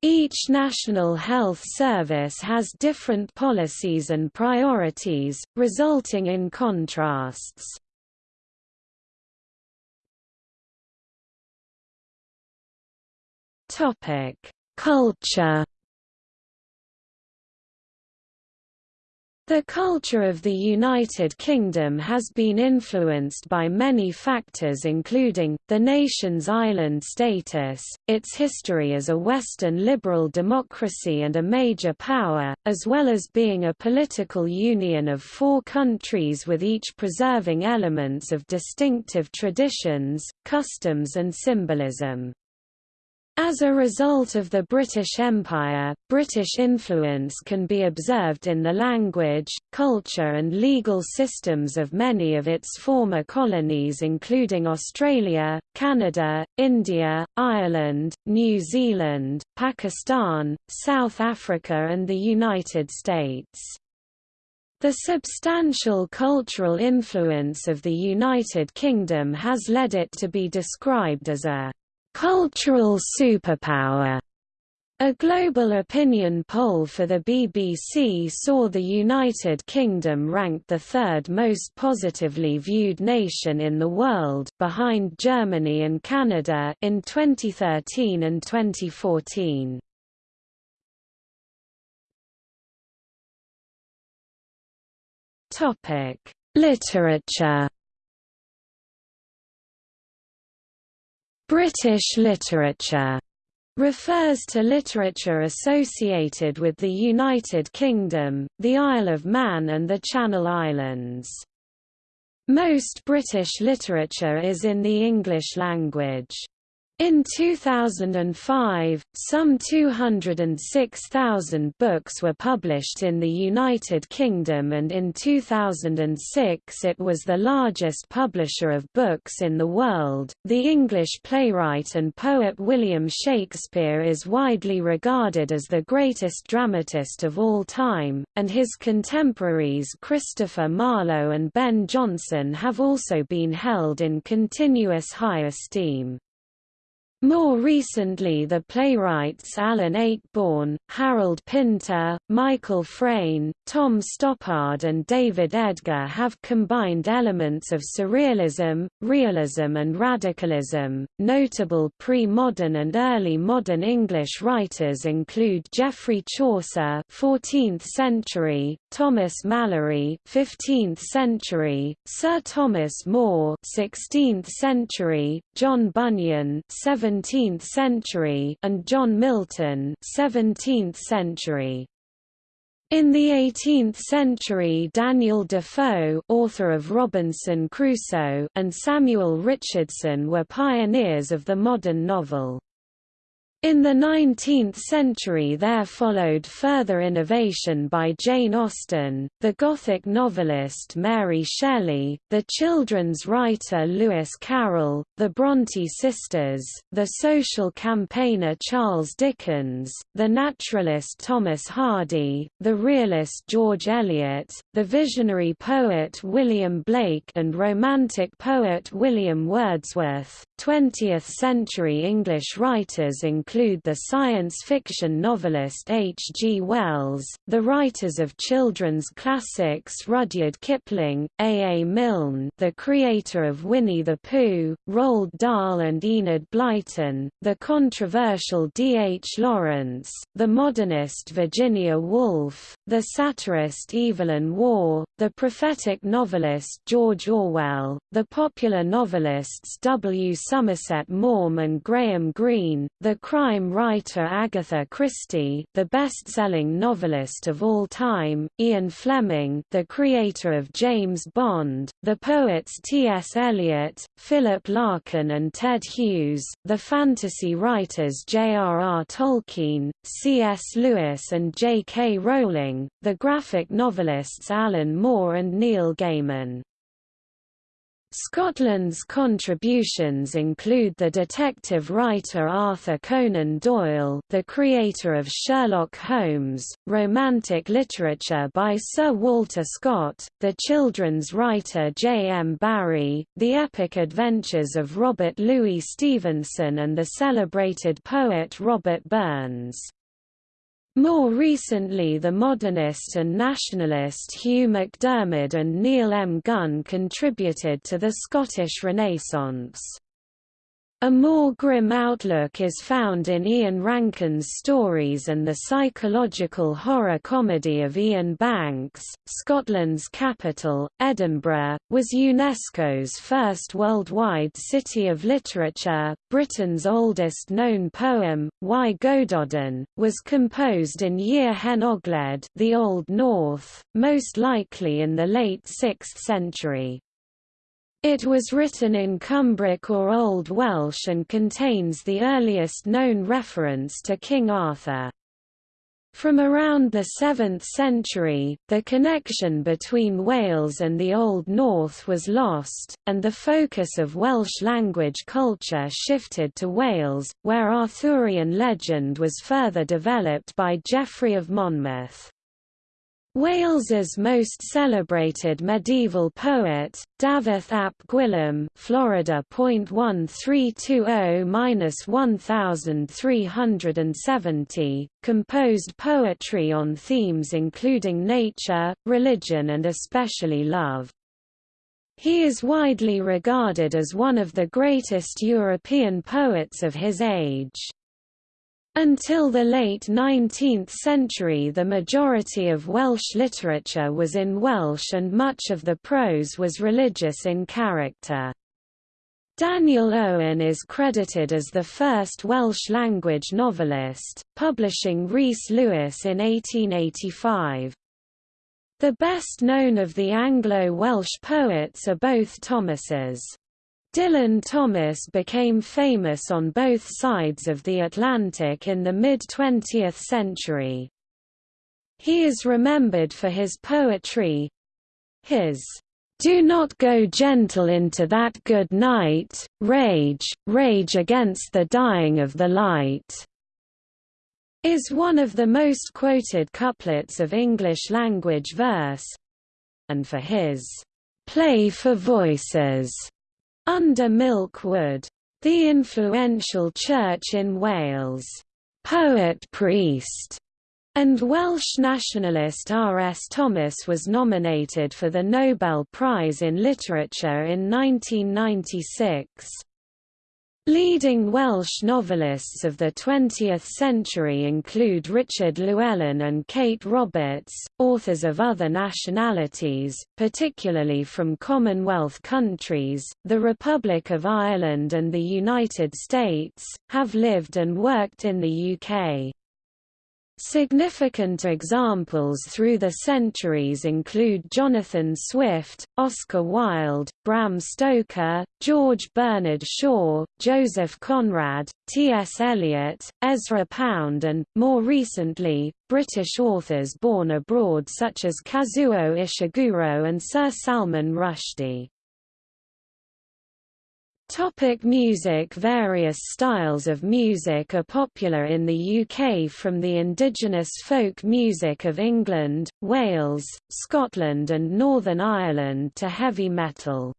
Each National Health Service has different policies and priorities, resulting in contrasts. Culture The culture of the United Kingdom has been influenced by many factors including, the nation's island status, its history as a Western liberal democracy and a major power, as well as being a political union of four countries with each preserving elements of distinctive traditions, customs and symbolism. As a result of the British Empire, British influence can be observed in the language, culture and legal systems of many of its former colonies including Australia, Canada, India, Ireland, New Zealand, Pakistan, South Africa and the United States. The substantial cultural influence of the United Kingdom has led it to be described as a Cultural superpower. A global opinion poll for the BBC saw the United Kingdom ranked the third most positively viewed nation in the world behind Germany and Canada in 2013 and 2014. Topic: Literature British literature refers to literature associated with the United Kingdom, the Isle of Man and the Channel Islands. Most British literature is in the English language. In 2005, some 206,000 books were published in the United Kingdom and in 2006 it was the largest publisher of books in the world. The English playwright and poet William Shakespeare is widely regarded as the greatest dramatist of all time, and his contemporaries Christopher Marlowe and Ben Jonson have also been held in continuous high esteem. More recently the playwrights Alan Ayckbourn, Harold Pinter, Michael Frayn, Tom Stoppard and David Edgar have combined elements of surrealism, realism and radicalism. Notable pre-modern and early modern English writers include Geoffrey Chaucer 14th century, Thomas Malory 15th century, Sir Thomas More 16th century, John Bunyan 7th 17th century and John Milton 17th century. In the 18th century Daniel Defoe author of Robinson Crusoe and Samuel Richardson were pioneers of the modern novel. In the 19th century there followed further innovation by Jane Austen, the Gothic novelist Mary Shelley, the children's writer Lewis Carroll, the Bronte sisters, the social campaigner Charles Dickens, the naturalist Thomas Hardy, the realist George Eliot, the visionary poet William Blake and romantic poet William Wordsworth. 20th-century English writers include the science fiction novelist H. G. Wells, the writers of children's classics Rudyard Kipling, A. A. Milne the creator of Winnie the Pooh, Roald Dahl and Enid Blyton, the controversial D. H. Lawrence, the modernist Virginia Woolf, the satirist Evelyn Waugh, the prophetic novelist George Orwell, the popular novelists W. Somerset Maugham and Graham Greene, the crime writer Agatha Christie, the best-selling novelist of all time, Ian Fleming, the creator of James Bond, the poets T.S. Eliot, Philip Larkin and Ted Hughes, the fantasy writers J.R.R. Tolkien, C.S. Lewis and J.K. Rowling, the graphic novelists Alan Moore and Neil Gaiman. Scotland's contributions include the detective writer Arthur Conan Doyle the creator of Sherlock Holmes, romantic literature by Sir Walter Scott, the children's writer J. M. Barrie, the epic adventures of Robert Louis Stevenson and the celebrated poet Robert Burns. More recently the modernist and nationalist Hugh MacDiarmid and Neil M. Gunn contributed to the Scottish Renaissance. A more grim outlook is found in Ian Rankin's stories and the psychological horror comedy of Iain Banks. Scotland's capital, Edinburgh, was UNESCO's first worldwide city of literature. Britain's oldest known poem, Y Gododdin, was composed in Yr Hen Ogledd, the Old North, most likely in the late 6th century. It was written in Cumbric or Old Welsh and contains the earliest known reference to King Arthur. From around the 7th century, the connection between Wales and the Old North was lost, and the focus of Welsh language culture shifted to Wales, where Arthurian legend was further developed by Geoffrey of Monmouth. Wales's most celebrated medieval poet, Dafydd ap Gwilym Florida .1320-1370, composed poetry on themes including nature, religion and especially love. He is widely regarded as one of the greatest European poets of his age. Until the late 19th century the majority of Welsh literature was in Welsh and much of the prose was religious in character. Daniel Owen is credited as the first Welsh-language novelist, publishing Rhys Lewis in 1885. The best known of the Anglo-Welsh poets are both Thomases. Dylan Thomas became famous on both sides of the Atlantic in the mid-20th century. He is remembered for his poetry. His do not go gentle into that good night, rage, rage against the dying of the light, is one of the most quoted couplets of English-language verse, and for his play for voices under Milkwood, The influential church in Wales, poet priest, and Welsh nationalist R. S. Thomas was nominated for the Nobel Prize in Literature in 1996. Leading Welsh novelists of the 20th century include Richard Llewellyn and Kate Roberts. Authors of other nationalities, particularly from Commonwealth countries, the Republic of Ireland and the United States, have lived and worked in the UK. Significant examples through the centuries include Jonathan Swift, Oscar Wilde, Bram Stoker, George Bernard Shaw, Joseph Conrad, T.S. Eliot, Ezra Pound and, more recently, British authors born abroad such as Kazuo Ishiguro and Sir Salman Rushdie. Topic music Various styles of music are popular in the UK from the indigenous folk music of England, Wales, Scotland and Northern Ireland to heavy metal.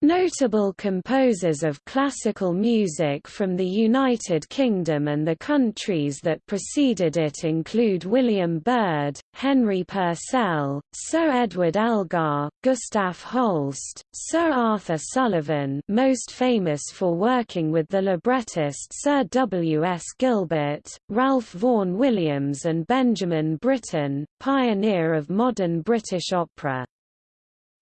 Notable composers of classical music from the United Kingdom and the countries that preceded it include William Byrd, Henry Purcell, Sir Edward Elgar, Gustav Holst, Sir Arthur Sullivan most famous for working with the librettist Sir W. S. Gilbert, Ralph Vaughan Williams and Benjamin Britten, pioneer of modern British opera.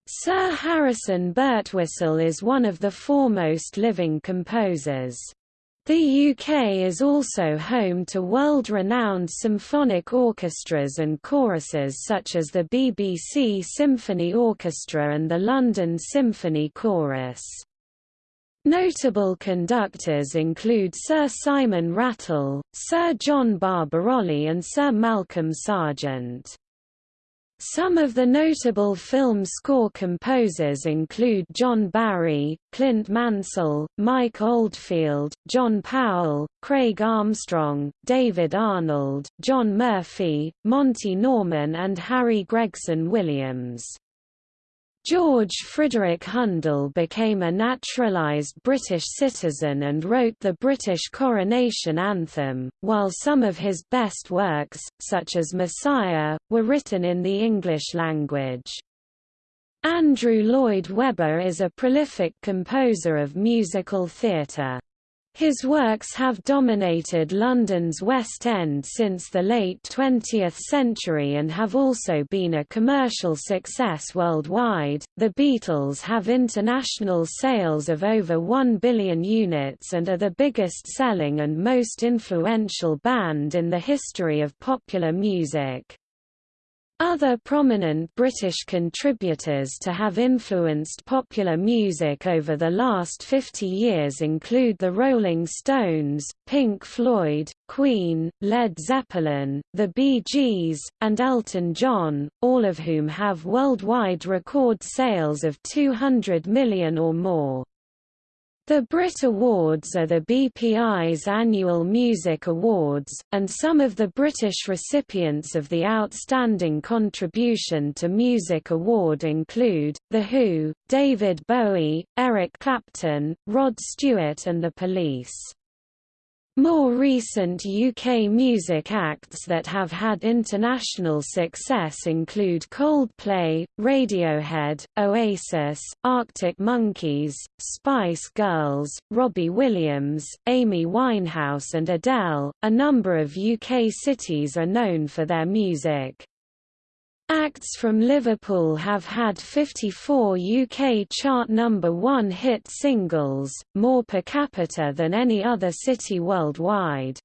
Sir Harrison Birtwistle is one of the foremost living composers. The UK is also home to world-renowned symphonic orchestras and choruses such as the BBC Symphony Orchestra and the London Symphony Chorus. Notable conductors include Sir Simon Rattle, Sir John Barbirolli and Sir Malcolm Sargent. Some of the notable film score composers include John Barry, Clint Mansell, Mike Oldfield, John Powell, Craig Armstrong, David Arnold, John Murphy, Monty Norman and Harry Gregson Williams. George Frideric Handel became a naturalised British citizen and wrote the British coronation anthem, while some of his best works, such as Messiah, were written in the English language. Andrew Lloyd Webber is a prolific composer of musical theatre. His works have dominated London's West End since the late 20th century and have also been a commercial success worldwide. The Beatles have international sales of over 1 billion units and are the biggest selling and most influential band in the history of popular music. Other prominent British contributors to have influenced popular music over the last 50 years include the Rolling Stones, Pink Floyd, Queen, Led Zeppelin, the Bee Gees, and Elton John, all of whom have worldwide record sales of 200 million or more. The Brit Awards are the BPI's annual music awards, and some of the British recipients of the Outstanding Contribution to Music Award include, The Who, David Bowie, Eric Clapton, Rod Stewart and The Police. More recent UK music acts that have had international success include Coldplay, Radiohead, Oasis, Arctic Monkeys, Spice Girls, Robbie Williams, Amy Winehouse and Adele. A number of UK cities are known for their music. Acts from Liverpool have had 54 UK chart number one hit singles, more per capita than any other city worldwide.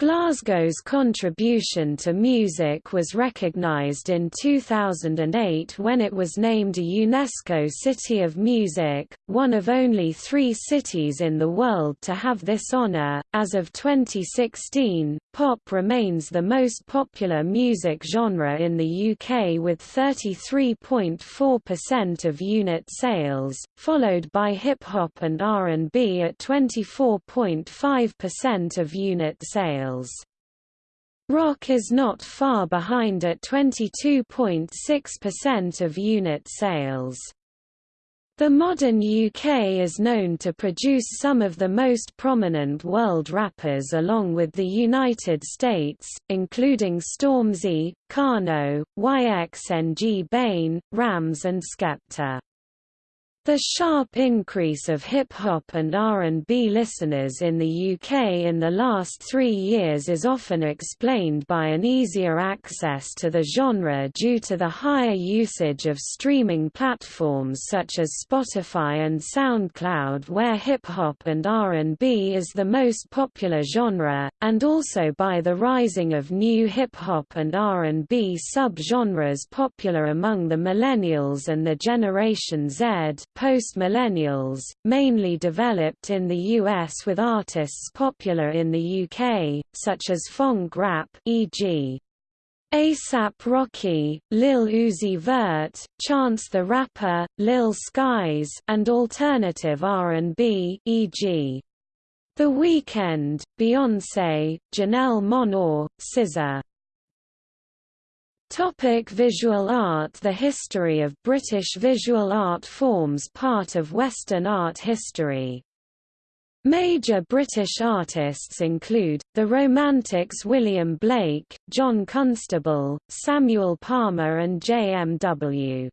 Glasgow's contribution to music was recognised in 2008 when it was named a UNESCO City of Music, one of only three cities in the world to have this honour. As of 2016, pop remains the most popular music genre in the UK with 33.4% of unit sales, followed by hip hop and R&B at 24.5% of unit sales sales. Rock is not far behind at 22.6% of unit sales. The modern UK is known to produce some of the most prominent world rappers along with the United States, including Stormzy, Kano, YXNG Bane, Ramz and Skepta. The sharp increase of hip-hop and R&B listeners in the UK in the last three years is often explained by an easier access to the genre due to the higher usage of streaming platforms such as Spotify and SoundCloud where hip-hop and R&B is the most popular genre, and also by the rising of new hip-hop and R&B sub-genres popular among the millennials and the Generation Z post-millennials, mainly developed in the US with artists popular in the UK, such as funk rap e.g. ASAP Rocky, Lil Uzi Vert, Chance the Rapper, Lil Skies and alternative R&B e.g. The Weeknd, Beyoncé, Janelle Monáe, SZA Topic visual art The history of British visual art forms part of Western art history. Major British artists include, the Romantics William Blake, John Constable, Samuel Palmer and J.M.W.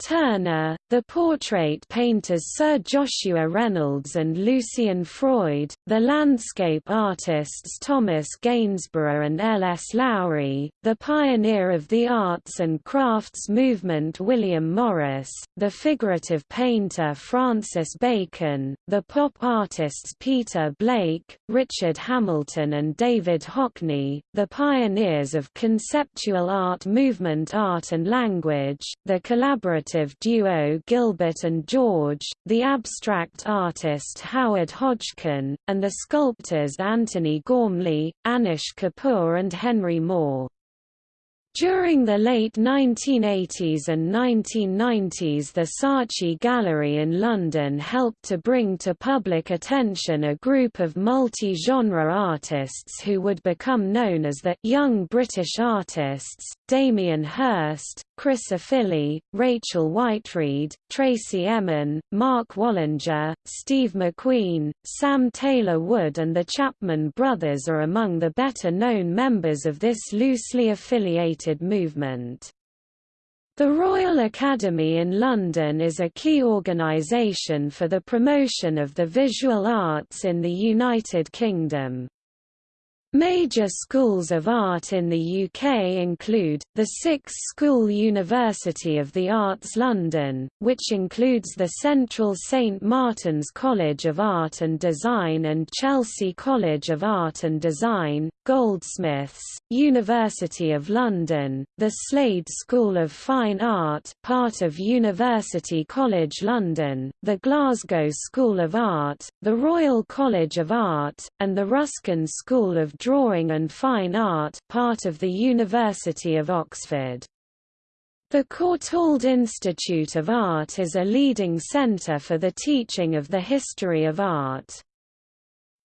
Turner, the portrait painters Sir Joshua Reynolds and Lucian Freud, the landscape artists Thomas Gainsborough and L. S. Lowry, the pioneer of the arts and crafts movement William Morris, the figurative painter Francis Bacon, the pop artists Peter Blake, Richard Hamilton and David Hockney, the pioneers of conceptual art movement art and language, the collaborative duo Gilbert and George, the abstract artist Howard Hodgkin, and the sculptors Antony Gormley, Anish Kapoor and Henry Moore. During the late 1980s and 1990s the Saatchi Gallery in London helped to bring to public attention a group of multi-genre artists who would become known as the «Young British Artists», Damien Hirst, Chris Ofili, Rachel Whiteread, Tracey Emin, Mark Wallinger, Steve McQueen, Sam Taylor Wood and the Chapman brothers are among the better-known members of this loosely affiliated movement. The Royal Academy in London is a key organisation for the promotion of the visual arts in the United Kingdom. Major schools of art in the UK include, the Sixth School University of the Arts London, which includes the Central St Martin's College of Art and Design and Chelsea College of Art and Design, Goldsmiths, University of London, the Slade School of Fine Art part of University College London, the Glasgow School of Art, the Royal College of Art, and the Ruskin School of Drawing and Fine Art part of the University of Oxford. The Courtauld Institute of Art is a leading centre for the teaching of the history of art.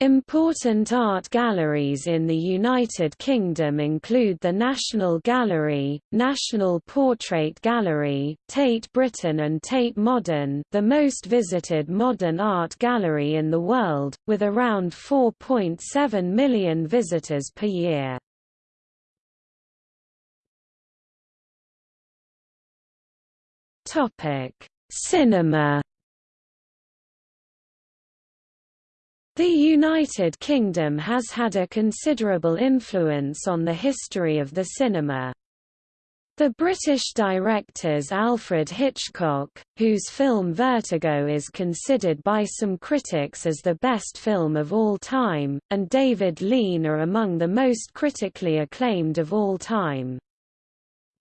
Important art galleries in the United Kingdom include the National Gallery, National Portrait Gallery, Tate Britain and Tate Modern the most visited modern art gallery in the world, with around 4.7 million visitors per year. Cinema The United Kingdom has had a considerable influence on the history of the cinema. The British directors Alfred Hitchcock, whose film Vertigo is considered by some critics as the best film of all time, and David Lean are among the most critically acclaimed of all time.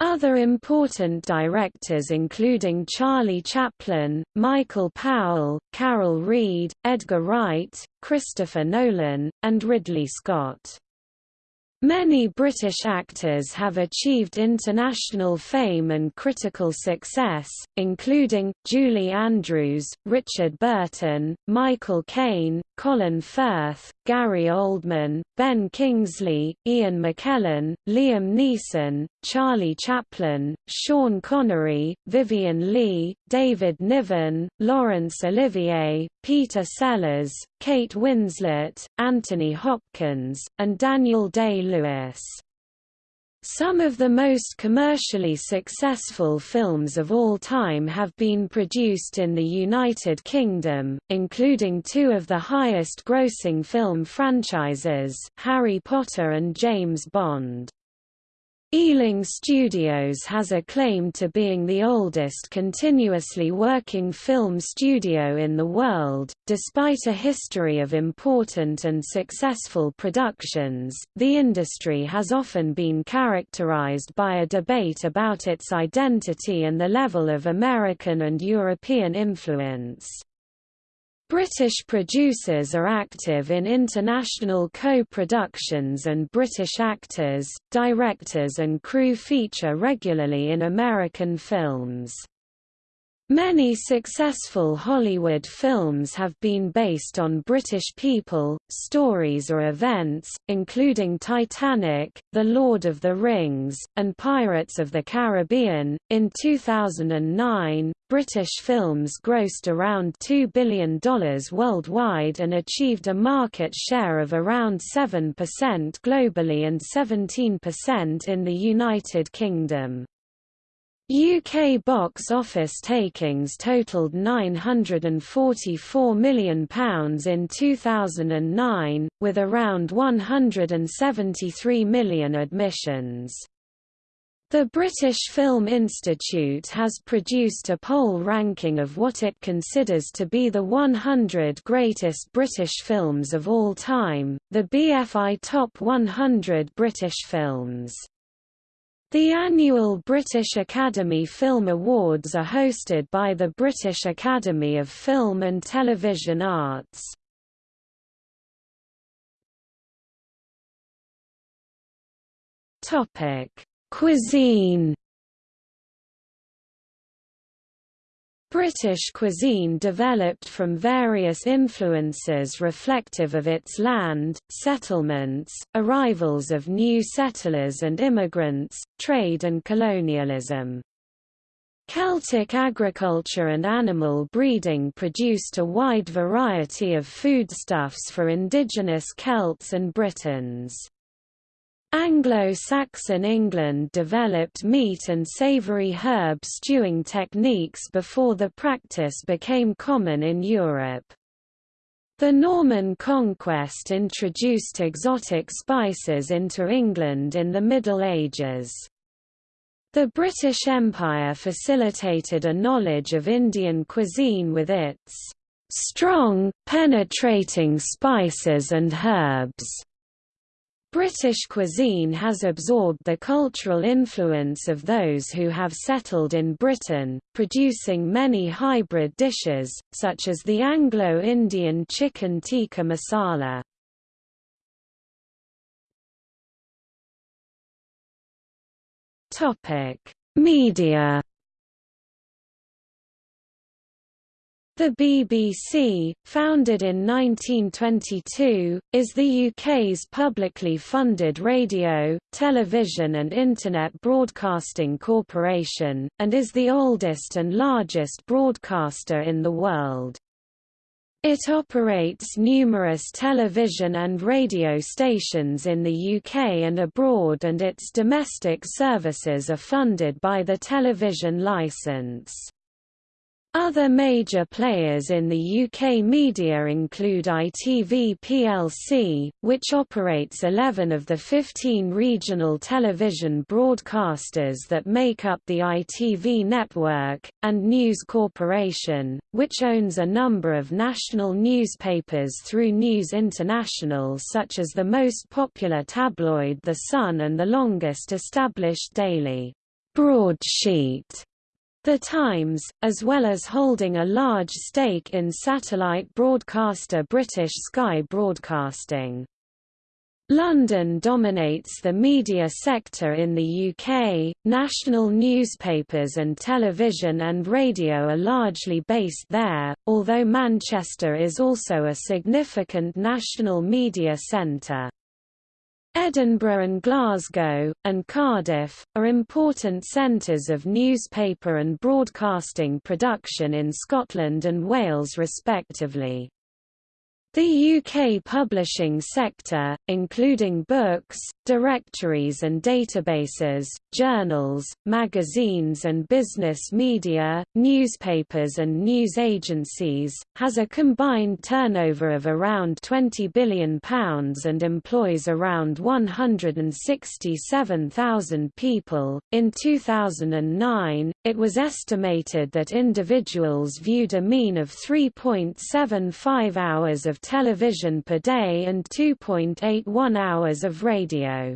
Other important directors including Charlie Chaplin, Michael Powell, Carol Reed, Edgar Wright, Christopher Nolan, and Ridley Scott. Many British actors have achieved international fame and critical success, including, Julie Andrews, Richard Burton, Michael Caine, Colin Firth, Gary Oldman, Ben Kingsley, Ian McKellen, Liam Neeson, Charlie Chaplin, Sean Connery, Vivien Leigh, David Niven, Laurence Olivier, Peter Sellers, Kate Winslet, Anthony Hopkins, and Daniel Day-Lewis. Some of the most commercially successful films of all time have been produced in the United Kingdom, including two of the highest-grossing film franchises, Harry Potter and James Bond. Ealing Studios has a claim to being the oldest continuously working film studio in the world. Despite a history of important and successful productions, the industry has often been characterized by a debate about its identity and the level of American and European influence. British producers are active in international co-productions and British actors, directors and crew feature regularly in American films. Many successful Hollywood films have been based on British people, stories or events, including Titanic, The Lord of the Rings, and Pirates of the Caribbean. In 2009, British films grossed around $2 billion worldwide and achieved a market share of around 7% globally and 17% in the United Kingdom. UK box office takings totaled £944 million in 2009, with around 173 million admissions. The British Film Institute has produced a poll ranking of what it considers to be the 100 greatest British films of all time, the BFI Top 100 British Films. The annual British Academy Film Awards are hosted by the British Academy of Film and Television Arts. Cuisine British cuisine developed from various influences reflective of its land, settlements, arrivals of new settlers and immigrants, trade and colonialism. Celtic agriculture and animal breeding produced a wide variety of foodstuffs for indigenous Celts and Britons. Anglo-Saxon England developed meat and savoury herb stewing techniques before the practice became common in Europe. The Norman conquest introduced exotic spices into England in the Middle Ages. The British Empire facilitated a knowledge of Indian cuisine with its strong, penetrating spices and herbs British cuisine has absorbed the cultural influence of those who have settled in Britain, producing many hybrid dishes, such as the Anglo-Indian chicken tikka masala. Media The BBC, founded in 1922, is the UK's publicly funded radio, television and Internet broadcasting corporation, and is the oldest and largest broadcaster in the world. It operates numerous television and radio stations in the UK and abroad and its domestic services are funded by the television licence. Other major players in the UK media include ITV plc, which operates 11 of the 15 regional television broadcasters that make up the ITV network, and News Corporation, which owns a number of national newspapers through News International such as the most popular tabloid The Sun and the longest established daily broadsheet the Times, as well as holding a large stake in satellite broadcaster British Sky Broadcasting. London dominates the media sector in the UK. National newspapers and television and radio are largely based there, although Manchester is also a significant national media centre. Edinburgh and Glasgow, and Cardiff, are important centres of newspaper and broadcasting production in Scotland and Wales respectively. The UK publishing sector, including books, directories and databases, journals, magazines and business media, newspapers and news agencies, has a combined turnover of around £20 billion and employs around 167,000 people. In 2009, it was estimated that individuals viewed a mean of 3.75 hours of television per day and 2.81 hours of radio.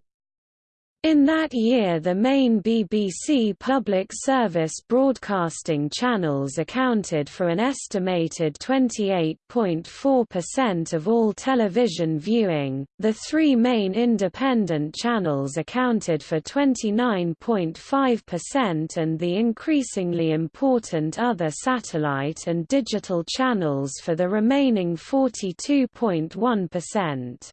In that year the main BBC public service broadcasting channels accounted for an estimated 28.4% of all television viewing, the three main independent channels accounted for 29.5% and the increasingly important other satellite and digital channels for the remaining 42.1%.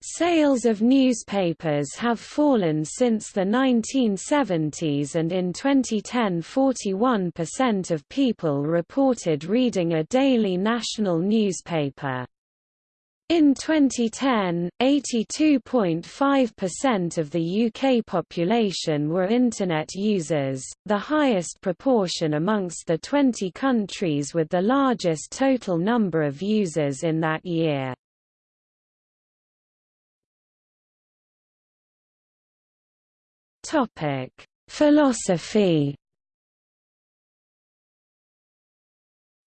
Sales of newspapers have fallen since the 1970s and in 2010 41% of people reported reading a daily national newspaper. In 2010, 82.5% of the UK population were Internet users, the highest proportion amongst the 20 countries with the largest total number of users in that year. Topic: Philosophy.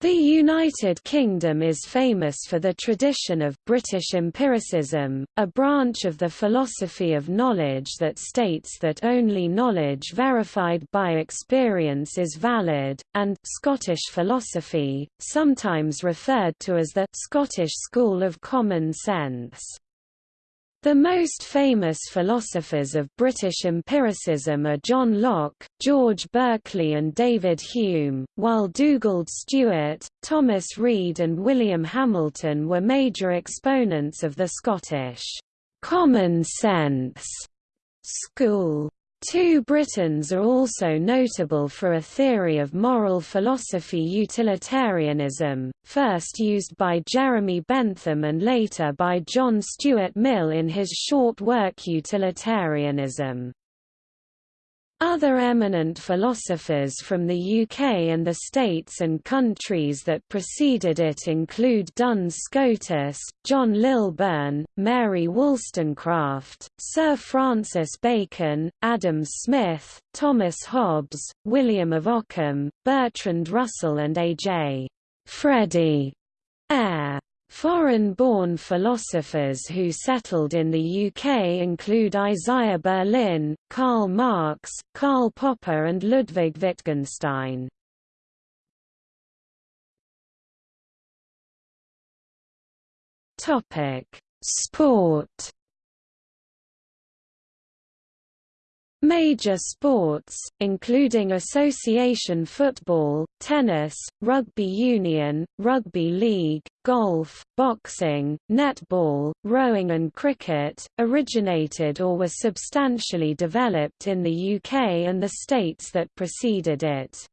The United Kingdom is famous for the tradition of British empiricism, a branch of the philosophy of knowledge that states that only knowledge verified by experience is valid, and Scottish philosophy, sometimes referred to as the Scottish School of Common Sense. The most famous philosophers of British empiricism are John Locke, George Berkeley and David Hume, while Dugald Stewart, Thomas Reid and William Hamilton were major exponents of the Scottish common sense school. Two Britons are also notable for a theory of moral philosophy utilitarianism, first used by Jeremy Bentham and later by John Stuart Mill in his short work Utilitarianism. Other eminent philosophers from the UK and the states and countries that preceded it include Duns Scotus, John Lilburne, Mary Wollstonecraft, Sir Francis Bacon, Adam Smith, Thomas Hobbes, William of Ockham, Bertrand Russell and A.J. Freddie Ayer. Foreign-born philosophers who settled in the UK include Isaiah Berlin, Karl Marx, Karl Popper and Ludwig Wittgenstein. Sport Major sports, including association football, tennis, rugby union, rugby league, golf, boxing, netball, rowing and cricket, originated or were substantially developed in the UK and the states that preceded it.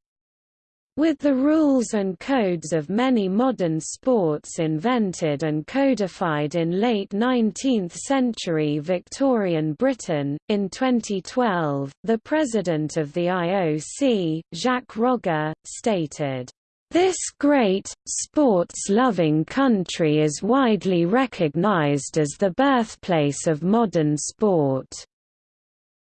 With the rules and codes of many modern sports invented and codified in late 19th century Victorian Britain, in 2012, the president of the IOC, Jacques Rogge, stated, this great, sports-loving country is widely recognized as the birthplace of modern sport.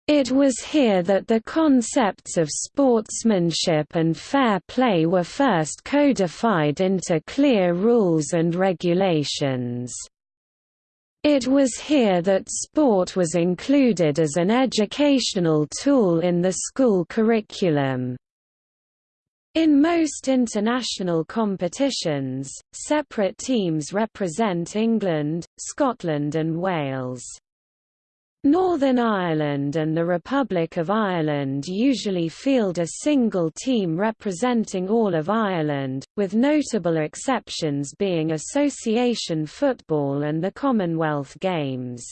It was here that the concepts of sportsmanship and fair play were first codified into clear rules and regulations. It was here that sport was included as an educational tool in the school curriculum. In most international competitions, separate teams represent England, Scotland and Wales. Northern Ireland and the Republic of Ireland usually field a single team representing all of Ireland, with notable exceptions being association football and the Commonwealth Games.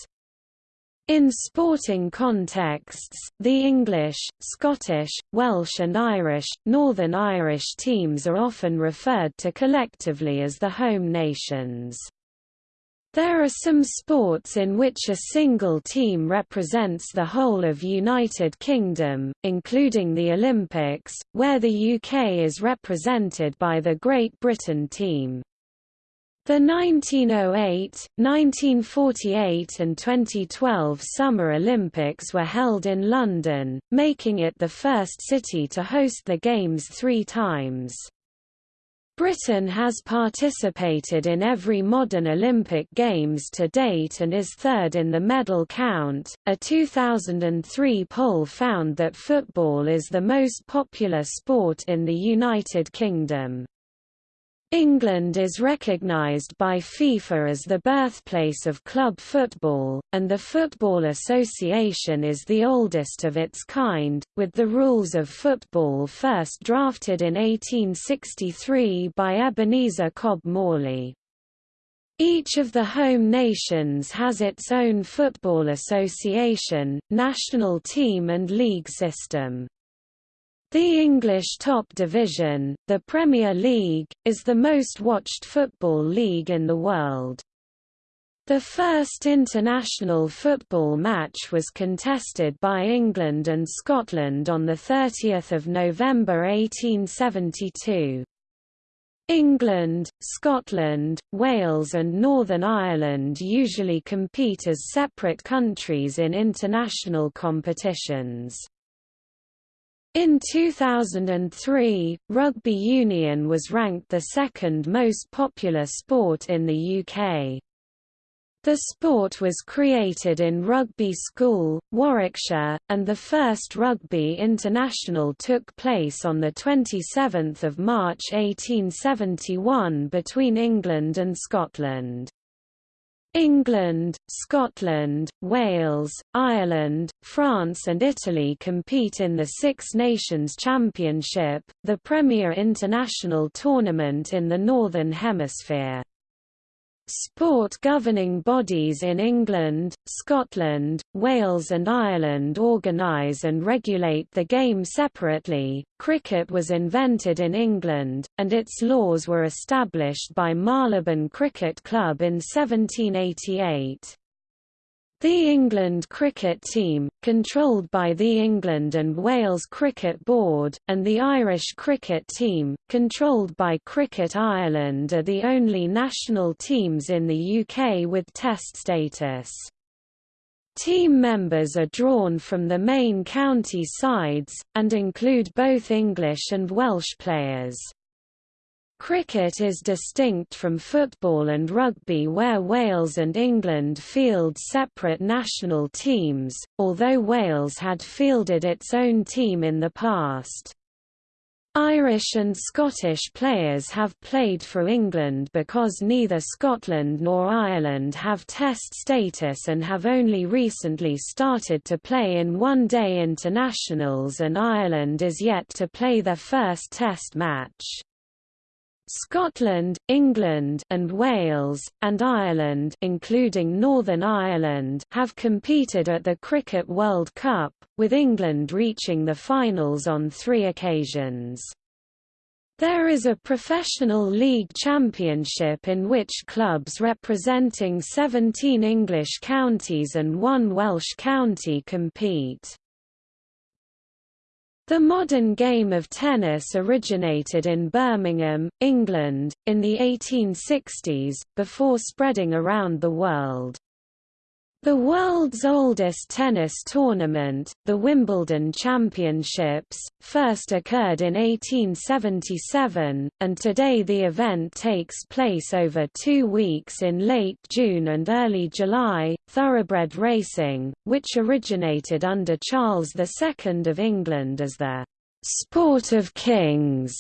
In sporting contexts, the English, Scottish, Welsh and Irish, Northern Irish teams are often referred to collectively as the home nations. There are some sports in which a single team represents the whole of United Kingdom, including the Olympics, where the UK is represented by the Great Britain team. The 1908, 1948 and 2012 Summer Olympics were held in London, making it the first city to host the Games three times. Britain has participated in every modern Olympic Games to date and is third in the medal count. A 2003 poll found that football is the most popular sport in the United Kingdom. England is recognised by FIFA as the birthplace of club football, and the Football Association is the oldest of its kind, with the rules of football first drafted in 1863 by Ebenezer Cobb Morley. Each of the home nations has its own football association, national team and league system. The English top division, the Premier League, is the most watched football league in the world. The first international football match was contested by England and Scotland on 30 November 1872. England, Scotland, Wales and Northern Ireland usually compete as separate countries in international competitions. In 2003, rugby union was ranked the second most popular sport in the UK. The sport was created in Rugby School, Warwickshire, and the first rugby international took place on 27 March 1871 between England and Scotland. England, Scotland, Wales, Ireland, France and Italy compete in the Six Nations Championship, the premier international tournament in the Northern Hemisphere. Sport governing bodies in England, Scotland, Wales and Ireland organise and regulate the game separately. Cricket was invented in England, and its laws were established by Marylebone Cricket Club in 1788. The England cricket team, controlled by the England and Wales Cricket Board, and the Irish cricket team, controlled by Cricket Ireland are the only national teams in the UK with Test status. Team members are drawn from the main county sides, and include both English and Welsh players. Cricket is distinct from football and rugby where Wales and England field separate national teams, although Wales had fielded its own team in the past. Irish and Scottish players have played for England because neither Scotland nor Ireland have Test status and have only recently started to play in one-day internationals and Ireland is yet to play their first Test match. Scotland, England and Wales, and Ireland including Northern Ireland have competed at the Cricket World Cup, with England reaching the finals on three occasions. There is a professional league championship in which clubs representing 17 English counties and one Welsh county compete. The modern game of tennis originated in Birmingham, England, in the 1860s, before spreading around the world. The world's oldest tennis tournament, the Wimbledon Championships, first occurred in 1877, and today the event takes place over two weeks in late June and early July. Thoroughbred racing, which originated under Charles II of England as the sport of kings,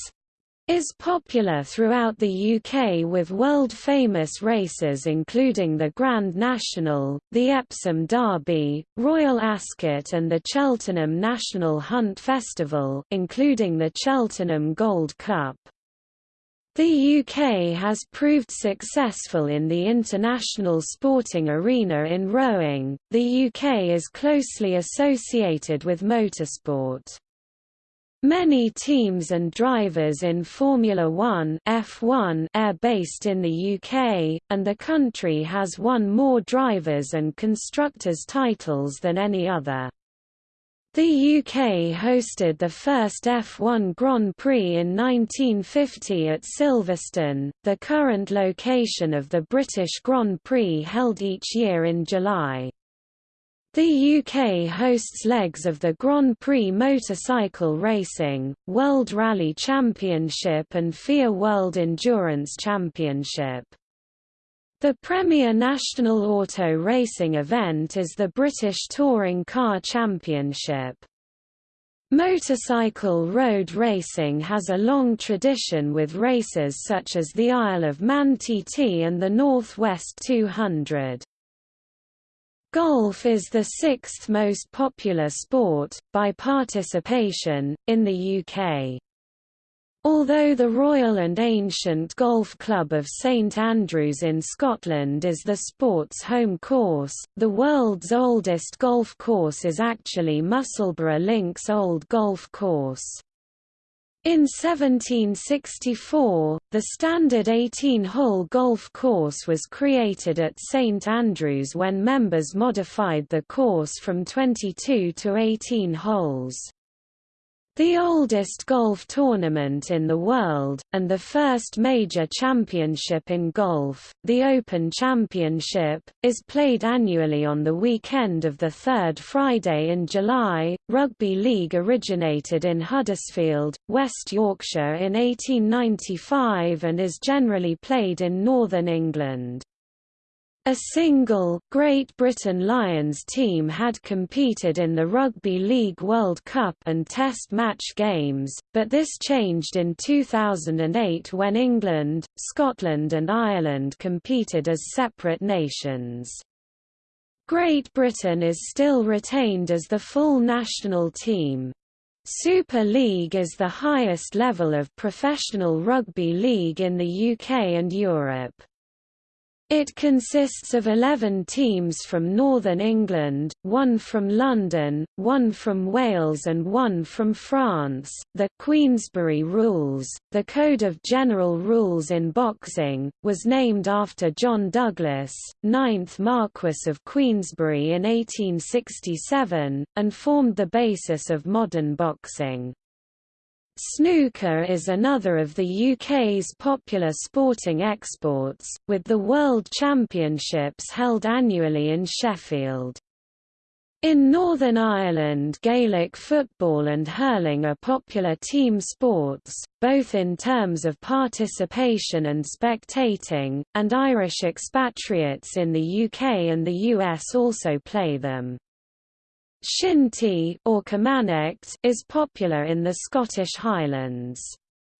is popular throughout the UK with world-famous races including the Grand National, the Epsom Derby, Royal Ascot and the Cheltenham National Hunt Festival including the Cheltenham Gold Cup. The UK has proved successful in the international sporting arena in rowing. The UK is closely associated with motorsport. Many teams and drivers in Formula One F1 are based in the UK, and the country has won more drivers and constructors titles than any other. The UK hosted the first F1 Grand Prix in 1950 at Silverstone, the current location of the British Grand Prix held each year in July. The UK hosts legs of the Grand Prix motorcycle racing, World Rally Championship and FIA World Endurance Championship. The premier national auto racing event is the British Touring Car Championship. Motorcycle road racing has a long tradition with races such as the Isle of Man TT and the North West 200. Golf is the sixth most popular sport, by participation, in the UK. Although the Royal and Ancient Golf Club of St Andrews in Scotland is the sport's home course, the world's oldest golf course is actually Musselburgh Links Old Golf Course. In 1764, the standard 18-hole golf course was created at St Andrews when members modified the course from 22 to 18 holes. The oldest golf tournament in the world, and the first major championship in golf, the Open Championship, is played annually on the weekend of the third Friday in July. Rugby league originated in Huddersfield, West Yorkshire in 1895 and is generally played in northern England. A single, Great Britain Lions team had competed in the Rugby League World Cup and Test match games, but this changed in 2008 when England, Scotland and Ireland competed as separate nations. Great Britain is still retained as the full national team. Super League is the highest level of professional rugby league in the UK and Europe. It consists of 11 teams from Northern England, one from London, one from Wales and one from France. The Queensberry Rules, the Code of General Rules in Boxing, was named after John Douglas, 9th Marquess of Queensberry in 1867, and formed the basis of modern boxing. Snooker is another of the UK's popular sporting exports, with the World Championships held annually in Sheffield. In Northern Ireland Gaelic football and hurling are popular team sports, both in terms of participation and spectating, and Irish expatriates in the UK and the US also play them. Shinty or Camanachd is popular in the Scottish Highlands.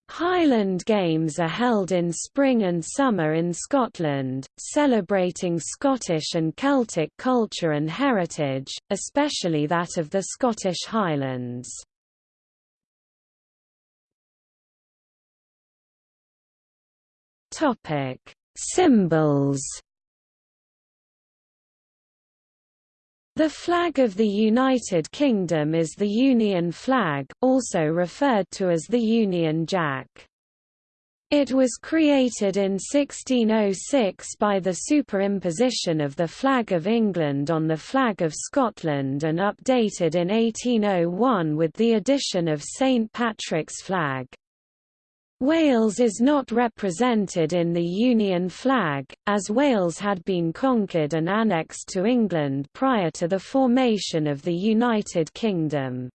Highland Games are held in spring and summer in Scotland, celebrating Scottish and Celtic culture and heritage, especially that of the Scottish Highlands. Topic: Symbols The flag of the United Kingdom is the Union flag, also referred to as the Union Jack. It was created in 1606 by the superimposition of the flag of England on the flag of Scotland and updated in 1801 with the addition of St Patrick's flag. Wales is not represented in the Union flag, as Wales had been conquered and annexed to England prior to the formation of the United Kingdom.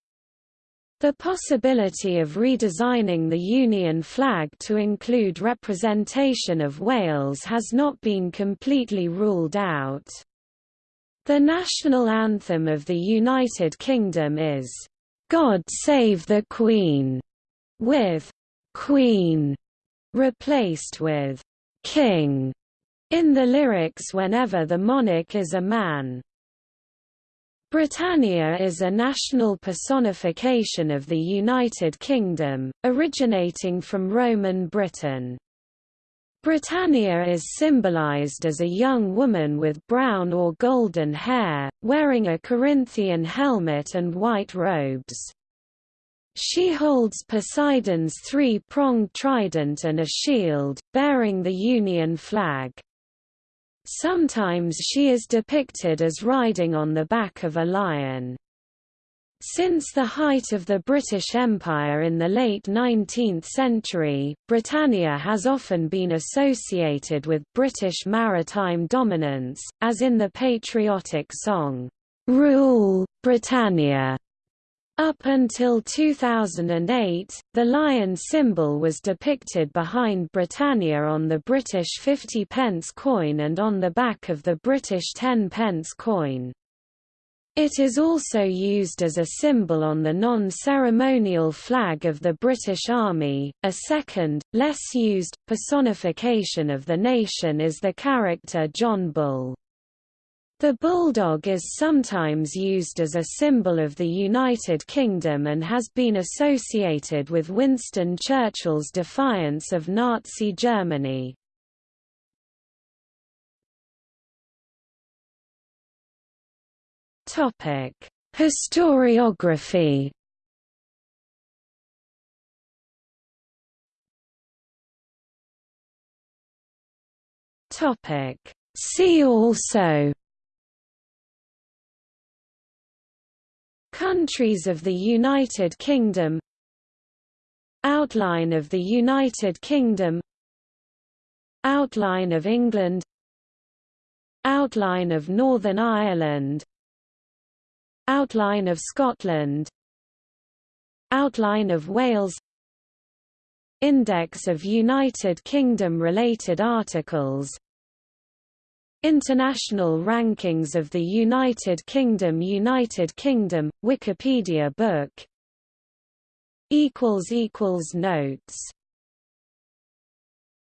The possibility of redesigning the Union flag to include representation of Wales has not been completely ruled out. The national anthem of the United Kingdom is, "'God Save the Queen' with Queen replaced with King in the lyrics whenever the monarch is a man. Britannia is a national personification of the United Kingdom, originating from Roman Britain. Britannia is symbolized as a young woman with brown or golden hair, wearing a Corinthian helmet and white robes. She holds Poseidon's three-pronged trident and a shield, bearing the Union flag. Sometimes she is depicted as riding on the back of a lion. Since the height of the British Empire in the late 19th century, Britannia has often been associated with British maritime dominance, as in the patriotic song, "'Rule, Britannia' Up until 2008, the lion symbol was depicted behind Britannia on the British 50 pence coin and on the back of the British 10 pence coin. It is also used as a symbol on the non-ceremonial flag of the British Army. A second, less used, personification of the nation is the character John Bull. The bulldog is sometimes used as a symbol of the United Kingdom and has been associated with Winston Churchill's defiance of Nazi Germany. Historiography See also Countries of the United Kingdom. Outline of the United Kingdom. Outline of England. Outline of Northern Ireland. Outline of Scotland. Outline of Wales. Index of United Kingdom-related articles International rankings of the United Kingdom United Kingdom, Wikipedia book. Equals equals Notes